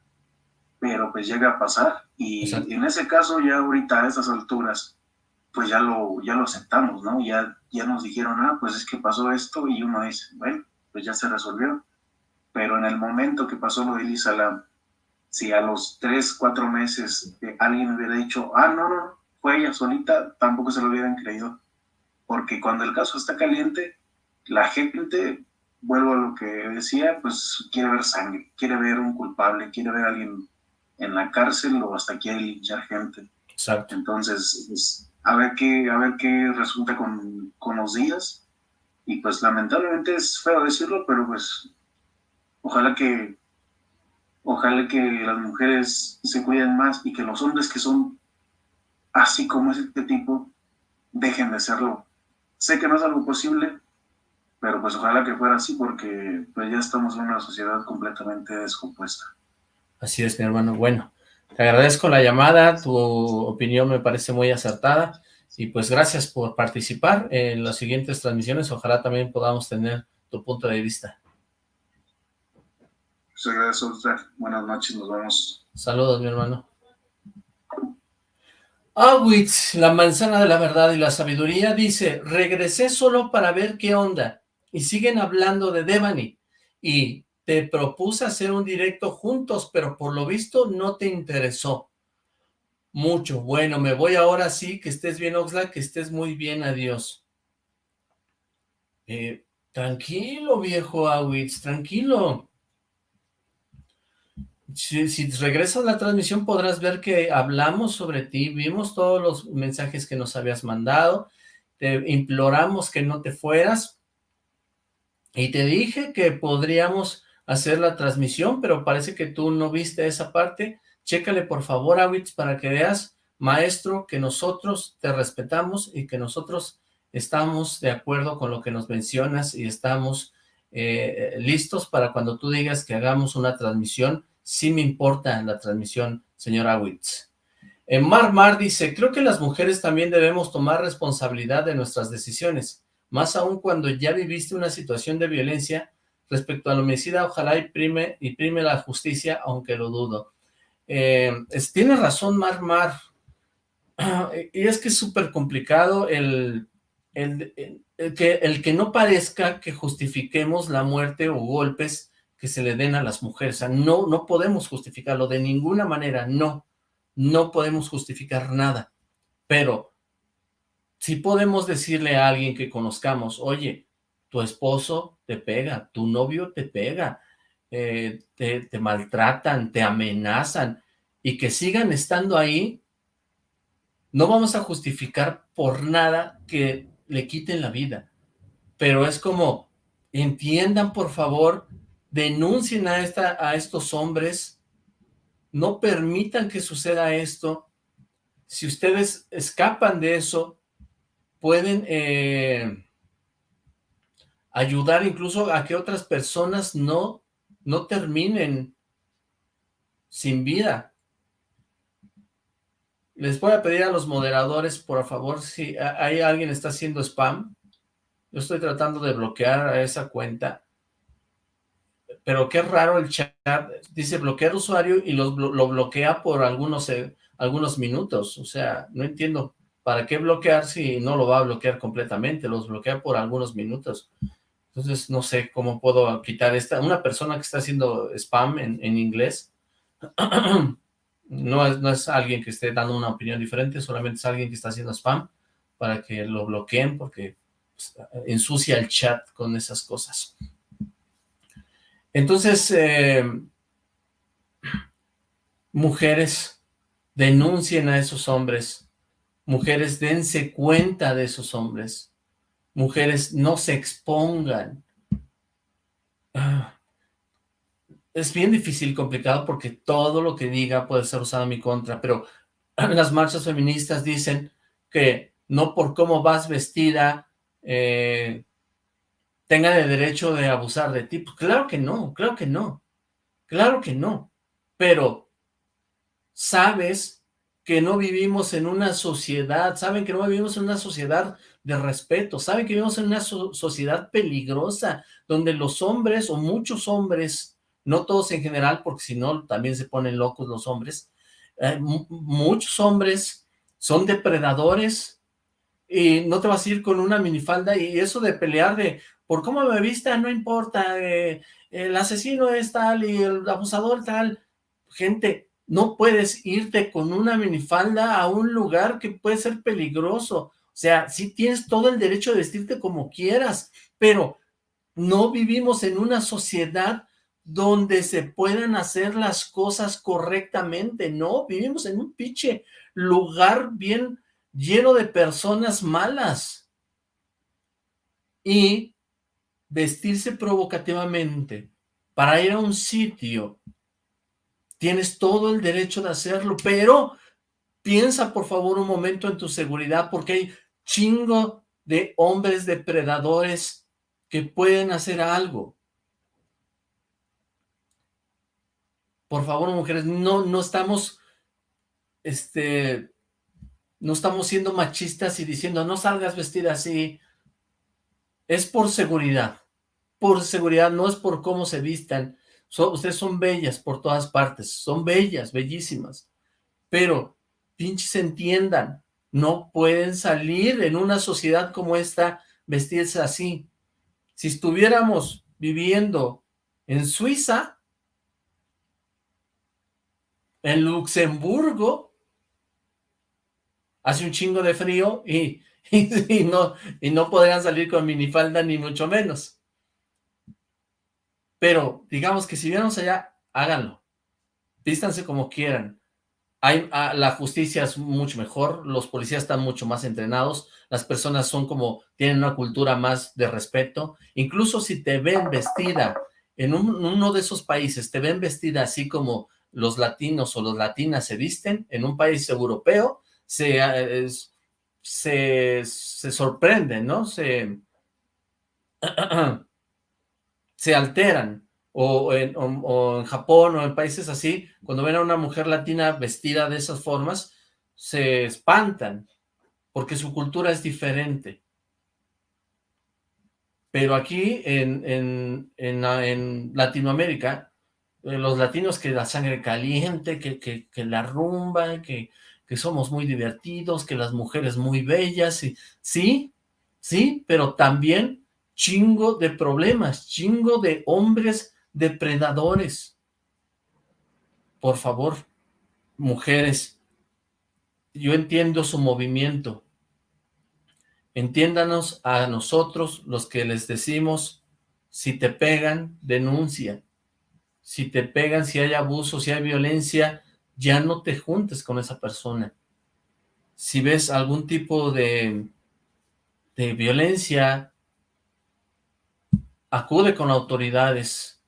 pero pues llega a pasar. Y en ese caso ya ahorita a esas alturas, pues ya lo, ya lo aceptamos, ¿no? Ya, ya nos dijeron, ah, pues es que pasó esto y uno dice, bueno, pues ya se resolvió. Pero en el momento que pasó lo de Elisa si a los tres, cuatro meses eh, alguien hubiera dicho, ah, no, no, fue ella solita, tampoco se lo hubieran creído. Porque cuando el caso está caliente, la gente, vuelvo a lo que decía, pues quiere ver sangre, quiere ver un culpable, quiere ver a alguien en la cárcel o hasta quiere linchar gente. Exacto. Entonces, pues, a ver qué, a ver qué resulta con, con los días. Y pues lamentablemente es feo decirlo, pero pues ojalá que ojalá que las mujeres se cuiden más y que los hombres que son así como este tipo dejen de serlo. Sé que no es algo posible, pero pues ojalá que fuera así porque pues ya estamos en una sociedad completamente descompuesta. Así es, mi hermano. Bueno, te agradezco la llamada, tu opinión me parece muy acertada y pues gracias por participar en las siguientes transmisiones. Ojalá también podamos tener tu punto de vista. Muchas gracias Buenas noches, nos vemos. Saludos, mi hermano. Awitz, la manzana de la verdad y la sabiduría, dice, regresé solo para ver qué onda, y siguen hablando de Devani, y te propuse hacer un directo juntos, pero por lo visto no te interesó mucho. Bueno, me voy ahora sí, que estés bien, Oxlack, que estés muy bien, adiós. Eh, tranquilo, viejo Awitz, tranquilo. Si, si, regresas a la transmisión podrás ver que hablamos sobre ti, vimos todos los mensajes que nos habías mandado, te imploramos que no te fueras, y te dije que podríamos hacer la transmisión, pero parece que tú no viste esa parte. Chécale por favor, Awitz, para que veas, maestro, que nosotros te respetamos y que nosotros estamos de acuerdo con lo que nos mencionas y estamos eh, listos para cuando tú digas que hagamos una transmisión. Sí me importa la transmisión, señor Awitz. En eh, Mar Mar dice, creo que las mujeres también debemos tomar responsabilidad de nuestras decisiones, más aún cuando ya viviste una situación de violencia Respecto al homicida, ojalá y prime, y prime la justicia, aunque lo dudo. Eh, tiene razón Mar Mar, <clears throat> y es que es súper complicado el, el, que, el que no parezca que justifiquemos la muerte o golpes que se le den a las mujeres. No, no podemos justificarlo de ninguna manera, no. No podemos justificar nada. Pero si podemos decirle a alguien que conozcamos, oye, tu esposo te pega, tu novio te pega, eh, te, te maltratan, te amenazan, y que sigan estando ahí, no vamos a justificar por nada que le quiten la vida, pero es como, entiendan por favor, denuncien a, esta, a estos hombres, no permitan que suceda esto, si ustedes escapan de eso, pueden eh, ayudar incluso a que otras personas no, no terminen sin vida. Les voy a pedir a los moderadores, por favor, si hay alguien está haciendo spam, yo estoy tratando de bloquear a esa cuenta, pero qué raro el chat, dice bloquear usuario y lo, lo bloquea por algunos, eh, algunos minutos, o sea, no entiendo para qué bloquear si no lo va a bloquear completamente, los bloquea por algunos minutos. Entonces, no sé cómo puedo quitar esta, una persona que está haciendo spam en, en inglés, <clears throat> no es, no es alguien que esté dando una opinión diferente, solamente es alguien que está haciendo spam para que lo bloqueen porque pues, ensucia el chat con esas cosas. Entonces, eh, mujeres, denuncien a esos hombres, mujeres, dense cuenta de esos hombres, mujeres, no se expongan. Ah, es bien difícil y complicado porque todo lo que diga puede ser usado en mi contra, pero <clears throat> las marchas feministas dicen que no por cómo vas vestida eh, tengan el derecho de abusar de ti. Pues claro que no, claro que no, claro que no, pero sabes que no vivimos en una sociedad, saben que no vivimos en una sociedad de respeto, saben que vivimos en una sociedad peligrosa, donde los hombres o muchos hombres no todos en general, porque si no también se ponen locos los hombres, eh, muchos hombres son depredadores y no te vas a ir con una minifalda y eso de pelear de por cómo me vista no importa, eh, el asesino es tal y el abusador tal, gente, no puedes irte con una minifalda a un lugar que puede ser peligroso, o sea, sí tienes todo el derecho de vestirte como quieras, pero no vivimos en una sociedad donde se puedan hacer las cosas correctamente, no, vivimos en un pinche lugar bien lleno de personas malas. Y vestirse provocativamente para ir a un sitio, tienes todo el derecho de hacerlo, pero piensa por favor un momento en tu seguridad, porque hay chingo de hombres depredadores que pueden hacer algo. Por favor, mujeres, no, no estamos, este, no estamos siendo machistas y diciendo, no salgas vestida así. Es por seguridad, por seguridad, no es por cómo se vistan. ustedes son bellas por todas partes, son bellas, bellísimas. Pero, pinches entiendan, no pueden salir en una sociedad como esta vestirse así. Si estuviéramos viviendo en Suiza, en Luxemburgo hace un chingo de frío y, <laughs> no, y no podrían salir con minifalda ni mucho menos. Pero digamos que si viéramos allá, háganlo. Vístanse como quieran. Hay, ah, la justicia es mucho mejor, los policías están mucho más entrenados, las personas son como, tienen una cultura más de respeto, incluso si te ven vestida en uno de esos países, te ven vestida así como los latinos o los latinas se visten en un país europeo, se, eh, se, se sorprenden, ¿no? Se, <clears throat> se alteran. O en, Japón o en países así, cuando ven a una mujer latina vestida de esas formas, se espantan, porque su cultura es diferente. Pero aquí en, en, en, Latinoamérica eh, los latinos que la sangre caliente, que, que, la rumba, que, que, somos muy divertidos, que las mujeres muy bellas, y, sí, sí, pero también chingo de problemas, chingo de hombres depredadores. Por favor, mujeres, yo entiendo su movimiento, Entiéndanos a nosotros los que les decimos, si te pegan, denuncia. Si te pegan, si hay abuso, si hay violencia, ya no te juntes con esa persona. Si ves algún tipo de, de violencia, acude con autoridades.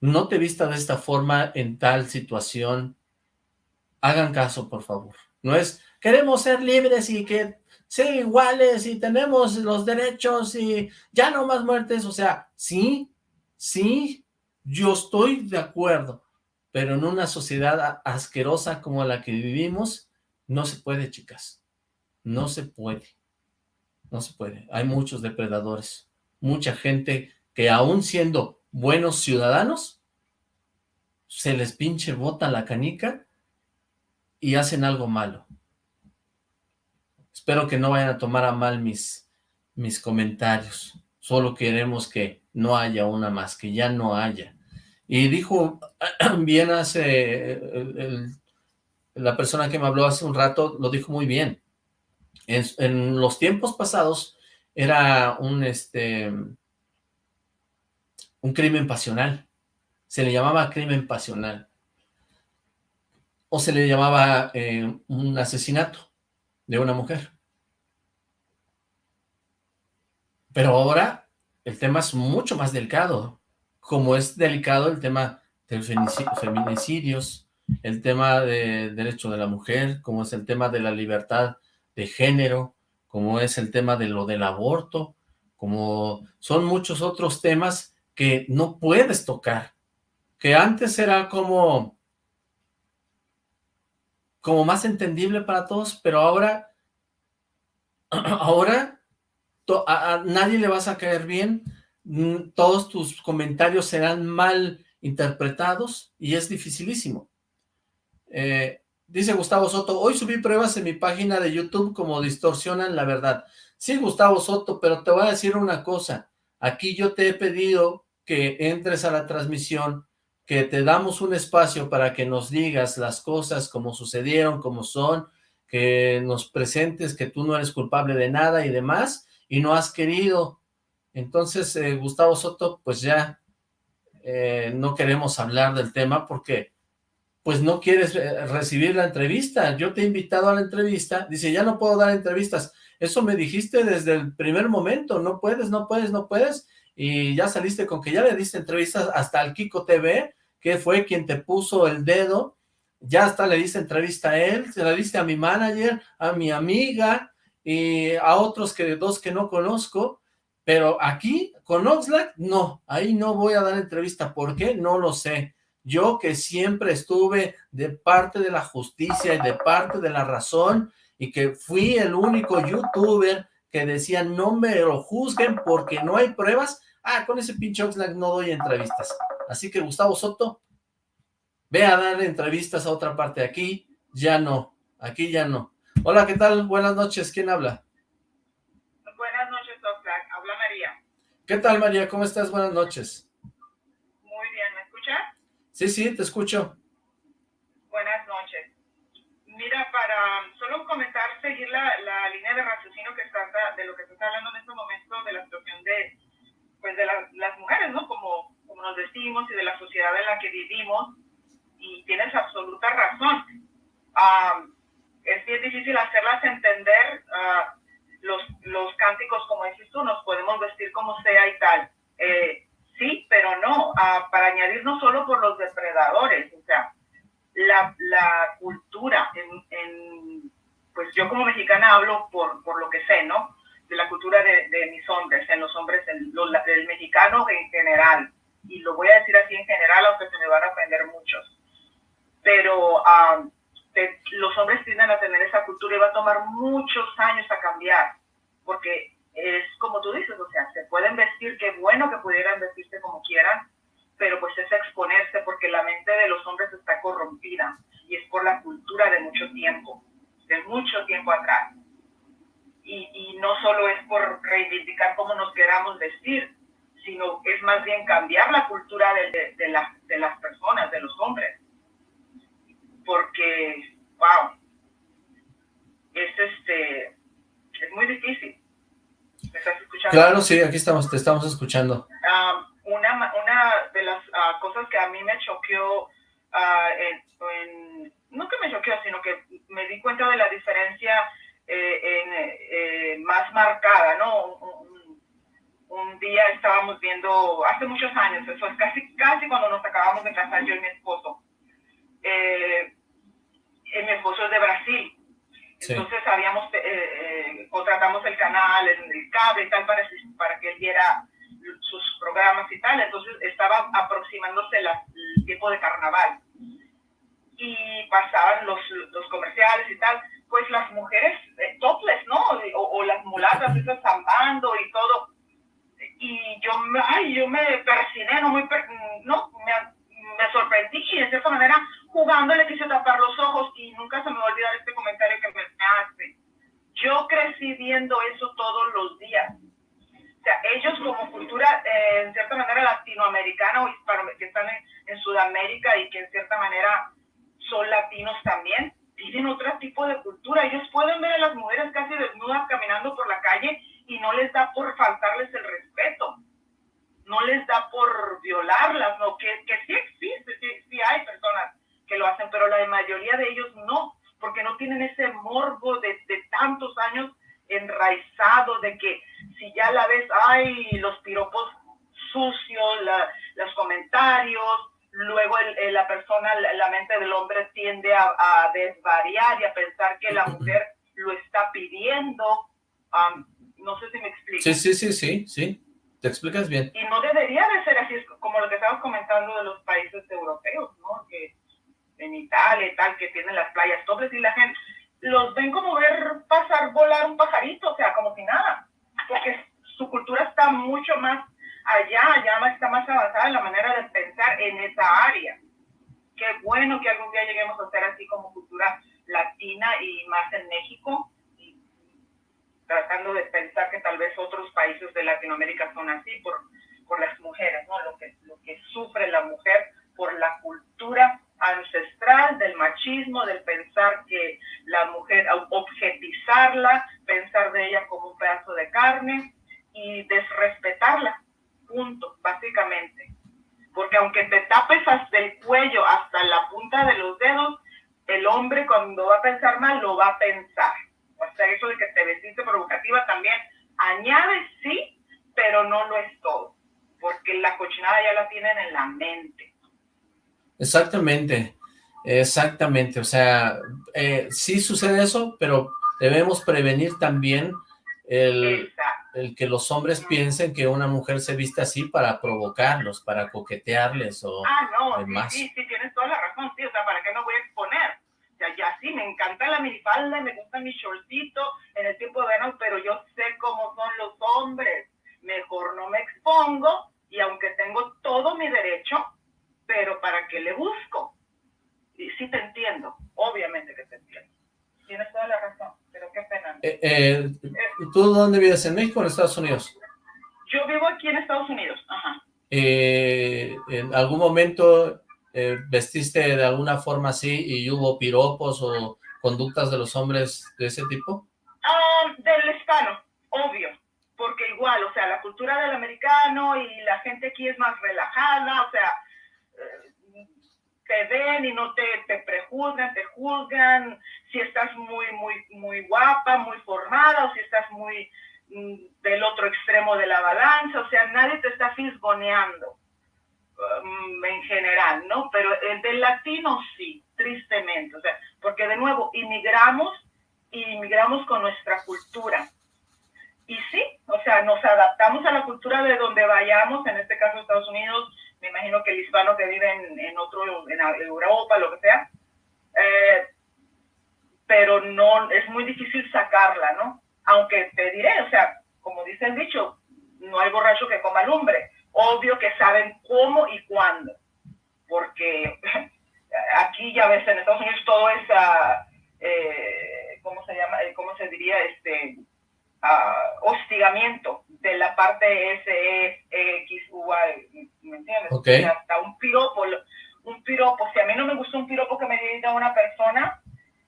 No te vista de esta forma en tal situación. Hagan caso, por favor. No es, queremos ser libres y que ser iguales y tenemos los derechos y ya no más muertes, o sea, sí, sí, yo estoy de acuerdo, pero en una sociedad asquerosa como la que vivimos, no se puede, chicas, no se puede, no se puede. Hay muchos depredadores, mucha gente que aún siendo buenos ciudadanos, se les pinche bota la canica y hacen algo malo. Espero que no vayan a tomar a mal mis, mis comentarios. Solo queremos que no haya una más, que ya no haya. Y dijo <clears throat> bien hace, la persona que me habló hace un rato, lo dijo muy bien. En, en los tiempos pasados era un, este, un crimen pasional. Se le llamaba crimen pasional. O se le llamaba eh, un asesinato de una mujer. Pero ahora el tema es mucho más delicado, como es delicado el tema de feminicidios, el tema de derecho de la mujer, como es el tema de la libertad de género, como es el tema de lo del aborto, como son muchos otros temas que no puedes tocar, que antes era como, como más entendible para todos, pero ahora, <clears throat> ahora a, nadie le vas a caer bien, todos tus comentarios serán mal interpretados y es dificilísimo. Eh, dice Gustavo Soto, hoy subí pruebas en mi página de YouTube como distorsionan la verdad. Sí, Gustavo Soto, pero te voy a decir una cosa. Aquí yo te he pedido que entres a la transmisión, que te damos un espacio para que nos digas las cosas como sucedieron, como son, que nos presentes que tú no eres culpable de nada y demás, y no has querido. Entonces, eh, Gustavo Soto, pues ya eh, no queremos hablar del tema porque pues no quieres eh, recibir la entrevista. Yo te he invitado a la entrevista. Dice, ya no puedo dar entrevistas. Eso me dijiste desde el primer momento. No puedes, no puedes, no puedes. Y ya saliste con que ya le diste entrevistas hasta al Kiko TV, que fue quien te puso el dedo. Ya hasta le diste entrevista a él, se la diste a mi manager, a mi amiga, y a otros que dos que no conozco, pero aquí con Oxlack no, ahí no voy a dar entrevista, ¿por qué? No lo sé. Yo que siempre estuve de parte de la justicia y de parte de la razón y que fui el único youtuber que decía no me lo juzguen porque no hay pruebas, ah, con ese pinche Oxlack no doy entrevistas. Así que Gustavo Soto, ve a dar entrevistas a otra parte aquí, ya no, aquí ya no. Hola, ¿qué tal? Buenas noches, ¿quién habla? Buenas noches, doctor. Habla María. ¿Qué tal, María? ¿Cómo estás? Buenas noches. Muy bien, ¿me escuchas? Sí, sí, te escucho. Buenas noches. Mira, para solo comentar, seguir la, la línea de raciocinio que está, de lo que se está hablando en este momento, de la situación de, pues de las mujeres, ¿no? Como, como nos decimos y de la sociedad en la que vivimos, y tienes absoluta razón. Es bien difícil hacerlas entender uh, los, los cánticos, como dices tú, nos podemos vestir como sea y tal. Eh, sí, pero no, uh, para añadir no solo por los depredadores, o sea, la, la cultura, en, en, pues yo como mexicana hablo por, por lo que sé, ¿no? De la cultura de, mis hombres, en los hombres, del mexicano en general, y lo voy a decir así en general, aunque se me van a aprender muchos. Pero uh, los hombres tienden a tener esa cultura y va a tomar muchos años a cambiar, porque es como tú dices, o sea, se pueden vestir, qué bueno que pudieran vestirse como quieran, pero pues es exponerse porque la mente de los hombres está corrompida y es por la cultura de mucho tiempo, de mucho tiempo atrás. Y, y no solo es por reivindicar cómo nos queramos vestir, sino es más bien cambiar la cultura de, de, de, la, de las personas, de los hombres porque, wow, es, este, es muy difícil. ¿Me estás escuchando? Claro, sí, aquí estamos, te estamos escuchando. Ah, una, una de las ah, cosas que a mí me choqueó, ah, en, no que me choqueó, sino que me di cuenta de la diferencia eh, en, eh, más marcada, ¿no? Un, día estábamos viendo, hace muchos años, eso es casi, casi cuando nos acabamos de casar yo y mi esposo. Eh, mi esposo es de Brasil, entonces habíamos, eh, eh, contratamos el canal, el, el, cable y tal para, para que él viera sus programas y tal. Entonces estaba aproximándose el tiempo de carnaval. Y pasaban los, los comerciales y tal. Pues las mujeres eh, topless, ¿no? O, las mulatas, esas zambando y todo. Y yo, ay, yo me persiné, no, muy no me, me sorprendí y de cierta manera jugando le quise tapar los ojos y nunca se me va a olvidar este comentario que me hace. Yo crecí viendo eso todos los días. O sea, ellos como cultura, eh, en cierta manera latinoamericana o hispano, que están en, en, Sudamérica y que en cierta manera son latinos también, tienen otro tipo de cultura. Ellos pueden ver a las mujeres casi desnudas caminando por la calle y no les da por faltarles el respeto. No les da por violarlas, no, que, que sí existe, sí, sí hay personas que lo hacen, pero la mayoría de ellos no, porque no tienen ese morbo de, de tantos años enraizado de que si ya la ves, ay, los piropos sucios, la, los comentarios, luego el, la persona, la, mente del hombre tiende a, a, desvariar y a pensar que la mujer lo está pidiendo. Um, no sé si me explico. Sí, sí, sí, sí, sí. Te explicas bien. Y no debería de ser así, como lo que estabas comentando de los países europeos, ¿no? Que en Italia y tal, que tienen las playas dobles y la gente los ven como ver pasar, volar un pajarito, o sea, como si nada, porque su cultura está mucho más allá, allá está más avanzada la manera de pensar en esa área. Qué bueno que algún día lleguemos a ser así como cultura latina y más en México, tratando de pensar que tal vez otros países de Latinoamérica son así por, por las mujeres, ¿no? Lo que, lo que sufre la mujer por la cultura ancestral del machismo, del pensar que la mujer, objetizarla, pensar de ella como un pedazo de carne y desrespetarla, punto, básicamente. Porque aunque te tapes hasta el cuello, hasta la punta de los dedos, el hombre cuando va a pensar mal lo va a pensar. O sea, eso de que te vestiste provocativa también añade sí, pero no lo es todo, porque la cochinada ya la tienen en la mente. Exactamente, exactamente, o sea, eh, sí sucede eso, pero debemos prevenir también el, el, que los hombres piensen que una mujer se viste así para provocarlos, para coquetearles o ah, no, demás. Sí, sí, tienes toda la razón, sí, o sea, ¿para qué no voy a exponer? O sea, ya sí, me encanta la minifalda y me gusta mi shortcito en el tiempo de verano, pero yo sé cómo son los hombres, mejor no me expongo y aunque tengo todo mi derecho, pero ¿para qué le busco? Y sí te entiendo, obviamente que te entiendo. Tienes toda la razón, pero qué pena. Eh, eh, ¿Tú dónde vives? ¿En México o en Estados Unidos? Yo vivo aquí en Estados Unidos, ajá. Eh, ¿En algún momento vestiste de alguna forma así y hubo piropos o conductas de los hombres de ese tipo? Ah, del hispano, obvio, porque igual, o sea, la cultura del americano y la gente aquí es más relajada, o sea, te ven y no te, te prejuzgan, te juzgan, si estás muy, muy, muy guapa, muy formada, o si estás muy mm, del otro extremo de la balanza, o sea, nadie te está fisgoneando um, en general, ¿no? Pero el del latino sí, tristemente, o sea, porque de nuevo, inmigramos y inmigramos con nuestra cultura. Y sí, o sea, nos adaptamos a la cultura de donde vayamos, en este caso Estados Unidos, me imagino que el hispano que vive en, otro, en Europa, lo que sea, eh, pero no, es muy difícil sacarla, ¿no? Aunque te diré, o sea, como dice el dicho, no hay borracho que coma lumbre. Obvio que saben cómo y cuándo, porque <laughs> aquí ya ves, en Estados Unidos todo es, eh, ¿cómo se llama? ¿Cómo se diría? Este, uh, hostigamiento de la parte S, E, X, U, ¿me entiendes? Okay. hasta un piropo, un piropo, si a mí no me gusta un piropo que me diga una persona,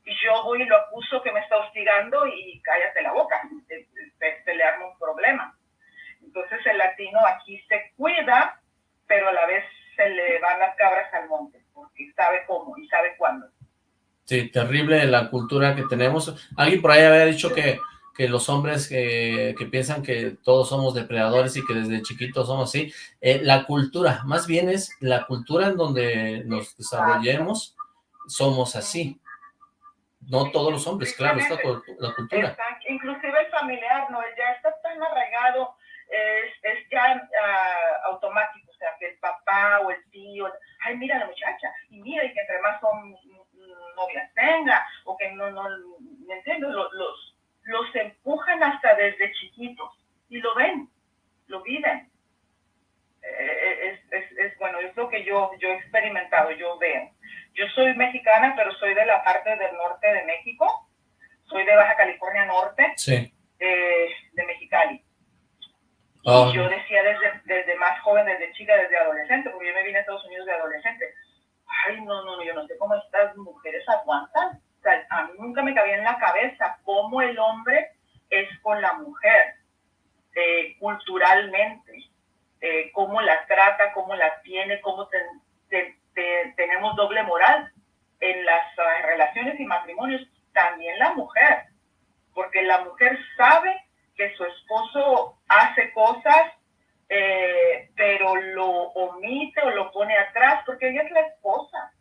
y yo voy y lo acuso que me está hostigando y cállate la boca, te, se, le arma un problema. Entonces el latino aquí se cuida, pero a la vez se le van las cabras al monte, porque sabe cómo y sabe cuándo. Sí, terrible la cultura que tenemos. Alguien por ahí había dicho que, que los hombres que, que piensan que todos somos depredadores y que desde chiquitos somos así. Eh, la cultura, más bien es la cultura en donde nos desarrollemos, somos así. No todos los hombres, claro, esta la cultura. inclusive el familiar, ¿no? Ya está tan arraigado, es, es ya uh, automático, o sea, que el papá o el tío, ay, mira la muchacha, y mira, y que entre más son novias tenga, o que no, no, ¿me entiendes? Los, los, los empujan hasta desde chiquitos, y lo ven, lo viven. Eh, es, es, es, bueno, es lo que yo, yo he experimentado, yo veo. Yo soy mexicana, pero soy de la parte del norte de México. Soy de Baja California Norte, eh, de Mexicali. Y ah. yo decía desde, desde más joven, desde chica, desde adolescente, porque yo me vine a Estados Unidos de adolescente. Ay, no, no, yo no sé cómo estas mujeres aguantan. A mí nunca me cabía en la cabeza cómo el hombre es con la mujer, eh, culturalmente, eh, cómo la trata, cómo la tiene, cómo te, tenemos doble moral en las uh, relaciones y matrimonios, también la mujer, porque la mujer sabe que su esposo hace cosas, eh, pero lo omite o lo pone atrás, porque ella es la esposa,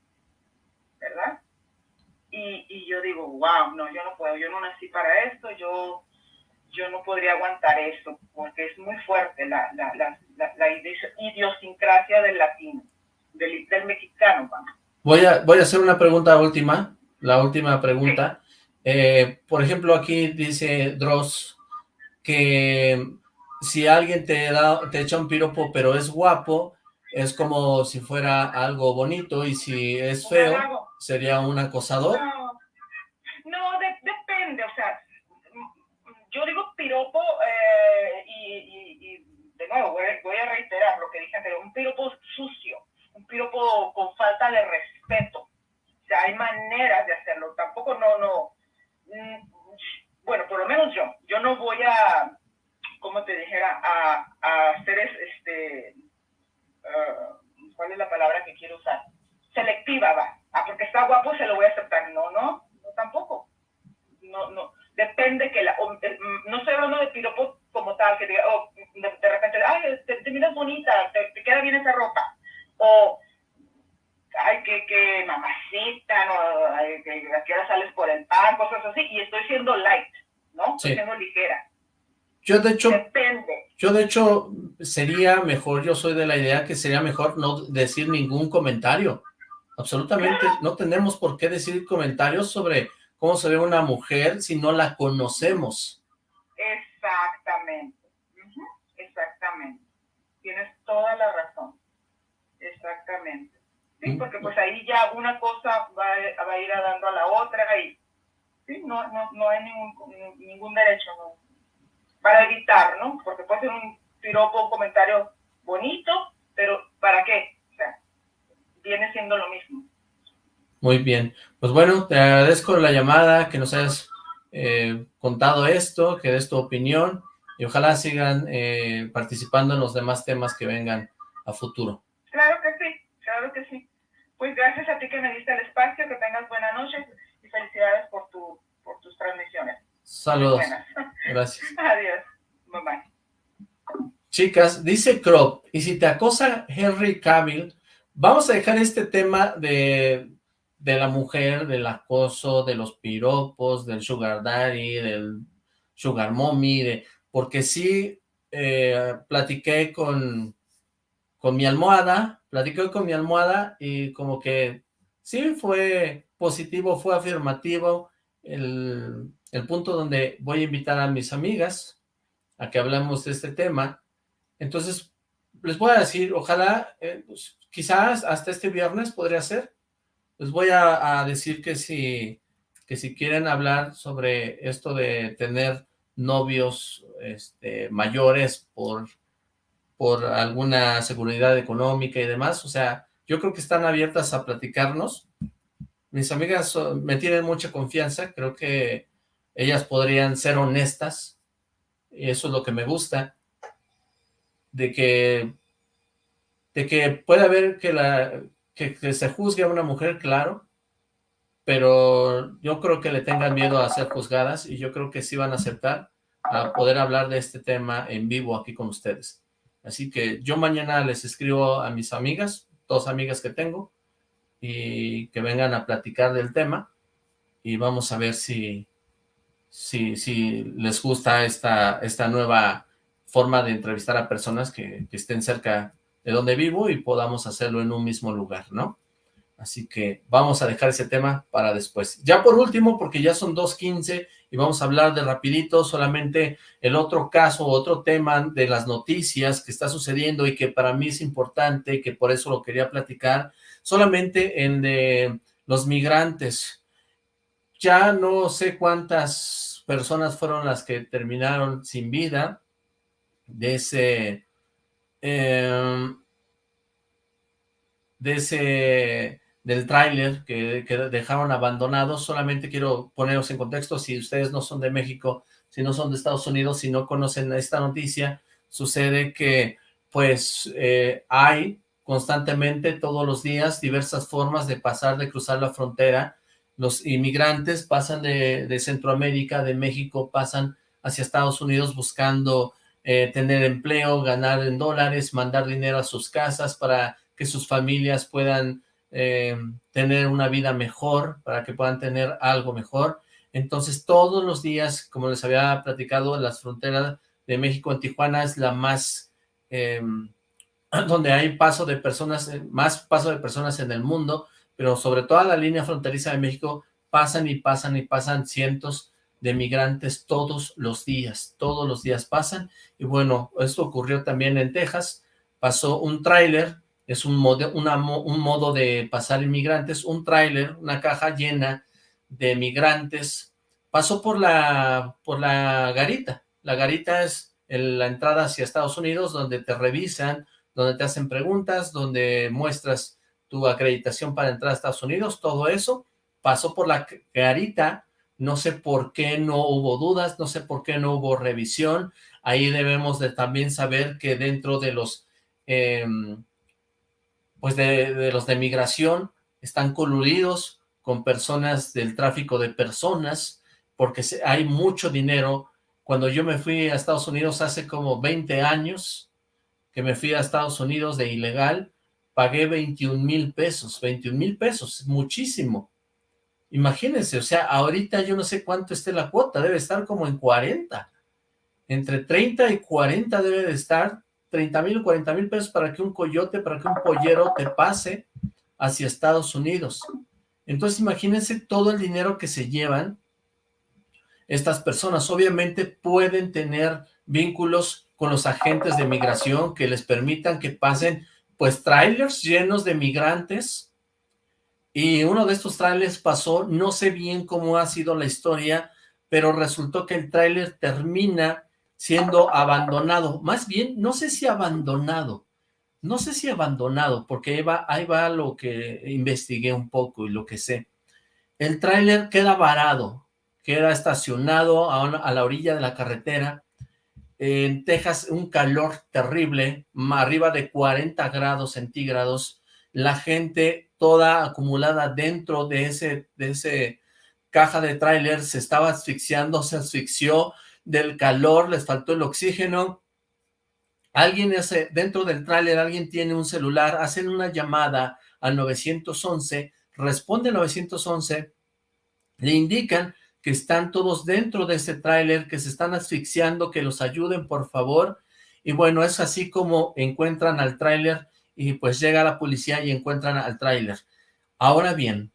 ¿verdad? Y, y yo digo, wow, no, yo no puedo, yo no nací para esto, yo yo no podría aguantar esto, porque es muy fuerte la, la, la, la idiosincrasia del latino del, mexicano. Voy a, voy a hacer una pregunta última, la última pregunta. Eh, por ejemplo, aquí dice Dross que si alguien te, da, te echa un piropo pero es guapo, es como si fuera algo bonito y si es feo, sería un acosador. No, depende, o sea, yo digo piropo eh, y, de nuevo voy, voy, a reiterar lo que dije antes, un piropo sucio, un piropo con falta de respeto. O sea, hay maneras de hacerlo. Tampoco no, no. Mm, bueno, por lo menos yo. Yo no voy a, como te dijera, a, a hacer este. Uh, ¿Cuál es la palabra que quiero usar? Selectiva, va. Ah, porque está guapo, se lo voy a aceptar. No, no, no tampoco. No, no. Depende que la. Eh, no estoy hablando de piropo como tal, que diga, oh, de, repente, ay, te, miras bonita, te, te queda bien esa ropa o ay, que, que mamacita, no, ay, que aquí ahora sales por el pan, cosas así, y estoy siendo light, ¿no? Estoy siendo ligera. Yo de hecho, Depende. yo de hecho sería mejor, yo soy de la idea que sería mejor no decir ningún comentario. Absolutamente, no tenemos por qué decir comentarios sobre cómo se ve una mujer si no la conocemos. Exactamente, exactamente. Tienes toda la razón. Exactamente. Sí, porque pues ahí ya una cosa va, a ir dando a la otra y sí, no, no, no hay ningún, ningún derecho para evitar, ¿no? Porque puede ser un piropo, un comentario bonito, pero ¿para qué? Viene siendo lo mismo. Muy bien. Pues bueno, te agradezco la llamada, que nos hayas eh, contado esto, que des tu opinión y ojalá sigan eh, participando en los demás temas que vengan a futuro. Claro que sí, claro que sí. Pues gracias a ti que me diste el espacio, que tengas buena noche y felicidades por, tu, por tus transmisiones. Saludos. Gracias. <laughs> Adiós. Bye bye. Chicas, dice Crop, y si te acosa Henry Cavill, vamos a dejar este tema de, de la mujer, del acoso, de los piropos, del sugar daddy, del sugar mommy, porque sí eh, platiqué con, con mi almohada, platiqué con mi almohada y como que sí fue positivo, fue afirmativo el, punto donde voy a invitar a mis amigas a que hablemos de este tema. Entonces, les voy a decir, ojalá, eh, pues, quizás hasta este viernes podría ser. Les voy a, decir que si, que si quieren hablar sobre esto de tener novios este, mayores por por alguna seguridad económica y demás, o sea, yo creo que están abiertas a platicarnos. Mis amigas me tienen mucha confianza, creo que ellas podrían ser honestas y eso es lo que me gusta, de que, de que puede haber que, la, que, se juzgue a una mujer, claro, pero yo creo que le tengan miedo a ser juzgadas y yo creo que sí van a aceptar a poder hablar de este tema en vivo aquí con ustedes. Así que yo mañana les escribo a mis amigas, dos amigas que tengo, y que vengan a platicar del tema y vamos a ver si, si, si les gusta esta, esta nueva forma de entrevistar a personas que, que estén cerca de donde vivo y podamos hacerlo en un mismo lugar, ¿no? Así que vamos a dejar ese tema para después. Ya por último, porque ya son 2.15 y vamos a hablar de rapidito solamente el otro caso, otro tema de las noticias que está sucediendo y que para mí es importante que por eso lo quería platicar, solamente en de los migrantes. Ya no sé cuántas personas fueron las que terminaron sin vida de ese... Em, de ese del tráiler que, dejaron abandonado. Solamente quiero poneros en contexto, si ustedes no son de México, si no son de Estados Unidos, si no conocen esta noticia, sucede que pues eh, hay constantemente todos los días diversas formas de pasar, de cruzar la frontera. Los inmigrantes pasan de, Centroamérica, de México, pasan hacia Estados Unidos buscando eh, tener empleo, ganar en dólares, mandar dinero a sus casas para que sus familias puedan eh, tener una vida mejor, para que puedan tener algo mejor. Entonces, todos los días, como les había platicado, las fronteras de México en Tijuana es la más, em, <clears throat> donde hay paso de personas, eh, más paso de personas en el mundo, pero sobre toda la línea fronteriza de México pasan y pasan y pasan cientos de migrantes todos los días, todos los días pasan, y bueno, esto ocurrió también en Texas, pasó un tráiler es un modo, un modo de pasar inmigrantes, un tráiler, una caja llena de migrantes, pasó por la, por la garita. La garita es la entrada hacia Estados Unidos, donde te revisan, donde te hacen preguntas, donde muestras tu acreditación para entrar a Estados Unidos, todo eso. Pasó por la garita, no sé por qué no hubo dudas, no sé por qué no hubo revisión, ahí debemos de también saber que dentro de los em, pues de, los de migración están coludidos con personas del tráfico de personas, porque hay mucho dinero. Cuando yo me fui a Estados Unidos hace como 20 años, que me fui a Estados Unidos de ilegal, pagué 21 mil pesos, 21 mil pesos, muchísimo. Imagínense, o sea, ahorita yo no sé cuánto esté la cuota, debe estar como en 40. Entre 30 y 40 debe de estar 30 mil o 40 mil pesos para que un coyote, para que un pollero te pase hacia Estados Unidos. Entonces imagínense todo el dinero que se llevan estas personas. Obviamente pueden tener vínculos con los agentes de migración que les permitan que pasen pues trailers llenos de migrantes y uno de estos trailers pasó, no sé bien cómo ha sido la historia, pero resultó que el trailer termina siendo abandonado. Más bien, no sé si abandonado, no sé si abandonado, porque ahí va, lo que investigué un poco y lo que sé. El tráiler queda varado, queda estacionado a, la orilla de la carretera. En Texas, un calor terrible, arriba de 40 grados centígrados. La gente toda acumulada dentro de ese, de ese caja de tráiler se estaba asfixiando, se asfixió, del calor, les faltó el oxígeno, alguien hace, dentro del tráiler alguien tiene un celular, hacen una llamada al 911, responde 911, le indican que están todos dentro de ese tráiler, que se están asfixiando, que los ayuden por favor, y bueno, es así como encuentran al tráiler y pues llega la policía y encuentran al tráiler. Ahora bien,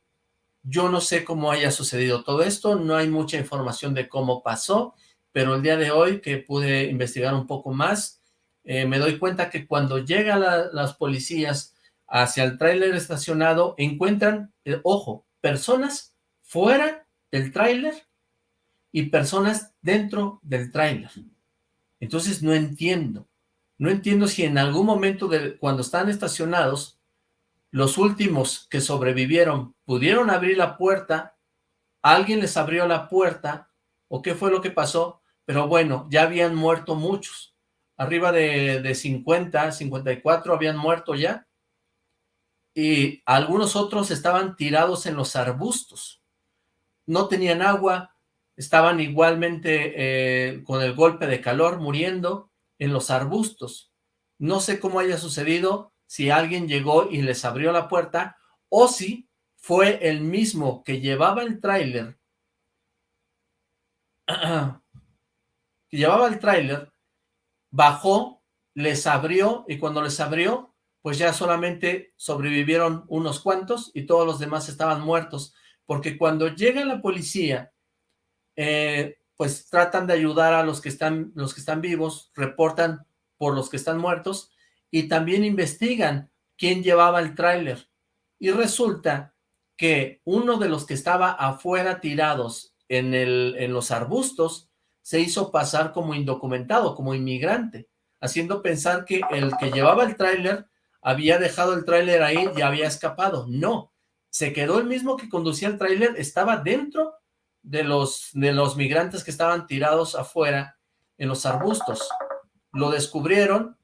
yo no sé cómo haya sucedido todo esto, no hay mucha información de cómo pasó, pero el día de hoy que pude investigar un poco más, eh, me doy cuenta que cuando llegan las policías hacia el tráiler estacionado, encuentran, eh, ojo, personas fuera del tráiler y personas dentro del tráiler. Entonces no entiendo, no entiendo si en algún momento de, cuando están estacionados, los últimos que sobrevivieron pudieron abrir la puerta, alguien les abrió la puerta, o qué fue lo que pasó, pero bueno, ya habían muerto muchos. Arriba de, de 50, 54 habían muerto ya. Y algunos otros estaban tirados en los arbustos. No tenían agua, estaban igualmente eh, con el golpe de calor muriendo en los arbustos. No sé cómo haya sucedido, si alguien llegó y les abrió la puerta, o si fue el mismo que llevaba el tráiler, <clears throat> que llevaba el tráiler, bajó, les abrió, y cuando les abrió, pues ya solamente sobrevivieron unos cuantos y todos los demás estaban muertos, porque cuando llega la policía, eh, pues tratan de ayudar a los que están, los que están vivos, reportan por los que están muertos, y también investigan quién llevaba el tráiler. Y resulta que uno de los que estaba afuera tirados en, el, en los arbustos se hizo pasar como indocumentado, como inmigrante, haciendo pensar que el que llevaba el tráiler había dejado el tráiler ahí y había escapado. No, se quedó el mismo que conducía el tráiler, estaba dentro de los, de los migrantes que estaban tirados afuera en los arbustos. Lo descubrieron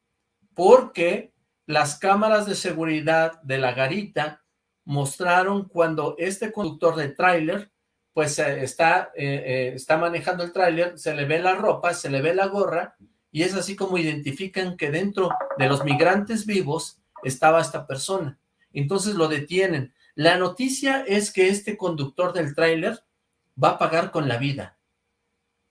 porque las cámaras de seguridad de la garita mostraron cuando este conductor de tráiler pues está, eh, eh, está manejando el tráiler, se le ve la ropa, se le ve la gorra, y es así como identifican que dentro de los migrantes vivos estaba esta persona. Entonces lo detienen. La noticia es que este conductor del tráiler va a pagar con la vida.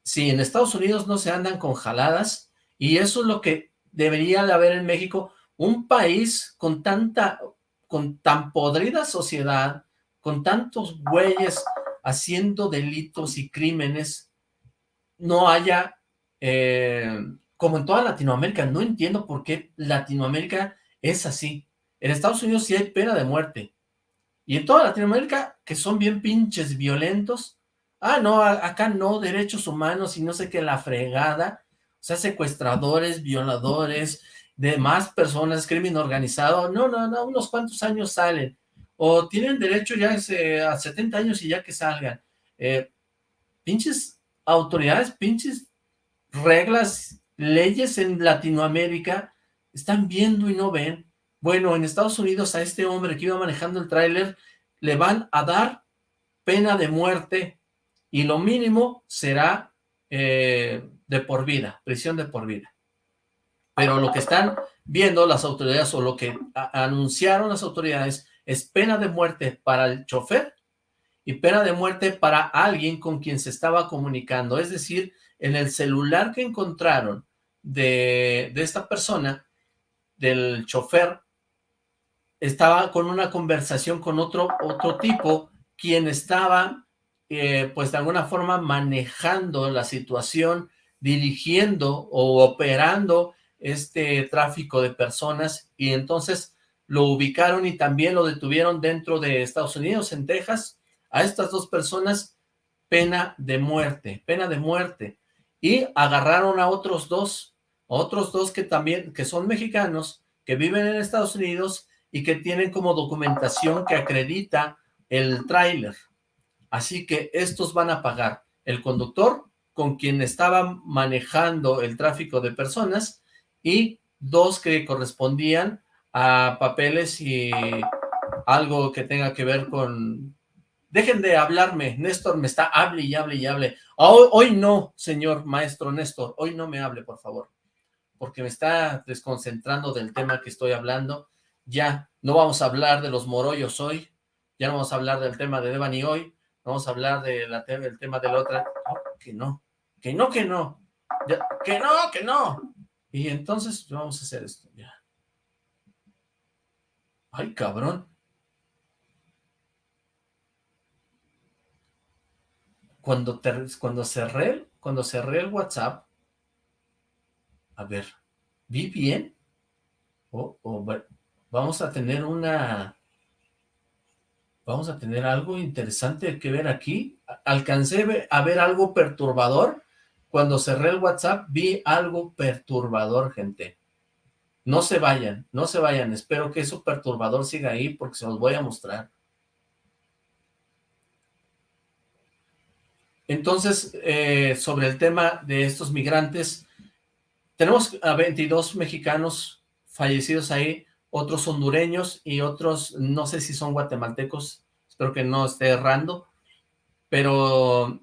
Si en Estados Unidos no se andan con jaladas, y eso es lo que debería de haber en México un país con tanta, con tan podrida sociedad, con tantos güeyes haciendo delitos y crímenes, no haya, eh, como en toda Latinoamérica, no entiendo por qué Latinoamérica es así. En Estados Unidos sí hay pena de muerte. Y en toda Latinoamérica, que son bien pinches violentos, ah, no, acá no, derechos humanos y no sé qué, la fregada, o sea, secuestradores, violadores, demás personas, crimen organizado, no, no, no, unos cuantos años salen, o tienen derecho ya a 70 años y ya que salgan. Eh, pinches autoridades, pinches reglas, leyes en Latinoamérica, están viendo y no ven. Bueno, en Estados Unidos a este hombre que iba manejando el tráiler le van a dar pena de muerte y lo mínimo será eh, de por vida, prisión de por vida. Pero lo que están viendo las autoridades o lo que anunciaron las autoridades es pena de muerte para el chofer y pena de muerte para alguien con quien se estaba comunicando. Es decir, en el celular que encontraron de, de esta persona, del chofer, estaba con una conversación con otro, otro tipo, quien estaba, eh, pues de alguna forma manejando la situación dirigiendo o operando este tráfico de personas y entonces lo ubicaron y también lo detuvieron dentro de Estados Unidos, en Texas, a estas dos personas, pena de muerte, pena de muerte, y agarraron a otros dos, otros dos que también, que son mexicanos, que viven en Estados Unidos y que tienen como documentación que acredita el tráiler. Así que estos van a pagar. El conductor con quien estaba manejando el tráfico de personas y dos que correspondían a papeles y algo que tenga que ver con... Dejen de hablarme, Néstor me está, hable y hable y hable. Hoy, hoy no, señor maestro Néstor, hoy no me hable, por favor, porque me está desconcentrando del tema que estoy hablando. Ya, no vamos a hablar de los morollos hoy, ya no vamos a hablar del tema de Devani hoy, vamos a hablar de la, del tema de la otra que no, que no, que no, que no, que no. Y entonces vamos a hacer esto, ya. Ay, cabrón. Cuando, te, cuando cerré, cuando cerré el WhatsApp, a ver, ¿vi bien? O, vamos a tener una vamos a tener algo interesante que ver aquí. Alcancé a ver algo perturbador. Cuando cerré el WhatsApp vi algo perturbador, gente. No se vayan, no se vayan. Espero que eso perturbador siga ahí porque se los voy a mostrar. Entonces, eh, sobre el tema de estos migrantes, tenemos a 22 mexicanos fallecidos ahí, otros hondureños y otros, no sé si son guatemaltecos, espero que no esté errando, pero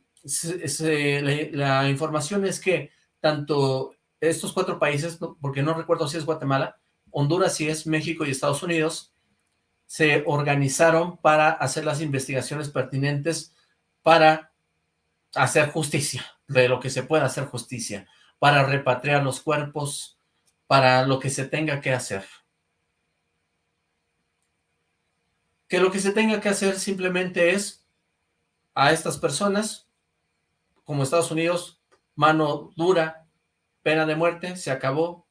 la, información es que tanto estos cuatro países, porque no recuerdo si es Guatemala, Honduras si es México y Estados Unidos, se organizaron para hacer las investigaciones pertinentes para hacer justicia, de lo que se pueda hacer justicia, para repatriar los cuerpos, para lo que se tenga que hacer. Que lo que se tenga que hacer simplemente es a estas personas, como Estados Unidos, mano dura, pena de muerte, se acabó.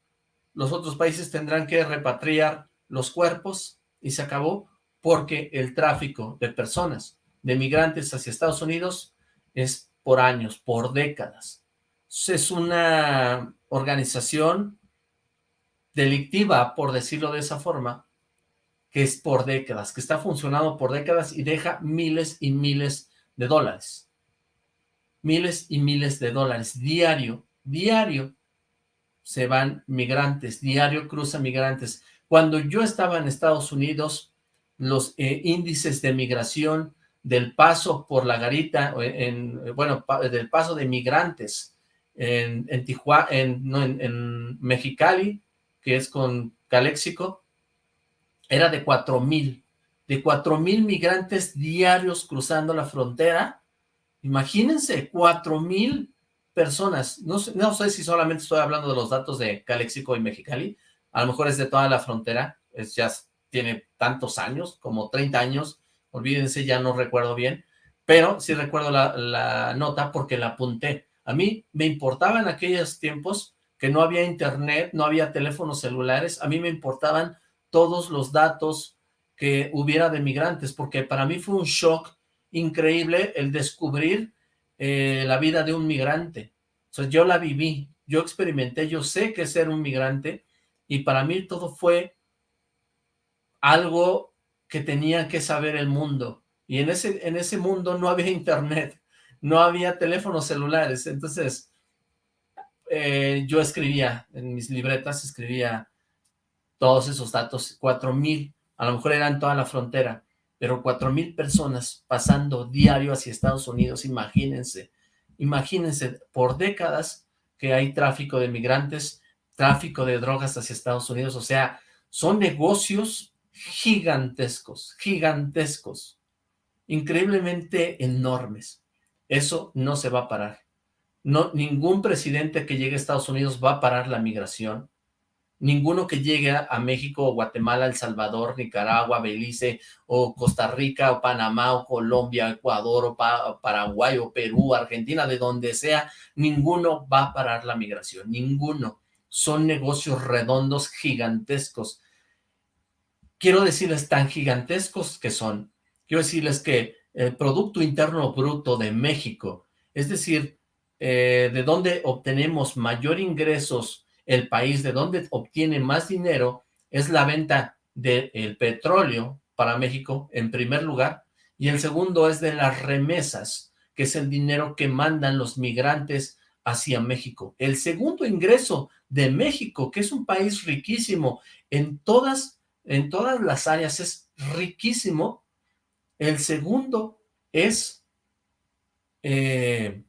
Los otros países tendrán que repatriar los cuerpos y se acabó porque el tráfico de personas, de migrantes hacia Estados Unidos es por años, por décadas. Es una organización delictiva, por decirlo de esa forma, que es por décadas, que está funcionando por décadas y deja miles y miles de dólares. Miles y miles de dólares diario, diario se van migrantes, diario cruzan migrantes. Cuando yo estaba en Estados Unidos, los eh, índices de migración del paso por la garita, en, bueno, del paso de migrantes en, en Tijuana, en, en, Mexicali, que es con Caléxico, era de cuatro mil de cuatro mil migrantes diarios cruzando la frontera. Imagínense, cuatro mil personas. No sé, no sé si solamente estoy hablando de los datos de Calexico y Mexicali. A lo mejor es de toda la frontera. Es, ya tiene tantos años, como 30 años. Olvídense, ya no recuerdo bien. Pero sí recuerdo la, la nota porque la apunté. A mí me importaba en aquellos tiempos que no había internet, no había teléfonos celulares. A mí me importaban todos los datos, que hubiera de migrantes, porque para mí fue un shock increíble el descubrir eh, la vida de un migrante. O yo la viví, yo experimenté, yo sé que ser un migrante, y para mí todo fue algo que tenía que saber el mundo. Y en ese, en ese mundo no había <laughs> internet, no había teléfonos celulares. Entonces, eh, yo escribía en mis libretas, escribía todos esos datos, cuatro mil a lo mejor eran toda la frontera, pero cuatro mil personas pasando diario hacia Estados Unidos, imagínense, imagínense, por décadas que hay tráfico de migrantes, tráfico de drogas hacia Estados Unidos, o sea, son negocios gigantescos, gigantescos, increíblemente enormes. Eso no se va a parar. No, ningún presidente que llegue a Estados Unidos va a parar la migración ninguno que llegue a México o Guatemala, El Salvador, Nicaragua, Belice o Costa Rica o Panamá o Colombia, Ecuador o Paraguay o Perú, Argentina, de donde sea, ninguno va a parar la migración, ninguno. Son negocios redondos gigantescos. Quiero decirles tan gigantescos que son. Quiero decirles que el Producto Interno Bruto de México, es decir, eh, de donde obtenemos mayor ingresos el país de donde obtiene más dinero es la venta del petróleo para México, en primer lugar, y el segundo es de las remesas, que es el dinero que mandan los migrantes hacia México. El segundo ingreso de México, que es un país riquísimo en todas, en todas las áreas, es riquísimo. El segundo es eh,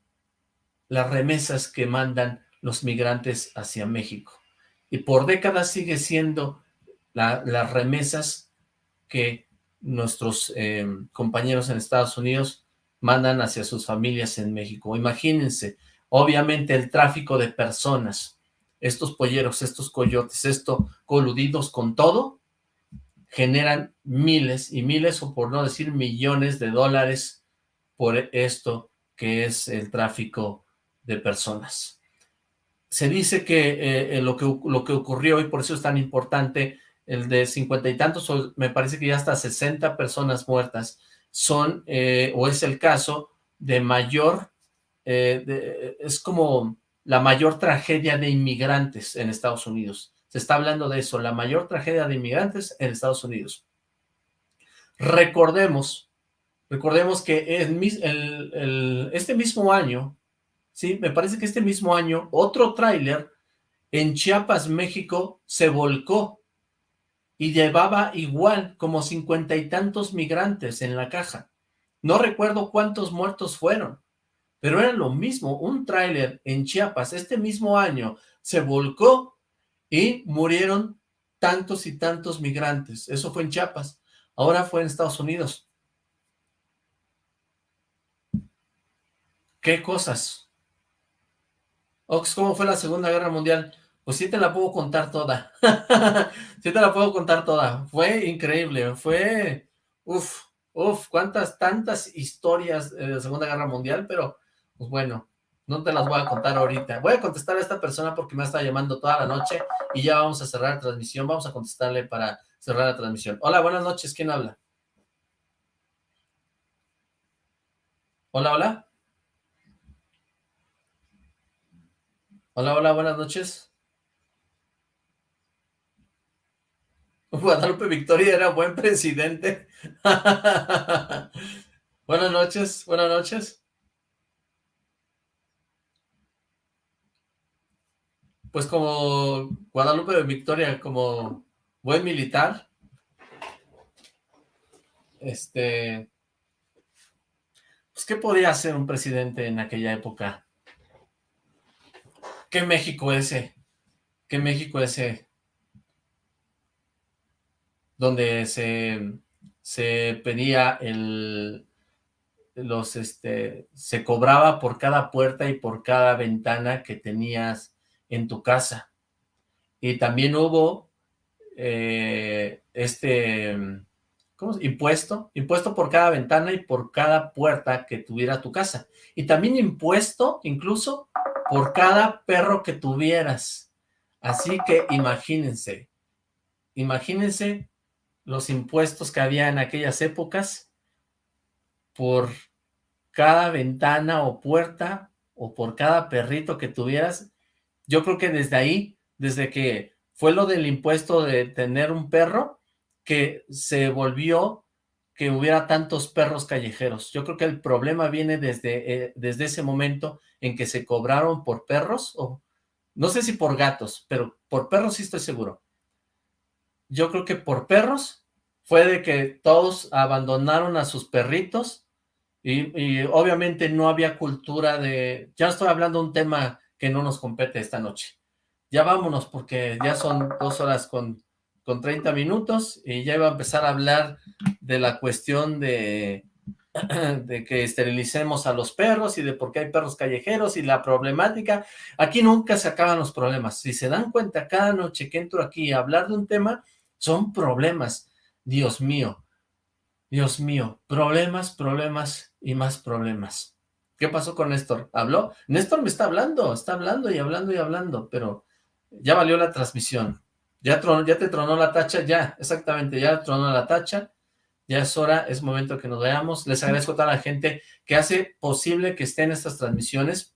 las remesas que mandan los migrantes hacia México. Y por décadas sigue siendo las remesas que nuestros eh, compañeros en Estados Unidos mandan hacia sus familias en México. Imagínense, obviamente el tráfico de personas, estos polleros, estos coyotes, estos coludidos con todo, generan miles y miles, o por no decir millones de dólares por esto que es el tráfico de personas se dice que eh, eh, lo, que lo que ocurrió, y por eso es tan importante, el de cincuenta y tantos, me parece que ya hasta 60 personas muertas, son, eh, o es el caso de mayor, es como la mayor tragedia de inmigrantes en Estados Unidos. Se está hablando de eso, la mayor tragedia de inmigrantes en Estados Unidos. Recordemos Recordemos que este mismo año, sí, me parece que este mismo año, otro tráiler en Chiapas, México, se volcó y llevaba igual como cincuenta y tantos migrantes en la caja. No recuerdo cuántos muertos fueron, pero era lo mismo, un tráiler en Chiapas este mismo año se volcó y murieron tantos y tantos migrantes. Eso fue en Chiapas, ahora fue en Estados Unidos. ¿Qué cosas? Ox, ¿cómo fue la Segunda Guerra Mundial? Pues sí te la puedo contar toda. <laughs> sí te la puedo contar toda. Fue increíble, fue... Uf, uf, cuántas, tantas historias de la Segunda Guerra Mundial, pero pues bueno, no te las voy a contar ahorita. Voy a contestar a esta persona porque me está llamando toda la noche y ya vamos a cerrar la transmisión. Vamos a contestarle para cerrar la transmisión. Hola, buenas noches. ¿Quién habla? Hola, hola. Hola, hola, buenas noches. <laughs> Guadalupe Victoria era buen presidente. <laughs> buenas noches, buenas noches. Pues como Guadalupe Victoria, como buen militar, este, pues ¿qué podía hacer un presidente en aquella época? ¿Qué México ese? ¿Qué México ese? Donde se, se pedía el, los, este, se cobraba por cada puerta y por cada ventana que tenías en tu casa. Y también hubo eh, este ¿cómo impuesto, impuesto por cada ventana y por cada puerta que tuviera tu casa. Y también impuesto incluso por cada perro que tuvieras. Así que imagínense, imagínense los impuestos que había en aquellas épocas por cada ventana o puerta o por cada perrito que tuvieras. Yo creo que desde ahí, desde que fue lo del impuesto de tener un perro, que se volvió que hubiera tantos perros callejeros. Yo creo que el problema viene desde, eh, desde ese momento en que se cobraron por perros, o no sé si por gatos, pero por perros sí estoy seguro. Yo creo que por perros fue de que todos abandonaron a sus perritos y, y obviamente no había cultura de... Ya estoy hablando de un tema que no nos compete esta noche. Ya vámonos porque ya son dos horas con con 30 minutos y ya iba a empezar a hablar de la cuestión de, <clears throat> de que esterilicemos a los perros y de por qué hay perros callejeros y la problemática. Aquí nunca se acaban los problemas. Si se dan cuenta, cada noche que entro aquí a hablar de un tema, son problemas. Dios mío, Dios mío, problemas, problemas y más problemas. ¿Qué pasó con Néstor? ¿Habló? Néstor me está hablando, está hablando y hablando y hablando, pero ya valió la transmisión. Ya, te tronó la tacha, ya, exactamente, ya tronó la tacha, ya es hora, es momento que nos veamos. Les agradezco a toda la gente que hace posible que estén estas transmisiones.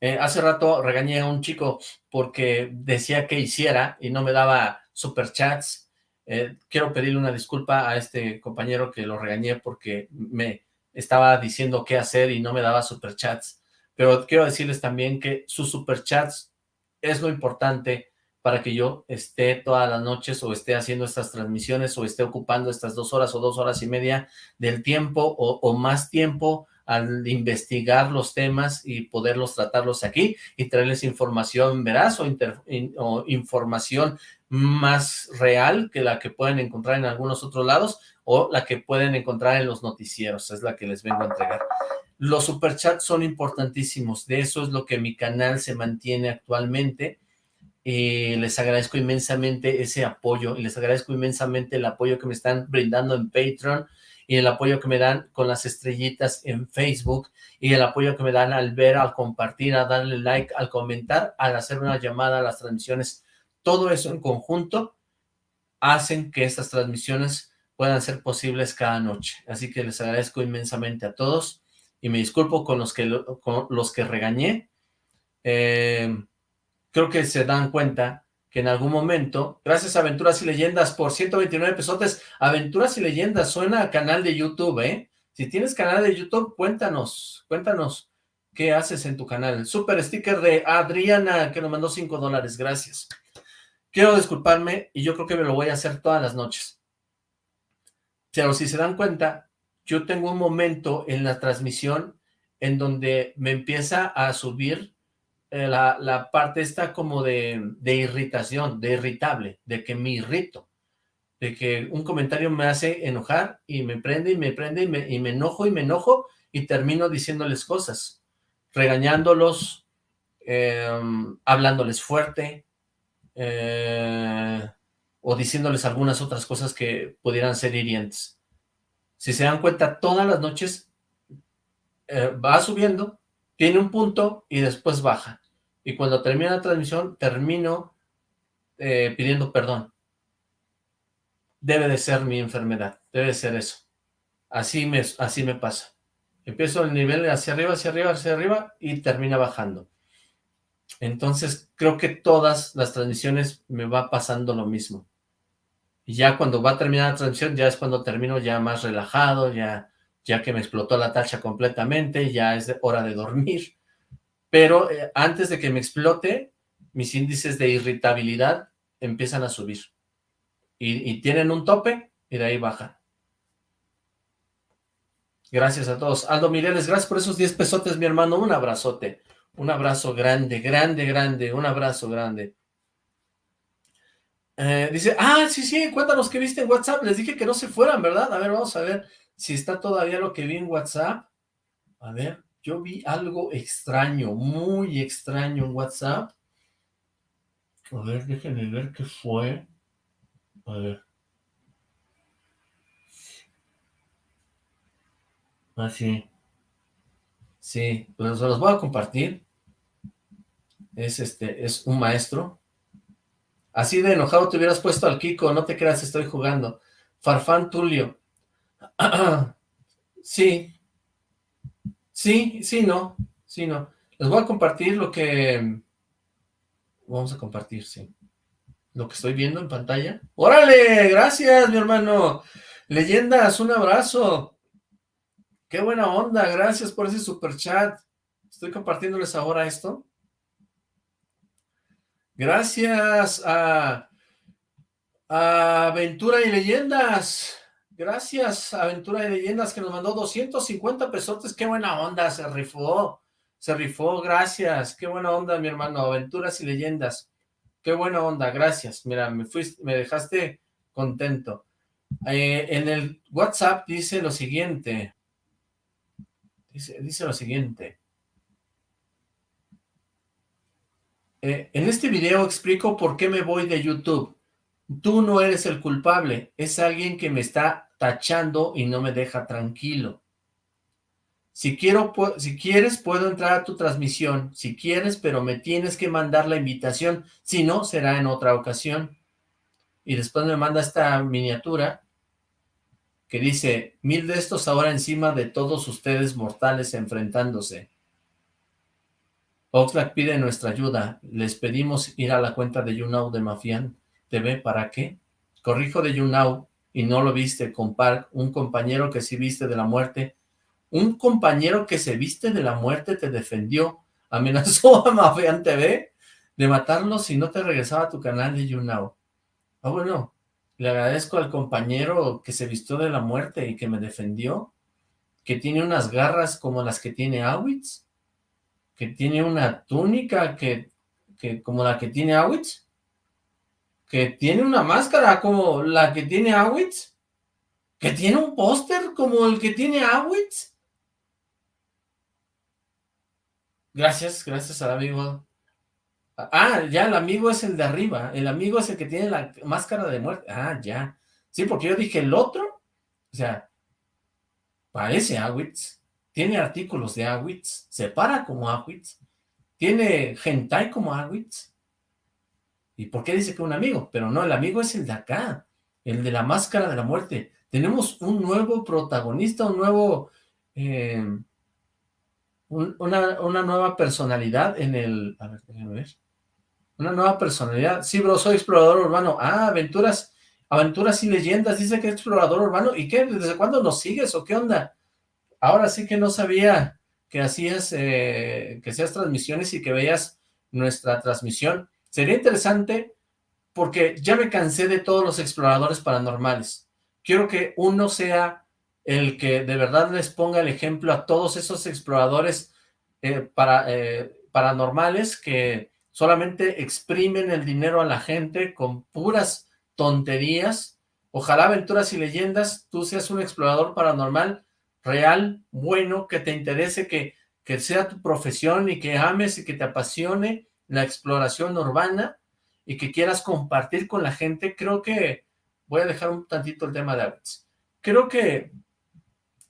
Eh, hace rato regañé a un chico porque decía que hiciera y no me daba superchats. Eh, quiero pedirle una disculpa a este compañero que lo regañé porque me estaba diciendo qué hacer y no me daba superchats. Pero quiero decirles también que sus superchats es lo importante para que yo esté todas las noches o esté haciendo estas transmisiones o esté ocupando estas dos horas o dos horas y media del tiempo o, más tiempo al investigar los temas y poderlos tratarlos aquí y traerles información veraz o, o, información más real que la que pueden encontrar en algunos otros lados o la que pueden encontrar en los noticieros, es la que les vengo a entregar. Los superchats son importantísimos, de eso es lo que mi canal se mantiene actualmente, eh, les agradezco inmensamente ese apoyo y les agradezco inmensamente el apoyo que me están brindando en Patreon y el apoyo que me dan con las estrellitas en Facebook y el apoyo que me dan al ver, al compartir, a darle like, al comentar, al hacer una llamada a las transmisiones. Todo eso en conjunto hacen que estas transmisiones puedan ser posibles cada noche. Así que les agradezco inmensamente a todos y me disculpo con los que, con los que regañé. Eh, creo que se dan cuenta que en algún momento, gracias a Aventuras y Leyendas por 129 pesotes, Aventuras y Leyendas suena a canal de YouTube, ¿eh? Si tienes canal de YouTube, cuéntanos, cuéntanos qué haces en tu canal. Super sticker de Adriana, que nos mandó 5 dólares, gracias. Quiero disculparme y yo creo que me lo voy a hacer todas las noches. Pero si se dan cuenta, yo tengo un momento en la transmisión en donde me empieza a subir eh, la, parte esta como de, irritación, de irritable, de que me irrito, de que un comentario me hace enojar y me prende y me prende y me, y me enojo y me enojo y termino diciéndoles cosas, regañándolos, em, hablándoles fuerte, eh, o diciéndoles algunas otras cosas que pudieran ser hirientes. Si se dan cuenta, todas las noches eh, va subiendo, tiene un punto y después baja y cuando termina la transmisión termino eh, pidiendo perdón. Debe de ser mi enfermedad, debe de ser eso. Así me, así me pasa. Empiezo el nivel hacia arriba, hacia arriba, hacia arriba y termina bajando. Entonces creo que todas las transmisiones me va pasando lo mismo. Y ya cuando va a terminar la transmisión, ya es cuando termino ya más relajado, ya, ya que me explotó la tacha completamente, ya es hora de dormir pero eh, antes de que me explote, mis índices de irritabilidad empiezan a subir. Y, tienen un tope y de ahí bajan. Gracias a todos. Aldo Mireles, gracias por esos 10 pesotes, mi hermano. Un abrazote. Un abrazo grande, grande, grande. Un abrazo grande. Eh, dice, ah, sí, sí, cuéntanos qué viste en WhatsApp. Les dije que no se fueran, ¿verdad? A ver, vamos a ver si está todavía lo que vi en WhatsApp. A ver yo vi algo extraño, muy extraño en WhatsApp. A ver, déjenme ver qué fue. A ver. Ah, sí. Sí, pues los voy a compartir. Es este, es un maestro. Así de enojado te hubieras puesto al Kiko, no te creas, estoy jugando. Farfán Tulio. <clears throat> sí, Sí, sí, no, sí, no. Les voy a compartir lo que... Vamos a compartir, sí. Lo que estoy viendo en pantalla. ¡Órale! Gracias, mi hermano. Leyendas, un abrazo. Qué buena onda, gracias por ese super chat. Estoy compartiéndoles ahora esto. Gracias a, a Aventura y Leyendas. Gracias, Aventura de Leyendas, que nos mandó 250 pesotes. Qué buena onda, se rifó. Se rifó, gracias. Qué buena onda, mi hermano. Aventuras y Leyendas. Qué buena onda, gracias. Mira, me fuiste, me dejaste contento. Eh, en el WhatsApp dice lo siguiente. Dice, dice lo siguiente. Eh, en este video explico por qué me voy de YouTube. Tú no eres el culpable, es alguien que me está tachando y no me deja tranquilo. Si, quiero, si quieres, puedo entrar a tu transmisión, si quieres, pero me tienes que mandar la invitación, si no, será en otra ocasión. Y después me manda esta miniatura que dice, mil de estos ahora encima de todos ustedes mortales enfrentándose. Oxlack pide nuestra ayuda, les pedimos ir a la cuenta de YouNow de Mafian TV, ¿para qué? Corrijo de YouNow, y no lo viste, compar un compañero que sí viste de la muerte, un compañero que se viste de la muerte te defendió, <laughs> amenazó a Mafian TV de matarlo si no te regresaba a tu canal de YouNow. Ah, bueno, le agradezco al compañero que se vistió de la muerte y que me defendió, que tiene unas garras como las que tiene Awitz, que tiene una túnica que, que como la que tiene Awitz, que tiene una máscara como la que tiene Awitz, que tiene un póster como el que tiene Awitz. Gracias, gracias al amigo. Ah, ya, el amigo es el de arriba, el amigo es el que tiene la máscara de muerte. Ah, ya. Sí, porque yo dije el otro, o sea, parece Awitz, tiene artículos de Awitz, se para como Awitz, tiene hentai como Awitz, ¿Y por qué dice que un amigo? Pero no, el amigo es el de acá, el de la máscara de la muerte. Tenemos un nuevo protagonista, un nuevo... Eh, una, nueva personalidad en el... A ver, déjenme ver. Una nueva personalidad. Sí, bro, soy explorador urbano. Ah, aventuras, aventuras y leyendas. Dice que es explorador urbano. ¿Y qué? ¿Desde cuándo nos sigues o qué onda? Ahora sí que no sabía que hacías, eh, que hacías transmisiones y que veías nuestra transmisión. Sería interesante porque ya me cansé de todos los exploradores paranormales. Quiero que uno sea el que de verdad les ponga el ejemplo a todos esos exploradores eh, eh, paranormales que solamente exprimen el dinero a la gente con puras tonterías. Ojalá Aventuras y Leyendas, tú seas un explorador paranormal real, bueno, que te interese, que, que sea tu profesión y que ames y que te apasione la exploración urbana y que quieras compartir con la gente. Creo que, voy a dejar un tantito el tema de Aves. Creo que,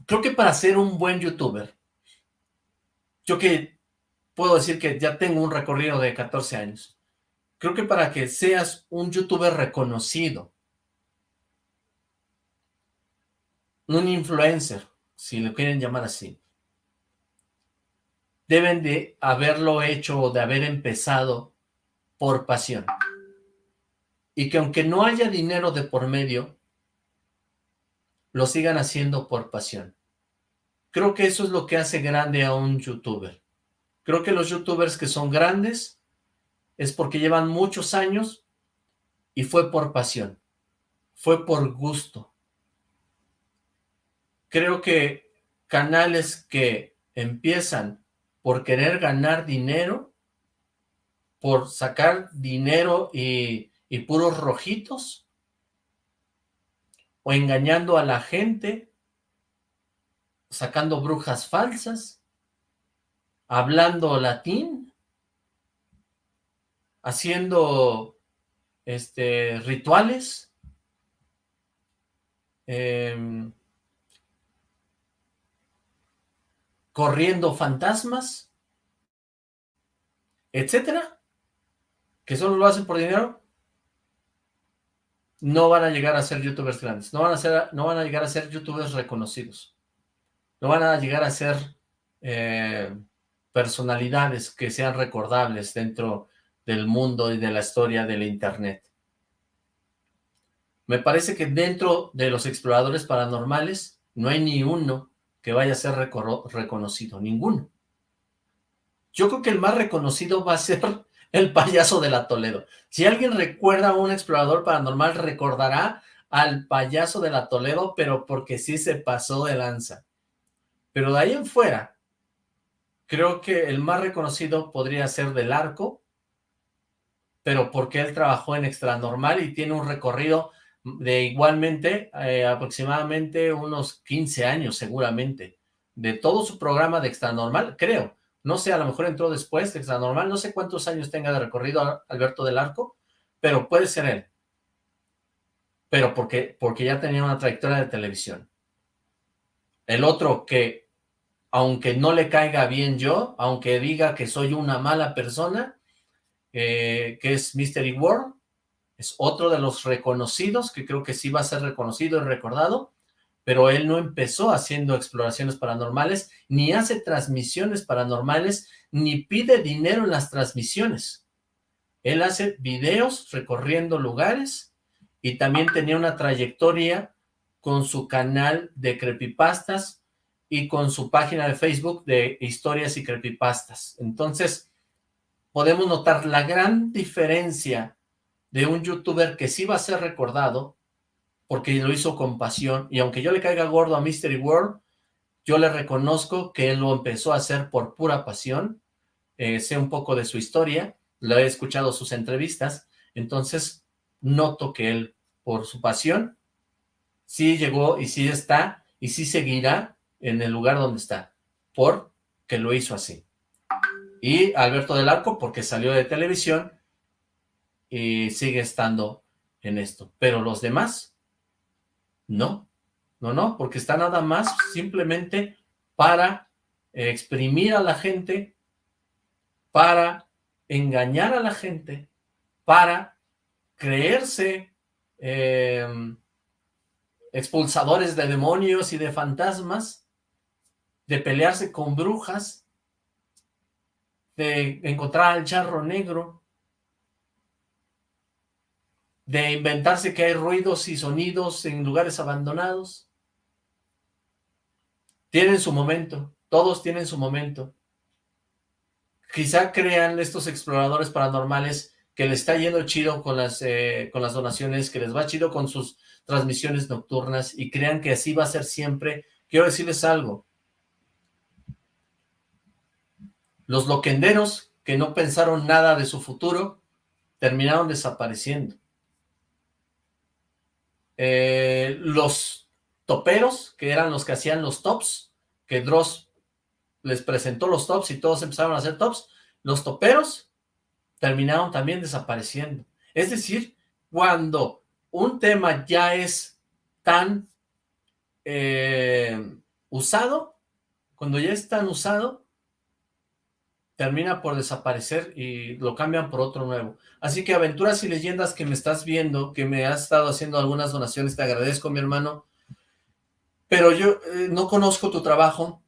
creo que para ser un buen youtuber, yo que puedo decir que ya tengo un recorrido de 14 años. Creo que para que seas un youtuber reconocido, un influencer, si lo quieren llamar así, deben de haberlo hecho o de haber empezado por pasión. Y que aunque no haya dinero de por medio, lo sigan haciendo por pasión. Creo que eso es lo que hace grande a un youtuber. Creo que los youtubers que son grandes es porque llevan muchos años y fue por pasión, fue por gusto. Creo que canales que empiezan por querer ganar dinero, por sacar dinero y, y puros rojitos, o engañando a la gente, sacando brujas falsas, hablando latín, haciendo este, rituales, em, corriendo fantasmas, etcétera, que solo lo hacen por dinero, no van a llegar a ser youtubers grandes, no van a, ser, no van a llegar a ser youtubers reconocidos, no van a llegar a ser eh, personalidades que sean recordables dentro del mundo y de la historia del Internet. Me parece que dentro de los exploradores paranormales no hay ni uno que vaya a ser reconocido, ninguno. Yo creo que el más reconocido va a ser <laughs> el payaso de la Toledo. Si alguien recuerda a un explorador paranormal, recordará al payaso de la Toledo, pero porque sí se pasó de lanza. Pero de ahí en fuera, Creo que el más reconocido podría ser Del Arco, pero porque él trabajó en Extranormal y tiene un recorrido de igualmente eh, aproximadamente unos 15 años seguramente, de todo su programa de Extranormal, creo. No sé, a lo mejor entró después de Extranormal, no sé cuántos años tenga de recorrido Alberto del Arco, pero puede ser él. Pero porque, porque ya tenía una trayectoria de televisión. El otro que aunque no le caiga bien yo, aunque diga que soy una mala persona, eh, que es Mystery World, es otro de los reconocidos, que creo que sí va a ser reconocido y recordado, pero él no empezó haciendo exploraciones paranormales, ni hace transmisiones paranormales, ni pide dinero en las transmisiones. Él hace videos recorriendo lugares y también tenía una trayectoria con su canal de creepypastas, y con su página de Facebook de historias y creepypastas. Entonces, podemos notar la gran diferencia de un youtuber que sí va a ser recordado, porque lo hizo con pasión, y aunque yo le caiga gordo a Mystery World, yo le reconozco que él lo empezó a hacer por pura pasión, eh, sé un poco de su historia, lo he escuchado sus entrevistas, entonces noto que él, por su pasión, sí llegó y sí está, y sí seguirá en el lugar donde está, porque lo hizo así. Y Alberto del Arco porque salió de televisión y sigue estando en esto. Pero los demás, no, no, no, porque está nada más simplemente para exprimir a la gente, para engañar a la gente, para creerse eh, expulsadores de demonios y de fantasmas, de pelearse con brujas, de encontrar al charro negro, de inventarse que hay ruidos y sonidos en lugares abandonados. Tienen su momento, todos tienen su momento. Quizá crean estos exploradores paranormales que les está yendo chido con las, eh, con las donaciones, que les va chido con sus transmisiones nocturnas y crean que así va a ser siempre. Quiero decirles algo. Los loquenderos que no pensaron nada de su futuro terminaron desapareciendo. Eh, los toperos, que eran los que hacían los tops, que Dross les presentó los tops y todos empezaron a hacer tops, los toperos terminaron también desapareciendo. Es decir, cuando un tema ya es tan eh, usado, cuando ya es tan usado, termina por desaparecer y lo cambian por otro nuevo. Así que aventuras y leyendas que me estás viendo, que me has estado haciendo algunas donaciones, te agradezco mi hermano, pero yo eh, no conozco tu trabajo,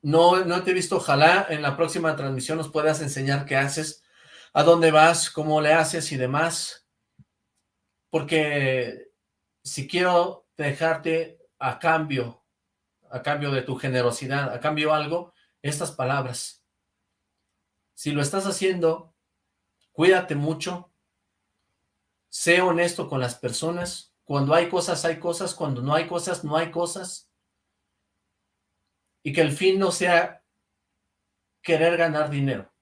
no, no te he visto, ojalá en la próxima transmisión nos puedas enseñar qué haces, a dónde vas, cómo le haces y demás, porque si quiero dejarte a cambio, a cambio de tu generosidad, a cambio algo, estas palabras. Si lo estás haciendo, cuídate mucho, sé honesto con las personas, cuando hay cosas, hay cosas, cuando no hay cosas, no hay cosas, y que el fin no sea querer ganar dinero,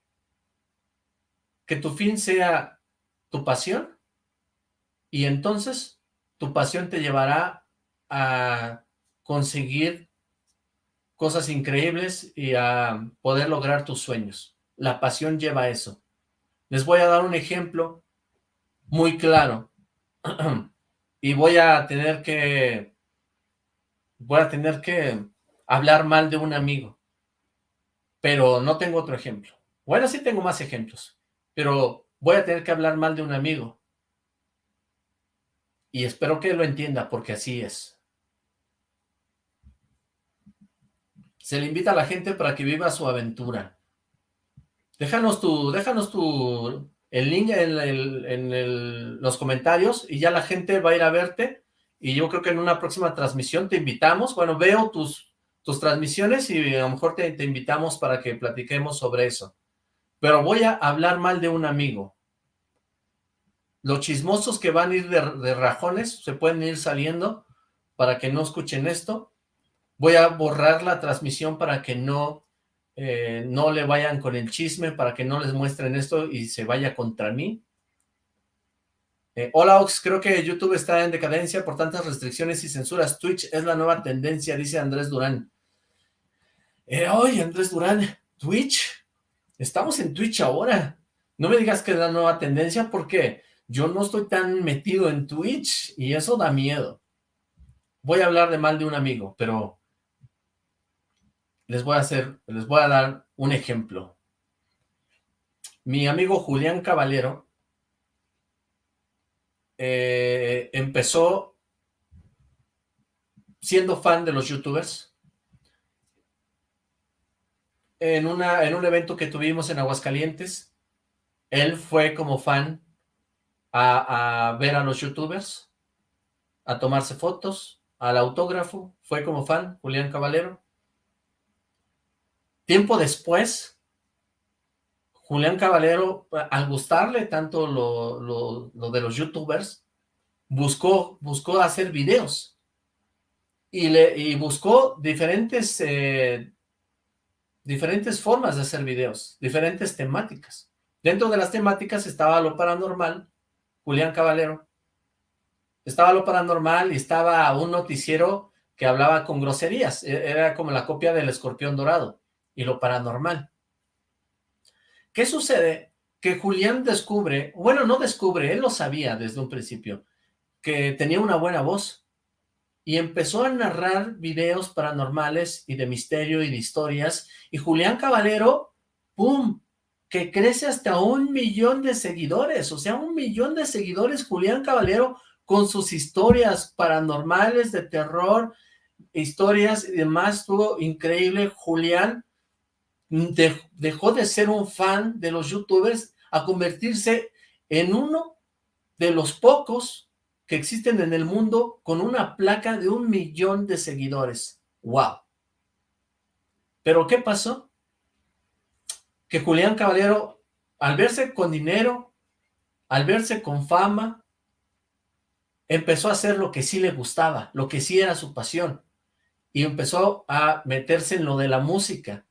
que tu fin sea tu pasión, y entonces tu pasión te llevará a conseguir cosas increíbles y a poder lograr tus sueños. La pasión lleva a eso. Les voy a dar un ejemplo muy claro <clears throat> y voy a tener que voy a tener que hablar mal de un amigo, pero no tengo otro ejemplo. Bueno, sí tengo más ejemplos, pero voy a tener que hablar mal de un amigo. Y espero que lo entienda, porque así es. Se le invita a la gente para que viva su aventura. Déjanos tu, déjanos tu, el link en, los comentarios y ya la gente va a ir a verte. Y yo creo que en una próxima transmisión te invitamos. Bueno, veo tus, tus transmisiones y a lo mejor te, invitamos para que platiquemos sobre eso. Pero voy a hablar mal de un amigo. Los chismosos que van a ir de rajones se pueden ir saliendo para que no escuchen esto Voy a borrar la transmisión para que no, eh, no le vayan con el chisme, para que no les muestren esto y se vaya contra mí. Eh, hola Ox, creo que YouTube está en decadencia por tantas restricciones y censuras. Twitch es la nueva tendencia, dice Andrés Durán. Eh, oye, Andrés Durán, Twitch. Estamos en Twitch ahora. No me digas que es la nueva tendencia porque yo no estoy tan metido en Twitch y eso da miedo. Voy a hablar de mal de un amigo, pero les voy a hacer, les voy a dar un ejemplo. Mi amigo Julián Caballero eh, empezó siendo fan de los youtubers en, una, en un evento que tuvimos en Aguascalientes. Él fue como fan a, a ver a los youtubers, a tomarse fotos, al autógrafo, fue como fan, Julián Caballero. Tiempo después, Julián Caballero, al gustarle tanto lo, de los youtubers, buscó, hacer videos y, le, buscó diferentes, eh, diferentes formas de hacer videos, diferentes temáticas. Dentro de las temáticas estaba lo paranormal, Julián Caballero, estaba lo paranormal y estaba un noticiero que hablaba con groserías, e, era como la copia del escorpión dorado y lo paranormal. ¿Qué sucede? Que Julián descubre, bueno, no descubre, él lo sabía desde un principio, que tenía una buena voz y empezó a narrar videos paranormales y de misterio y de historias y Julián Caballero, ¡pum!, que crece hasta un millón de seguidores, o sea, un millón de seguidores Julián Caballero con sus historias paranormales de terror, historias y demás, estuvo increíble Julián dejó de ser un fan de los youtubers a convertirse en uno de los pocos que existen en el mundo con una placa de un millón de seguidores. ¡Wow! ¿Pero qué pasó? Que Julián Caballero, al verse con dinero, al verse con fama, empezó a hacer lo que sí le gustaba, lo que sí era su pasión, y empezó a meterse en lo de la música,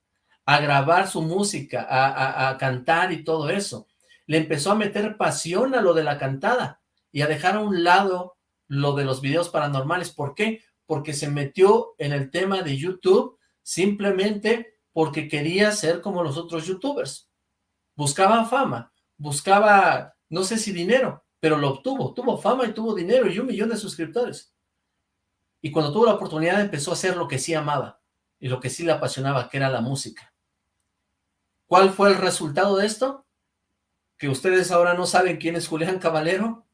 a grabar su música, a, cantar y todo eso. Le empezó a meter pasión a lo de la cantada y a dejar a un lado lo de los videos paranormales. ¿Por qué? Porque se metió en el tema de YouTube simplemente porque quería ser como los otros youtubers. Buscaba fama, buscaba, no sé si dinero, pero lo obtuvo. Tuvo fama y tuvo dinero y un millón de suscriptores. Y cuando tuvo la oportunidad empezó a hacer lo que sí amaba y lo que sí le apasionaba, que era la música. ¿Cuál fue el resultado de esto? Que ustedes ahora no saben quién es Julián Caballero,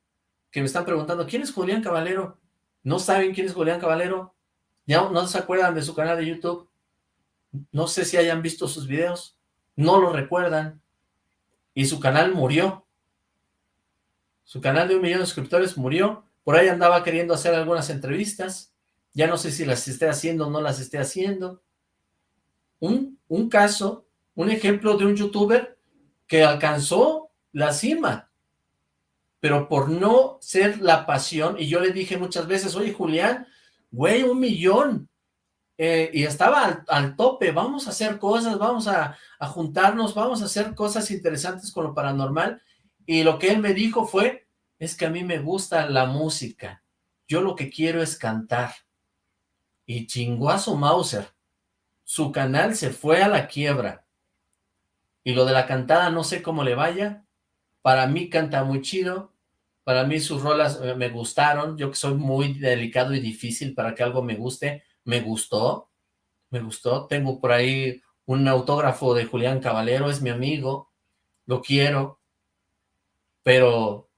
que me están preguntando, ¿quién es Julián Caballero? ¿No saben quién es Julián Caballero? ¿Ya no se acuerdan de su canal de YouTube? No sé si hayan visto sus videos, no lo recuerdan, y su canal murió. Su canal de un millón de suscriptores murió, por ahí andaba queriendo hacer algunas entrevistas, ya no sé si las esté haciendo o no las esté haciendo. Un, un caso, un ejemplo de un youtuber que alcanzó la cima, pero por no ser la pasión, y yo le dije muchas veces, oye Julián, güey, un millón, eh, y estaba al, tope, vamos a hacer cosas, vamos a, juntarnos, vamos a hacer cosas interesantes con lo paranormal, y lo que él me dijo fue, es que a mí me gusta la música, yo lo que quiero es cantar, y chingó a su Mauser. Su canal se fue a la quiebra. Y lo de la cantada no sé cómo le vaya. Para mí canta muy chido. Para mí sus rolas eh, me gustaron. Yo que soy muy delicado y difícil para que algo me guste. Me gustó. Me gustó. Tengo por ahí un autógrafo de Julián Caballero. Es mi amigo. Lo quiero. Pero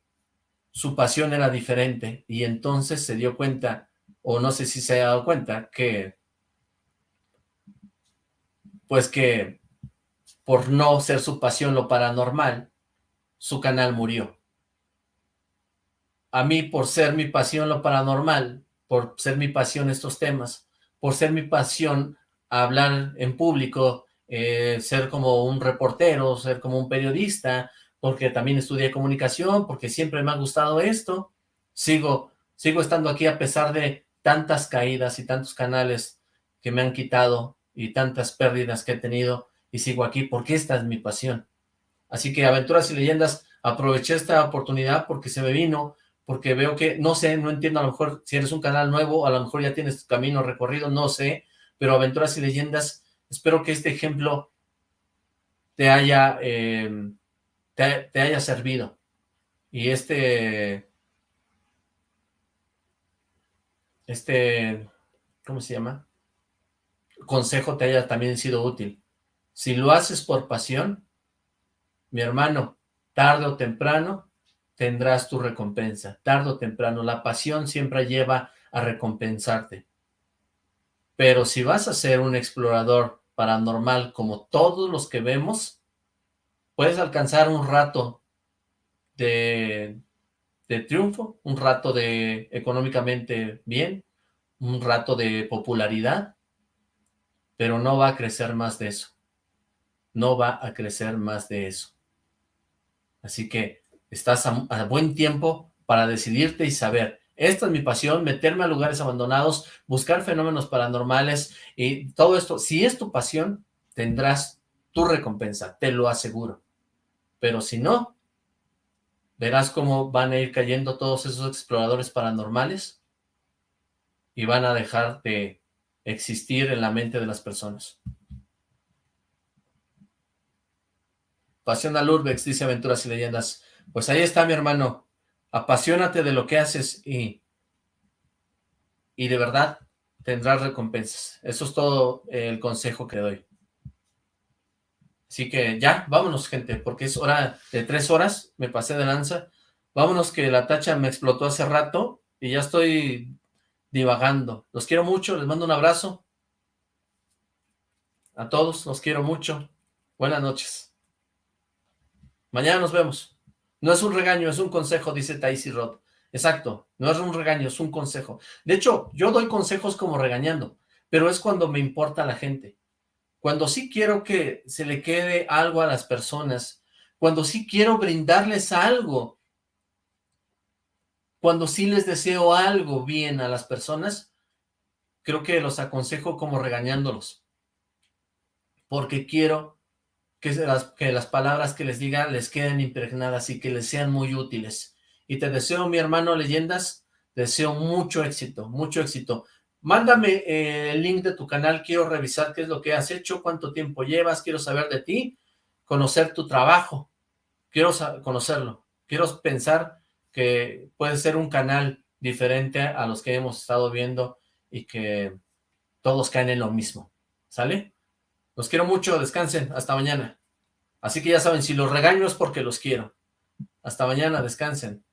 su pasión era diferente. Y entonces se dio cuenta o no sé si se ha dado cuenta que, pues que por no ser su pasión lo paranormal, su canal murió. A mí, por ser mi pasión lo paranormal, por ser mi pasión estos temas, por ser mi pasión hablar en público, eh, ser como un reportero, ser como un periodista, porque también estudié comunicación, porque siempre me ha gustado esto, sigo, sigo estando aquí a pesar de tantas caídas y tantos canales que me han quitado y tantas pérdidas que he tenido y sigo aquí porque esta es mi pasión. Así que Aventuras y Leyendas, aproveché esta oportunidad porque se me vino, porque veo que, no sé, no entiendo a lo mejor si eres un canal nuevo, a lo mejor ya tienes tu camino recorrido, no sé, pero Aventuras y Leyendas, espero que este ejemplo te haya, eh, te, te haya servido. Y este este, ¿cómo se llama? Consejo te haya también sido útil. Si lo haces por pasión, mi hermano, tarde o temprano tendrás tu recompensa. Tarde o temprano, la pasión siempre lleva a recompensarte. Pero si vas a ser un explorador paranormal como todos los que vemos, puedes alcanzar un rato de triunfo, un rato de económicamente bien, un rato de popularidad, pero no va a crecer más de eso. No va a crecer más de eso. Así que estás a, buen tiempo para decidirte y saber, esta es mi pasión, meterme a lugares abandonados, buscar fenómenos paranormales y todo esto. Si es tu pasión, tendrás tu recompensa, te lo aseguro. Pero si no, verás cómo van a ir cayendo todos esos exploradores paranormales y van a dejar de existir en la mente de las personas. Pasión al dice Aventuras y Leyendas. Pues ahí está, mi hermano. Apasionate de lo que haces y, y de verdad tendrás recompensas. Eso es todo el consejo que doy. Así que ya, vámonos, gente, porque es hora de tres horas, me pasé de lanza. Vámonos que la tacha me explotó hace rato y ya estoy divagando. Los quiero mucho, les mando un abrazo. A todos, los quiero mucho. Buenas noches. Mañana nos vemos. No es un regaño, es un consejo, dice Taisy Rod. Exacto, no es un regaño, es un consejo. De hecho, yo doy consejos como regañando, pero es cuando me importa la gente. Cuando sí quiero que se le quede algo a las personas, cuando sí quiero brindarles algo, cuando sí les deseo algo bien a las personas, creo que los aconsejo como regañándolos. Porque quiero que las, que las palabras que les diga les queden impregnadas y que les sean muy útiles. Y te deseo, mi hermano Leyendas, deseo mucho éxito, mucho éxito. Mándame eh, el link de tu canal, quiero revisar qué es lo que has hecho, cuánto tiempo llevas, quiero saber de ti, conocer tu trabajo, quiero conocerlo, quiero pensar que puede ser un canal diferente a los que hemos estado viendo y que todos caen en lo mismo, ¿sale? Los quiero mucho, descansen, hasta mañana. Así que ya saben, si los regaño es porque los quiero. Hasta mañana, descansen.